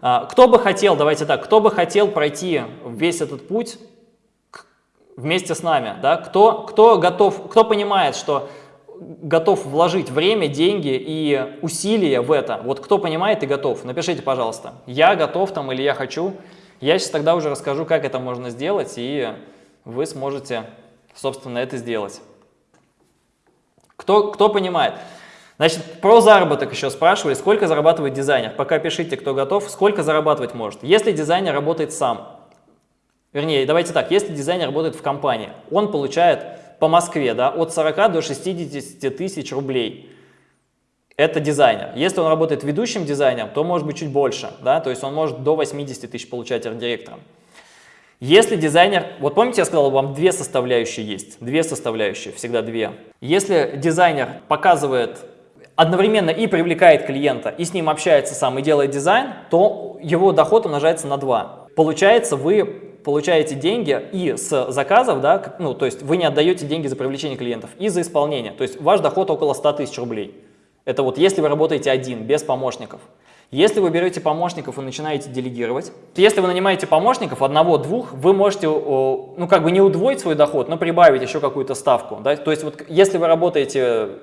А, кто бы хотел, давайте так, кто бы хотел пройти весь этот путь вместе с нами, да? кто, кто готов, кто понимает, что готов вложить время, деньги и усилия в это. Вот кто понимает и готов, напишите, пожалуйста. Я готов там или я хочу. Я сейчас тогда уже расскажу, как это можно сделать, и вы сможете, собственно, это сделать. Кто, кто понимает? Значит, про заработок еще спрашивали, сколько зарабатывает дизайнер. Пока пишите, кто готов, сколько зарабатывать может. Если дизайнер работает сам, вернее, давайте так, если дизайнер работает в компании, он получает по Москве, да, от 40 до 60 тысяч рублей. Это дизайнер. Если он работает ведущим дизайнером, то может быть чуть больше, да, то есть он может до 80 тысяч получать арт-директором. Если дизайнер, вот помните, я сказал, вам две составляющие есть, две составляющие, всегда две. Если дизайнер показывает одновременно и привлекает клиента, и с ним общается сам, и делает дизайн, то его доход умножается на 2. Получается, вы получаете деньги и с заказов, да, ну, то есть вы не отдаете деньги за привлечение клиентов, и за исполнение. То есть ваш доход около 100 тысяч рублей. Это вот если вы работаете один, без помощников. Если вы берете помощников и начинаете делегировать, если вы нанимаете помощников, одного-двух, вы можете, ну, как бы не удвоить свой доход, но прибавить еще какую-то ставку. Да? То есть вот если вы работаете э,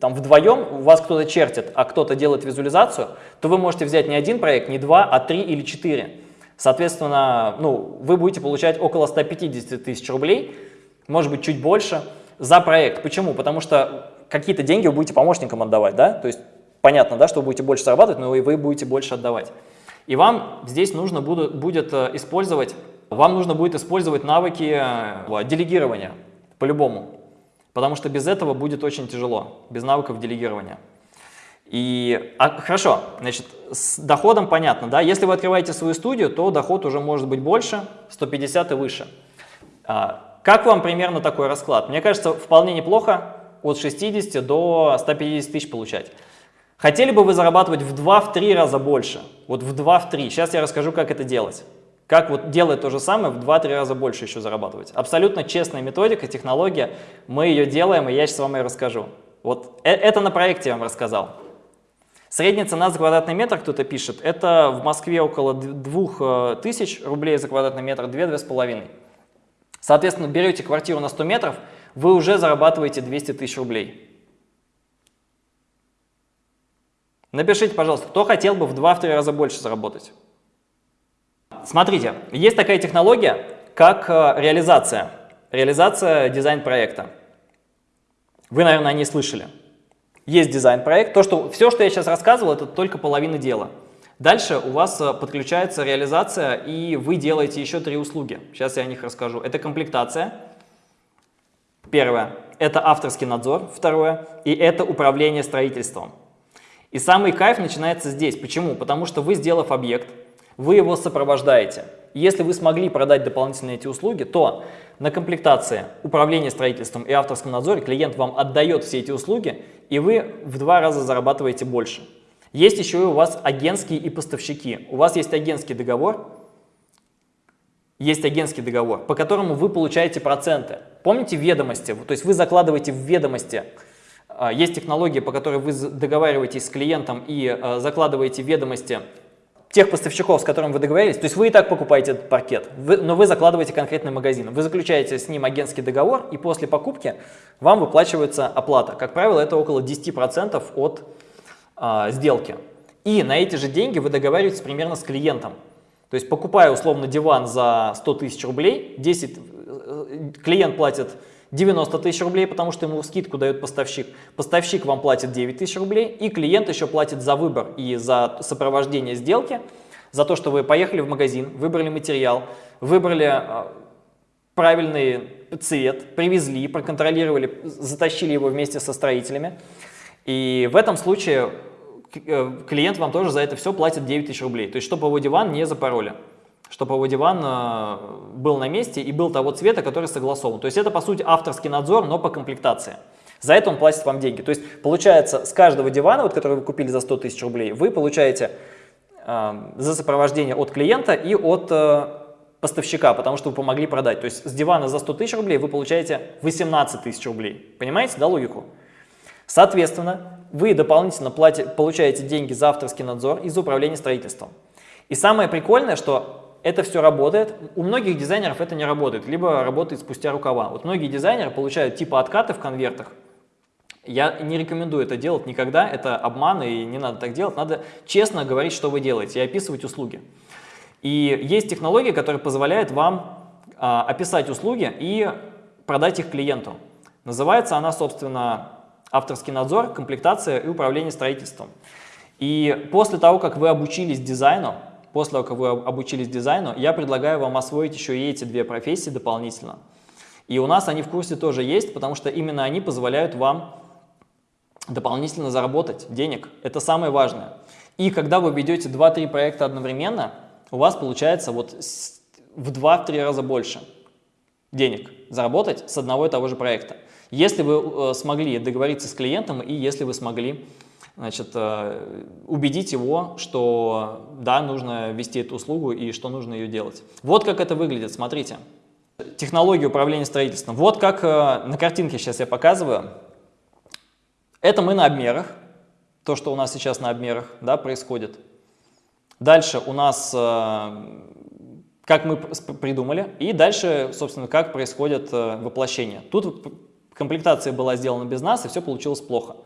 там вдвоем, у вас кто-то чертит, а кто-то делает визуализацию, то вы можете взять не один проект, не два, а три или четыре. Соответственно, ну, вы будете получать около 150 тысяч рублей, может быть, чуть больше, за проект. Почему? Потому что какие-то деньги вы будете помощникам отдавать, да? То есть понятно, да, что вы будете больше зарабатывать, но и вы будете больше отдавать. И вам здесь нужно будет, э, использовать, вам нужно будет использовать навыки э, делегирования, по-любому. Потому что без этого будет очень тяжело, без навыков делегирования. И, а, хорошо, значит, с доходом понятно, да, если вы открываете свою студию, то доход уже может быть больше, 150 и выше. А, как вам примерно такой расклад? Мне кажется, вполне неплохо от 60 до 150 тысяч получать. Хотели бы вы зарабатывать в 2-3 раза больше? Вот в 2-3. Сейчас я расскажу, как это делать. Как вот делать то же самое, в 2-3 раза больше еще зарабатывать. Абсолютно честная методика, технология. Мы ее делаем, и я сейчас вам ее расскажу. Вот э, это на проекте я вам рассказал. Средняя цена за квадратный метр, кто-то пишет, это в Москве около 2000 рублей за квадратный метр, 2-2,5. Соответственно, берете квартиру на 100 метров, вы уже зарабатываете 200 тысяч рублей. Напишите, пожалуйста, кто хотел бы в 2-3 раза больше заработать. Смотрите, есть такая технология, как э, реализация. Реализация дизайн-проекта. Вы, наверное, о ней слышали. Есть дизайн-проект. То, что, все, что я сейчас рассказывал, это только половина дела. Дальше у вас э, подключается реализация, и вы делаете еще три услуги. Сейчас я о них расскажу. Это комплектация. Первое. Это авторский надзор. Второе. И это управление строительством. И самый кайф начинается здесь. Почему? Потому что вы, сделав объект, вы его сопровождаете. Если вы смогли продать дополнительные эти услуги, то на комплектации, управление строительством и авторском надзоре клиент вам отдает все эти услуги, и вы в два раза зарабатываете больше. Есть еще и у вас агентские и поставщики. У вас есть агентский договор, есть агентский договор, по которому вы получаете проценты. Помните ведомости? То есть вы закладываете в ведомости. А, есть технология, по которой вы договариваетесь с клиентом и а, закладываете ведомости тех поставщиков, с которыми вы договорились, то есть вы и так покупаете этот паркет, вы, но вы закладываете конкретный магазин, вы заключаете с ним агентский договор, и после покупки вам выплачивается оплата. Как правило, это около 10% от а, сделки. И на эти же деньги вы договариваетесь примерно с клиентом. То есть покупая условно диван за 100 тысяч рублей, 10, э, клиент платит 90 тысяч рублей, потому что ему скидку дает поставщик. Поставщик вам платит 9 тысяч рублей, и клиент еще платит за выбор и за сопровождение сделки, за то, что вы поехали в магазин, выбрали материал, выбрали а, правильный цвет, привезли, проконтролировали, затащили его вместе со строителями. И в этом случае э, клиент вам тоже за это все платит 9 тысяч рублей. То есть, чтобы его диван не запороли чтобы его диван э, был на месте и был того цвета, который согласован. То есть это, по сути, авторский надзор, но по комплектации. За это он платит вам деньги. То есть получается, с каждого дивана, вот, который вы купили за 100 тысяч рублей, вы получаете э, за сопровождение от клиента и от э, поставщика, потому что вы помогли продать. То есть с дивана за 100 тысяч рублей вы получаете 18 тысяч рублей. Понимаете, да, логику? Соответственно, вы дополнительно платите, получаете деньги за авторский надзор и за управление строительством. И самое прикольное, что это все работает. У многих дизайнеров это не работает, либо работает спустя рукава. Вот многие дизайнеры получают типа откаты в конвертах. Я не рекомендую это делать никогда, это обман и не надо так делать. Надо честно говорить, что вы делаете и описывать услуги. И есть технология, которая позволяет вам а, описать услуги и продать их клиенту. Называется она, собственно, авторский надзор, комплектация и управление строительством. И после того, как вы обучились дизайну, после того, как вы обучились дизайну, я предлагаю вам освоить еще и эти две профессии дополнительно. И у нас они в курсе тоже есть, потому что именно они позволяют вам дополнительно заработать денег. Это самое важное. И когда вы ведете 2-3 проекта одновременно, у вас получается вот в 2-3 раза больше денег заработать с одного и того же проекта. Если вы э, смогли договориться с клиентом и если вы смогли значит, э, убедить его, что да, нужно вести эту услугу и что нужно ее делать. Вот как это выглядит, смотрите. Технология управления строительством. Вот как э, на картинке сейчас я показываю. Это мы на обмерах, то, что у нас сейчас на обмерах да, происходит. Дальше у нас, э, как мы придумали, и дальше, собственно, как происходит воплощение. Тут комплектация была сделана без нас, и все получилось плохо.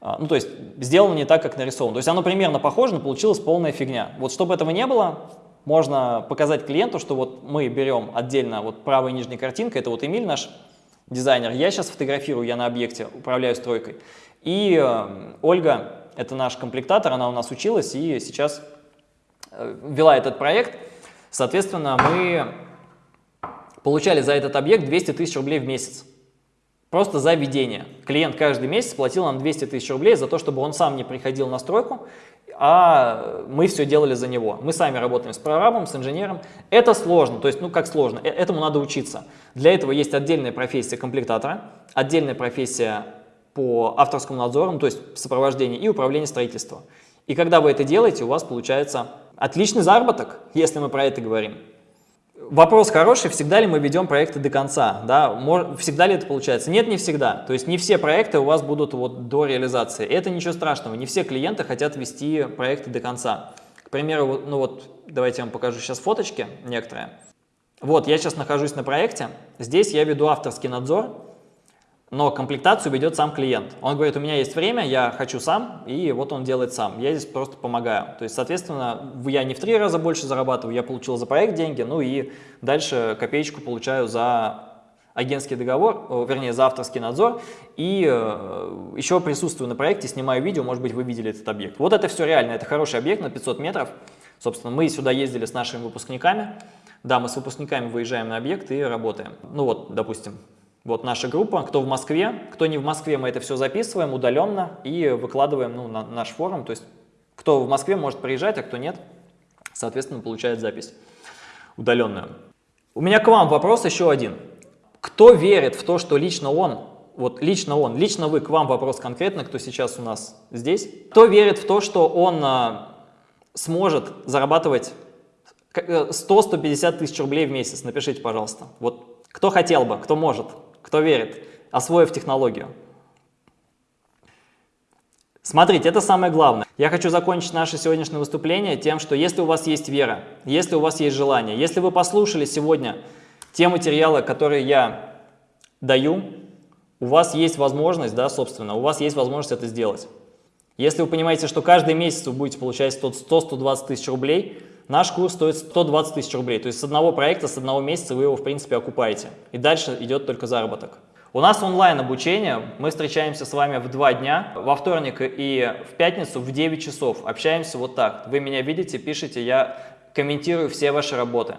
А, ну, то есть сделано не так, как нарисовано. То есть оно примерно похоже, но получилась полная фигня. Вот чтобы этого не было, можно показать клиенту, что вот мы берем отдельно вот правая нижняя картинка, это вот Эмиль наш дизайнер, я сейчас фотографирую, я на объекте управляю стройкой. И э, Ольга, это наш комплектатор, она у нас училась и сейчас э, вела этот проект. Соответственно, мы получали за этот объект 200 тысяч рублей в месяц. Просто за ведение. Клиент каждый месяц платил нам 200 тысяч рублей за то, чтобы он сам не приходил на стройку, а мы все делали за него. Мы сами работаем с прорабом, с инженером. Это сложно, то есть, ну как сложно, э, этому надо учиться. Для этого есть отдельная профессия комплектатора, отдельная профессия по авторскому надзору, то есть сопровождение и управление строительством. И когда вы это делаете, у вас получается отличный заработок, если мы про это говорим. Вопрос хороший, всегда ли мы ведем проекты до конца, да, всегда ли это получается? Нет, не всегда, то есть не все проекты у вас будут вот до реализации, это ничего страшного, не все клиенты хотят вести проекты до конца. К примеру, ну вот, давайте я вам покажу сейчас фоточки некоторые. Вот, я сейчас нахожусь на проекте, здесь я веду авторский надзор, но комплектацию ведет сам клиент. Он говорит, у меня есть время, я хочу сам, и вот он делает сам. Я здесь просто помогаю. То есть, соответственно, я не в три раза больше зарабатываю, я получил за проект деньги, ну и дальше копеечку получаю за агентский договор, вернее, за авторский надзор, и э, еще присутствую на проекте, снимаю видео, может быть, вы видели этот объект. Вот это все реально, это хороший объект на 500 метров. Собственно, мы сюда ездили с нашими выпускниками. Да, мы с выпускниками выезжаем на объект и работаем. Ну вот, допустим, вот наша группа, кто в Москве, кто не в Москве, мы это все записываем удаленно и выкладываем ну, на наш форум. То есть кто в Москве может приезжать, а кто нет, соответственно, получает запись удаленную. У меня к вам вопрос еще один. Кто верит в то, что лично он, вот лично он, лично вы, к вам вопрос конкретно, кто сейчас у нас здесь, кто верит в то, что он а, сможет зарабатывать 100-150 э, тысяч рублей в месяц? Напишите, пожалуйста. Вот кто хотел бы, кто может? Кто верит, освоив технологию? Смотрите, это самое главное. Я хочу закончить наше сегодняшнее выступление тем, что если у вас есть вера, если у вас есть желание, если вы послушали сегодня те материалы, которые я даю, у вас есть возможность, да, собственно, у вас есть возможность это сделать. Если вы понимаете, что каждый месяц вы будете получать 100-120 тысяч рублей, наш курс стоит 120 тысяч рублей. То есть с одного проекта, с одного месяца вы его, в принципе, окупаете. И дальше идет только заработок. У нас онлайн обучение, мы встречаемся с вами в два дня, во вторник и в пятницу в 9 часов. Общаемся вот так. Вы меня видите, пишите, я комментирую все ваши работы.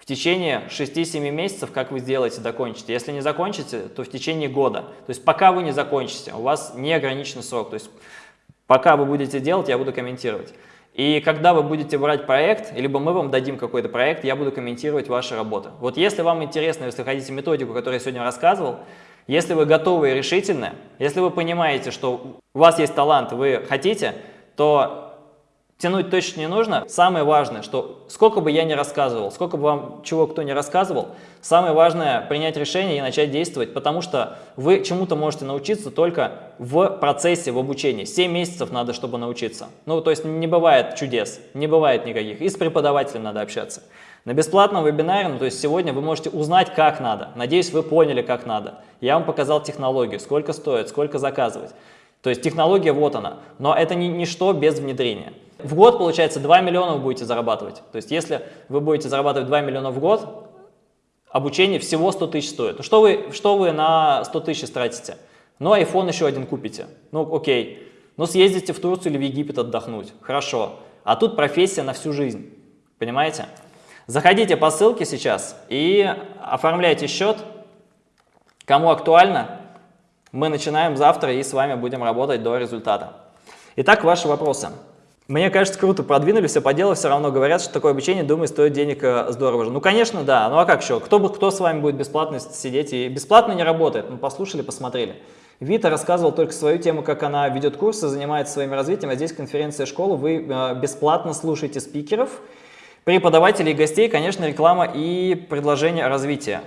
В течение 6-7 месяцев, как вы сделаете, докончите. Если не закончите, то в течение года. То есть пока вы не закончите, у вас неограниченный срок. То есть пока вы будете делать, я буду комментировать. И когда вы будете брать проект, либо мы вам дадим какой-то проект, я буду комментировать ваши работы. Вот если вам интересно, если хотите методику, которую я сегодня рассказывал, если вы готовы и решительны, если вы понимаете, что у вас есть талант, вы хотите, то тянуть точно не нужно. Самое важное, что сколько бы я ни рассказывал, сколько бы вам чего кто не рассказывал, самое важное принять решение и начать действовать, потому что вы чему-то можете научиться только в процессе, в обучении. 7 месяцев надо, чтобы научиться. Ну, то есть не бывает чудес, не бывает никаких. И с преподавателем надо общаться. На бесплатном вебинаре, ну, то есть сегодня вы можете узнать, как надо. Надеюсь, вы поняли, как надо. Я вам показал технологию, сколько стоит, сколько заказывать. То есть технология вот она, но это не ничто без внедрения. В год, получается, 2 миллиона вы будете зарабатывать. То есть если вы будете зарабатывать 2 миллиона в год, обучение всего 100 тысяч стоит. Ну, что вы, что вы на 100 тысяч тратите? Ну, iPhone еще один купите. Ну, окей. Ну, съездите в Турцию или в Египет отдохнуть. Хорошо. А тут профессия на всю жизнь. Понимаете? Заходите по ссылке сейчас и оформляйте счет. Кому актуально, мы начинаем завтра и с вами будем работать до результата. Итак, ваши вопросы. Мне кажется, круто продвинули, все по делу, все равно говорят, что такое обучение, думаю, стоит денег э, здорово же. Ну, конечно, да. Ну, а как еще? Кто, кто с вами будет бесплатно сидеть? И бесплатно не работает. Мы послушали, посмотрели. Вита рассказывал только свою тему, как она ведет курсы, занимается своим развитием, а здесь конференция школы, вы э, бесплатно слушаете спикеров, преподавателей гостей, конечно, реклама и предложение развития.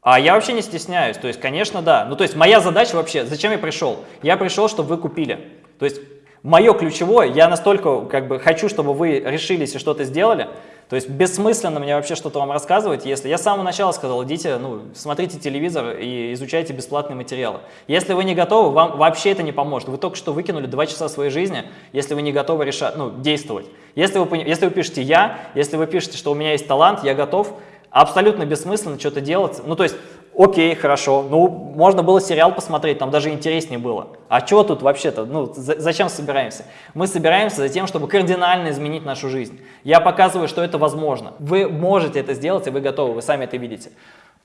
А я вообще не стесняюсь, то есть, конечно, да. Ну, то есть, моя задача вообще, зачем я пришел? Я пришел, чтобы вы купили. То есть, мое ключевое, я настолько как бы хочу, чтобы вы решились и что-то сделали, то есть бессмысленно мне вообще что-то вам рассказывать, если я с самого начала сказал, идите, ну, смотрите телевизор и изучайте бесплатные материалы. Если вы не готовы, вам вообще это не поможет. Вы только что выкинули два часа своей жизни, если вы не готовы решать, ну, действовать. Если вы, если вы пишете «я», если вы пишете, что у меня есть талант, я готов, абсолютно бессмысленно что-то делать. Ну, то есть Окей, хорошо. Ну, можно было сериал посмотреть, там даже интереснее было. А чего тут вообще-то? Ну, за зачем собираемся? Мы собираемся за тем, чтобы кардинально изменить нашу жизнь. Я показываю, что это возможно. Вы можете это сделать, и вы готовы, вы сами это видите.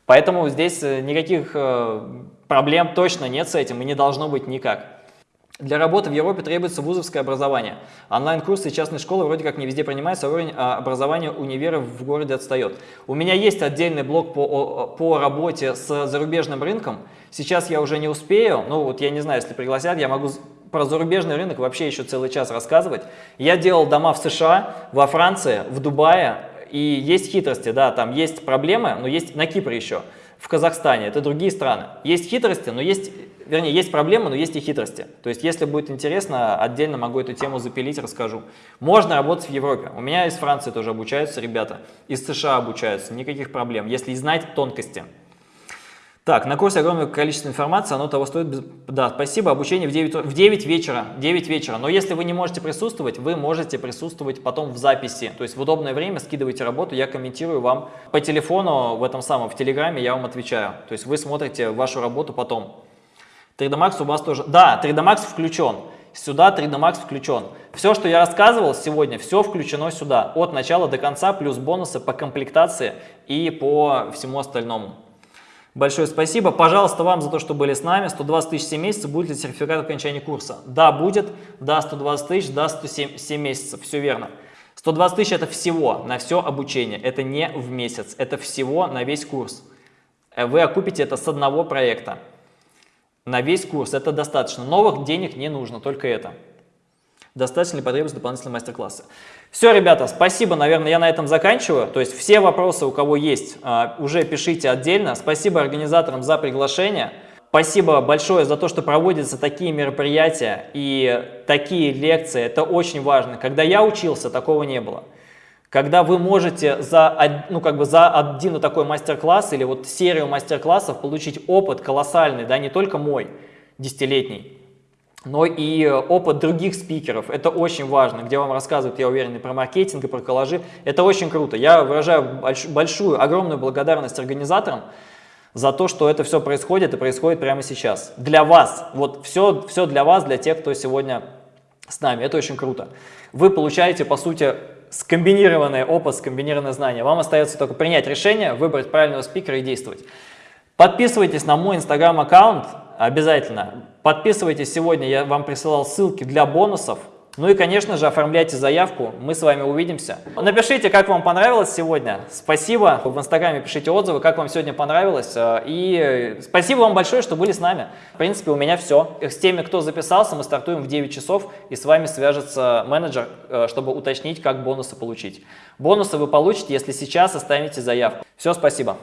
Поэтому здесь э, никаких э, проблем точно нет с этим, и не должно быть никак. Для работы в Европе требуется вузовское образование. Онлайн-курсы и частные школы вроде как не везде принимаются, а уровень а, образования универов в городе отстает. У меня есть отдельный блок по, по работе с зарубежным рынком. Сейчас я уже не успею, ну вот я не знаю, если пригласят, я могу про зарубежный рынок вообще еще целый час рассказывать. Я делал дома в США, во Франции, в Дубае, и есть хитрости, да, там есть проблемы, но есть на Кипре еще, в Казахстане, это другие страны. Есть хитрости, но есть вернее, есть проблемы, но есть и хитрости. То есть, если будет интересно, отдельно могу эту тему запилить, расскажу. Можно работать в Европе. У меня из Франции тоже обучаются ребята, из США обучаются, никаких проблем, если знать тонкости. Так, на курсе огромное количество информации, оно того стоит. Да, спасибо, обучение в 9, в 9 вечера, 9 вечера. Но если вы не можете присутствовать, вы можете присутствовать потом в записи. То есть в удобное время скидывайте работу, я комментирую вам по телефону, в этом самом, в Телеграме я вам отвечаю. То есть вы смотрите вашу работу потом. 3D Max у вас тоже... Да, 3D Max включен. Сюда 3D Max включен. Все, что я рассказывал сегодня, все включено сюда. От начала до конца, плюс бонусы по комплектации и по всему остальному. Большое спасибо. Пожалуйста, вам за то, что были с нами. 120 тысяч 7 месяцев. Будет ли сертификат окончания курса? Да, будет. Да, 120 тысяч, да, 107 7 месяцев. Все верно. 120 тысяч это всего на все обучение. Это не в месяц. Это всего на весь курс. Вы окупите это с одного проекта на весь курс. Это достаточно. Новых денег не нужно, только это. Достаточно ли потребуется дополнительные мастер-классы? Все, ребята, спасибо. Наверное, я на этом заканчиваю. То есть все вопросы, у кого есть, а, уже пишите отдельно. Спасибо организаторам за приглашение. Спасибо большое за то, что проводятся такие мероприятия и такие лекции. Это очень важно. Когда я учился, такого не было. Когда вы можете за, ну, как бы за один такой мастер-класс или вот серию мастер-классов получить опыт колоссальный, да, не только мой, десятилетний, но и опыт других спикеров. Это очень важно, где вам рассказывают, я уверен, и про маркетинг, и про коллажи. Это очень круто. Я выражаю большую, огромную благодарность организаторам за то, что это все происходит и происходит прямо сейчас. Для вас. Вот все, все для вас, для тех, кто сегодня с нами. Это очень круто. Вы получаете, по сути, скомбинированный опыт, скомбинированное знание. Вам остается только принять решение, выбрать правильного спикера и действовать. Подписывайтесь на мой инстаграм-аккаунт обязательно. Подписывайтесь сегодня, я вам присылал ссылки для бонусов. Ну и, конечно же, оформляйте заявку, мы с вами увидимся. Напишите, как вам понравилось сегодня. Спасибо. В Инстаграме пишите отзывы, как вам сегодня понравилось. Э, и спасибо вам большое, что были с нами. В принципе, у меня все. С теми, кто записался, мы стартуем в 9 часов, и с вами свяжется менеджер, э, чтобы уточнить, как бонусы получить. Бонусы вы получите, если сейчас оставите заявку. Все, спасибо.